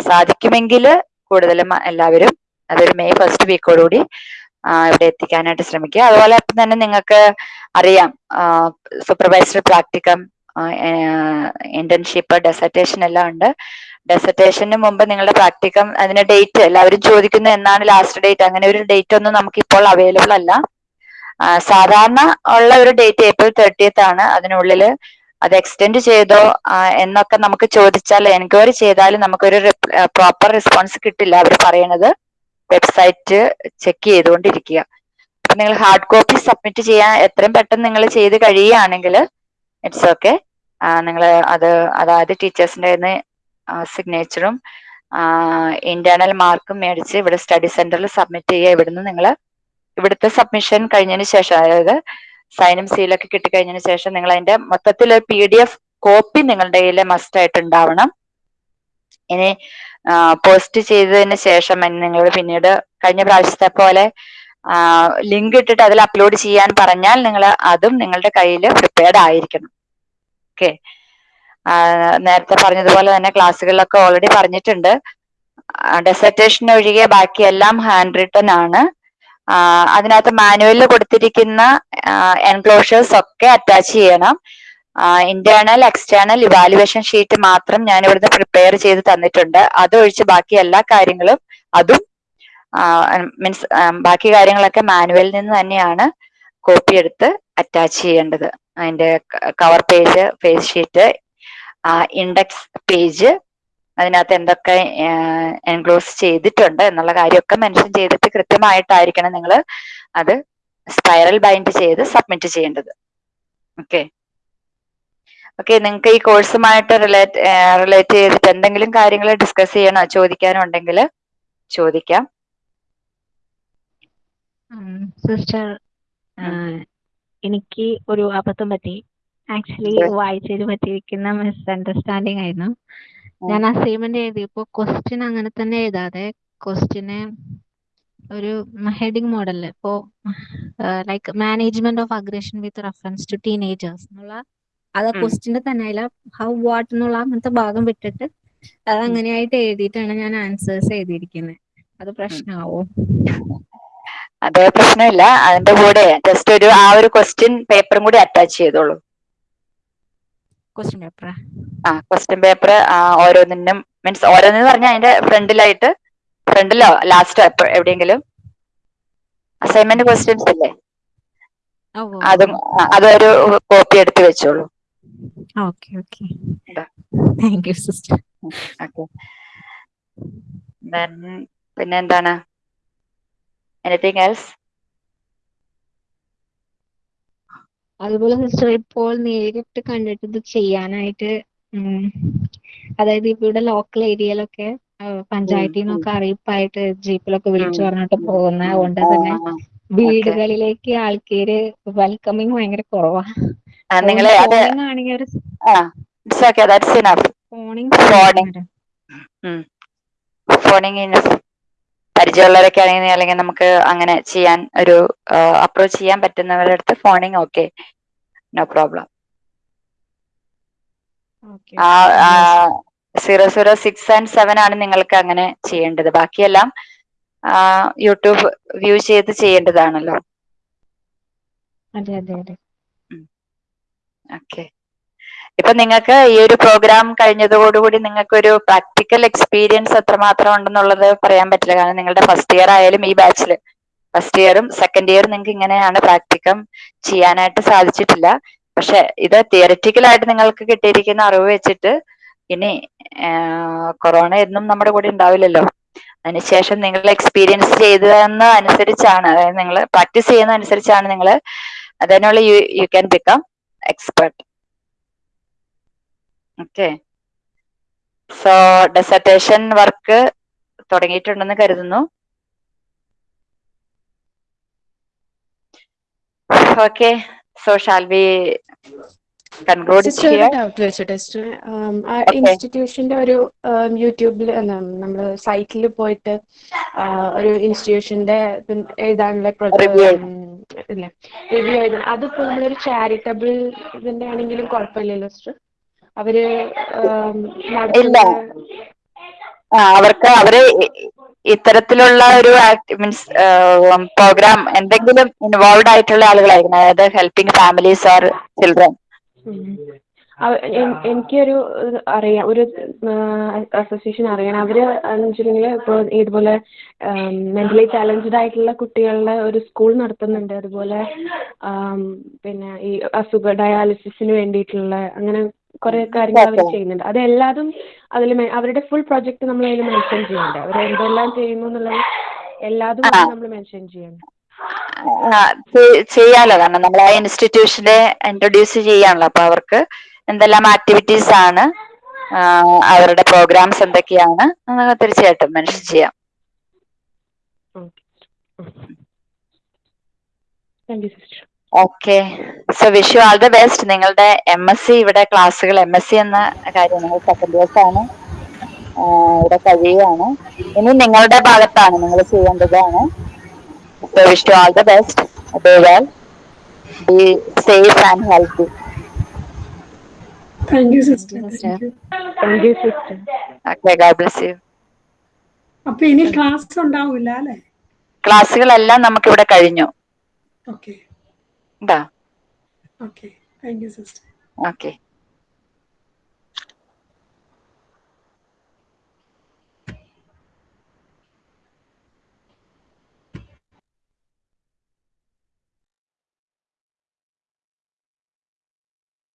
സാധിക്കുമെങ്കിൽ കൂടുതലും എല്ലാവരും അതൊരു മെയ് ഫസ്റ്റ് വീക്കോടുകൂടി ഇവിടെ എത്തിക്കാനായിട്ട് ശ്രമിക്കുക. അതുപോലെ തന്നെ നിങ്ങൾക്ക് അറിയാം സൂപ്പർവൈസർ പ്രാക്ടിക്കം ഇന്റേൺഷിപ്പ് ഡെസർട്ടേഷൻ എല്ലാം ഉണ്ട്. ഡെസർട്ടേഷന് മുമ്പ് നിങ്ങളുടെ പ്രാക്ടിക്കം അതിന്റെ ഡേറ്റ് എല്ലാവരും ചോദിക്കുന്നത് എന്നാണ് ലാസ്റ്റ് ഡേറ്റ് അങ്ങനെ ഒരു ഡേറ്റ് ഒന്നും നമുക്ക് ഇപ്പോൾ അവൈലബിൾ അല്ല സാധാരണ ഉള്ള ഒരു ഡേറ്റ് ഏപ്രിൽ തേർട്ടിയത്ത് ആണ്. അതിനുള്ളിൽ അത് എക്സ്റ്റെൻഡ് ചെയ്തോ എന്നൊക്കെ നമുക്ക് ചോദിച്ചാൽ എൻക്വയറി ചെയ്താലും നമുക്കൊരു പ്രോപ്പർ റെസ്പോൺസ് കിട്ടില്ല അവർ പറയണത്. വെബ്സൈറ്റ് ചെക്ക് ചെയ്തുകൊണ്ടിരിക്കുക. അപ്പൊ നിങ്ങൾ ഹാർഡ് കോപ്പി സബ്മിറ്റ് ചെയ്യാൻ എത്രയും പെട്ടെന്ന് നിങ്ങൾ ചെയ്ത് കഴിയുകയാണെങ്കിൽ ഇറ്റ്സ് ഓക്കെ നിങ്ങൾ അത് അതായത് ടീച്ചേഴ്സിന്റെ നിന്ന് സിഗ്നേച്ചറും ഇന്റേണൽ മാർക്കും മേടിച്ച് ഇവിടെ സ്റ്റഡി സെന്ററിൽ സബ്മിറ്റ് ചെയ്യുക. ഇവിടുന്ന് നിങ്ങൾ ഇവിടുത്തെ സബ്മിഷൻ കഴിഞ്ഞതിന് ശേഷം അതായത് സൈനും സീലൊക്കെ കിട്ടിക്കഴിഞ്ഞതിന് ശേഷം നിങ്ങൾ അതിന്റെ മൊത്തത്തിൽ പി ഡി എഫ് കോപ്പി നിങ്ങളുടെ കയ്യിൽ മസ്റ്റ് ആയിട്ട് ഉണ്ടാവണം. ഇനി പോസ്റ്റ് ചെയ്തതിന് ശേഷം നിങ്ങൾ പിന്നീട് കഴിഞ്ഞ പ്രാവശ്യത്തെ പോലെ ലിങ്ക് ഇട്ടിട്ട് അതിൽ അപ്ലോഡ് ചെയ്യാൻ പറഞ്ഞാൽ നിങ്ങൾ അതും നിങ്ങളുടെ കയ്യിൽ പ്രിപ്പയർഡ് ആയിരിക്കണം. ഓക്കെ നേരത്തെ പറഞ്ഞതുപോലെ തന്നെ ക്ലാസ്സുകളിലൊക്കെ ഓൾറെഡി പറഞ്ഞിട്ടുണ്ട്. ഡെസർട്ടേഷൻ ഒഴികെ ബാക്കിയെല്ലാം ഹാൻഡ് റിട്ടൺ ആണ് അതിനകത്ത് മാനുവലിൽ കൊടുത്തിരിക്കുന്ന എൻക്ലോഷേഴ്സ് ഒക്കെ അറ്റാച്ച് ചെയ്യണം. ഇന്റേണൽ എക്സ്റ്റേണൽ ഇവാലുവേഷൻ ഷീറ്റ് മാത്രം ഞാൻ ഇവിടുന്ന് പ്രിപ്പയർ ചെയ്ത് തന്നിട്ടുണ്ട്. അതൊഴിച്ച് ബാക്കി എല്ലാ കാര്യങ്ങളും അതും മീൻസ് ബാക്കി കാര്യങ്ങളൊക്കെ മാനുവലിൽ നിന്ന് തന്നെയാണ്. കോപ്പി എടുത്ത് അറ്റാച്ച് ചെയ്യേണ്ടത്. അതിന്റെ cover page face sheet index page അതിനകത്ത് എന്തൊക്കെ എൻക്ലോസ് ചെയ്തിട്ടുണ്ട് എന്നുള്ള കാര്യമൊക്കെ മെൻഷൻ ചെയ്തിട്ട് കൃത്യമായിട്ടായിരിക്കണം നിങ്ങൾ അത് സ്പൈറൽ ബൈൻഡ് ചെയ്ത് സബ്മിറ്റ് ചെയ്യേണ്ടത്. ഓക്കെ ഓക്കെ നിങ്ങൾക്ക് ഈ കോഴ്സുമായിട്ട് റിലേറ്റ് റിലേറ്റ് ചെയ്തിട്ട് എന്തെങ്കിലും കാര്യങ്ങൾ ഡിസ്കസ് ചെയ്യണോ ചോദിക്കാനോ ഉണ്ടെങ്കിൽ ചോദിക്കാം. സിസ്റ്റർ എനിക്ക് ഒരു അബദ്ധം പറ്റി. ആക്ച്വലി വായിച്ചതിൽ പറ്റിയിരിക്കുന്ന മിസ് അണ്ടർസ്റ്റാൻഡിങ് ആയിരുന്നു ഞാൻ അസൈൻമെന്റ് എഴുതിയപ്പോ ക്വസ്റ്റ്യൻ അങ്ങനെ തന്നെ എഴുതാതെ ക്വസ്റ്റ്യന് ഒരു ഹെഡിങ് മോഡലിൽ ഇപ്പോ like management of aggression with reference to teenagers എന്നുള്ള അത് ക്വസ്റ്റ്യന്റെ തന്നെ അല്ല ഹൗ വാട്ട് എന്നുള്ള അങ്ങനത്തെ ഭാഗം വിട്ടിട്ട് അത് അങ്ങനെയായിട്ട് എഴുതിയിട്ടാണ് ഞാൻ ആൻസേഴ്സ് എഴുതിയിരിക്കുന്നത് അത് പ്രശ്നമാവോ അത് പ്രശ്നമില്ല. അതിന്റെ കൂടെ ജസ്റ്റ് ഒരു ആ ഒരു ക്വസ്റ്റ്യൻ പേപ്പറും കൂടി അറ്റാച്ച് ചെയ്തോളൂ. ക്വസ്റ്റ്യൻ പേപ്പർ ആ? ക്വസ്റ്റ്യൻ പേപ്പർ ഓരോന്നിനും മീൻസ് ഓരോന്നെന്ന് പറഞ്ഞാൽ അതിന്റെ ഫ്രണ്ടിലായിട്ട് ഫ്രണ്ടിലോ ലാസ്റ്റോ എവിടെയെങ്കിലും അസൈൻമെന്റ് ക്വസ്റ്റ്യൻസ് അല്ലേ അതും അതൊരു കോപ്പി എടുത്ത് വെച്ചോളൂ. Okay okay. Thank you sister okay. പിന്നെ എന്താണ്? എനിത്തിങ് എൽസ് അതുപോലെ സിസ്റ്റർ ഇപ്പോൾ നേരിട്ട് കണ്ടിട്ട് ഇത് ചെയ്യാനായിട്ട് അതായത് ഇവിടെ ലോക്കൽ ഏരിയയിലൊക്കെ പഞ്ചായത്തിൽ നിന്നൊക്കെ അറിയിപ്പായിട്ട് ജീപ്പിലൊക്കെ വിളിച്ചു പറഞ്ഞിട്ട് പോകുന്ന കൊണ്ട് തന്നെ വീടുകളിലേക്ക് ആൾക്കാര് വെൽക്കമിങ് ഭയങ്കര കുറവാ. നിങ്ങളെ ആണെങ്കിൽ ഒരു ഫോണിങ് ഫോണിങ് ഇനഫ് പരിചയമുള്ളവരൊക്കെ ആണെങ്കിൽ അല്ലെങ്കിൽ നമുക്ക് അങ്ങനെ ചെയ്യാൻ ഒരു അപ്രോച്ച് ചെയ്യാൻ പറ്റുന്നവരുടെ അടുത്ത് phoning okay no problem zero zero six and seven ആണ് നിങ്ങൾക്ക് അങ്ങനെ ചെയ്യേണ്ടത്. ബാക്കിയെല്ലാം യൂട്യൂബ് വ്യൂ ചെയ്ത് ചെയ്യേണ്ടതാണല്ലോ. അതെ അതെ അതെ. ഓക്കെ ഇപ്പൊ നിങ്ങൾക്ക് ഈ ഒരു പ്രോഗ്രാം കഴിഞ്ഞതോടുകൂടി നിങ്ങൾക്ക് ഒരു പ്രാക്ടിക്കൽ എക്സ്പീരിയൻസ് എത്രമാത്രം ഉണ്ടെന്നുള്ളത് പറയാൻ പറ്റില്ല. കാരണം നിങ്ങളുടെ ഫസ്റ്റ് ഇയർ ആയാലും ഈ ബാച്ചിൽ ഫസ്റ്റ് ഇയറും സെക്കൻഡ് ഇയറും നിങ്ങൾക്ക് ഇങ്ങനെയാണ് പ്രാക്ടിക്കം ചെയ്യാനായിട്ട് സാധിച്ചിട്ടില്ല. പക്ഷെ ഇത് തിയററ്റിക്കലായിട്ട് നിങ്ങൾക്ക് കിട്ടിയിരിക്കുന്ന അറിവ് വെച്ചിട്ട് ഇനി കൊറോണ എന്നും നമ്മുടെ കൂടെ ഉണ്ടാവില്ലല്ലോ. അതിനുശേഷം നിങ്ങൾ എക്സ്പീരിയൻസ് ചെയ്തതെന്ന് അനുസരിച്ചാണ് അതായത് നിങ്ങൾ പ്രാക്ടീസ് ചെയ്യുന്ന അനുസരിച്ചാണ് നിങ്ങൾ അതിനുള്ള you you can become expert okay. So dissertation work തുടങ്ങിയിട്ടുണ്ടെന്ന് കരുതുന്നു. ഓക്കെ സോ ഷാൽ ബി ഇൻസ്റ്റിറ്റ്യൂഷന്റെ ഒരു യൂട്യൂബിൽ നമ്മൾ സൈറ്റിൽ പോയിട്ട് ഒരു ഇൻസ്റ്റിറ്റ്യൂഷന്റെ എഴുതാനുള്ള റിവ്യൂ എഴുതാൻ അതിപ്പോ നമ്മളൊരു ചാരിറ്റബിൾ ഇതിന്റെ ആണെങ്കിലും കുഴപ്പമില്ലല്ലോ സിസ്റ്റർ അവർ ഇല്ല. അവർക്ക് അവർ ഇത്തരത്തിലുള്ള ഒരു മീൻസ് പ്രോഗ്രാം എന്തെങ്കിലും ഇൻവോൾവ് ആയിട്ടുള്ള ആളുകളായിരിക്കണം. അതായത് ഹെൽപ്പിംഗ് ഫാമിലീസ് ആർ ചിൽഡ്രൻ. എനിക്കൊരു അറിയാം ഒരു അസോസിയേഷൻ അറിയണം. അവർ വെച്ചിട്ടുണ്ടെങ്കിൽ ഇപ്പോൾ ഇതുപോലെ മെന്റലി ചാലഞ്ച്ഡ് ആയിട്ടുള്ള കുട്ടികളുടെ ഒരു സ്കൂൾ നടത്തുന്നുണ്ട്. അതുപോലെ പിന്നെ ഈ അസുഖ ഡയാലിസിസിന് വേണ്ടിയിട്ടുള്ള അങ്ങനെ കുറെ കാര്യങ്ങൾ അവർ ചെയ്യുന്നുണ്ട്. അതെല്ലാതും അതിൽ അവരുടെ ഫുൾ പ്രൊജക്ട് നമ്മൾ അതിൽ മെൻഷൻ ചെയ്യുന്നുണ്ട്. അവർ എന്തെല്ലാം ചെയ്യുന്നു എന്നുള്ളത് എല്ലാതും നമ്മൾ മെൻഷൻ ചെയ്യണം ആ, ചെ- ചെയ്യാലോ? കാരണം നമ്മൾ ആ ഇൻസ്റ്റിറ്റ്യൂഷനെ ഇൻട്രൊഡ്യൂസ് ചെയ്യാണല്ലോ. അപ്പൊ അവർക്ക് എന്തെല്ലാം ആക്ടിവിറ്റീസ് ആണ് അവരുടെ പ്രോഗ്രാംസ് എന്തൊക്കെയാണ് തീർച്ചയായിട്ടും മെൻഷൻ ചെയ്യാം. Thank you sister okay so wish you all the best നിങ്ങളുടെ എം എസ് സി ഇവിടെ ക്ലാസ്സുകൾ എം എസ് സി എന്ന കാര്യം നിങ്ങൾ സെക്കൻഡ് ഇയേഴ്സ് ആണ് ഇവിടെ കഴിയുകയാണ്. ഇനി നിങ്ങളുടെ ഭാഗത്താണ് നിങ്ങൾ ചെയ്യേണ്ടതാണ്. So wish you all the best day well be safe and healthy sister. അപ്പൊ ഇനി ക്ലാസ് ഉണ്ടാവില്ല അല്ലെ? ക്ലാസ്സുകളെല്ലാം നമുക്കിവിടെ കഴിഞ്ഞു. ഓക്കെ കേട്ടോ okay thank you sister okay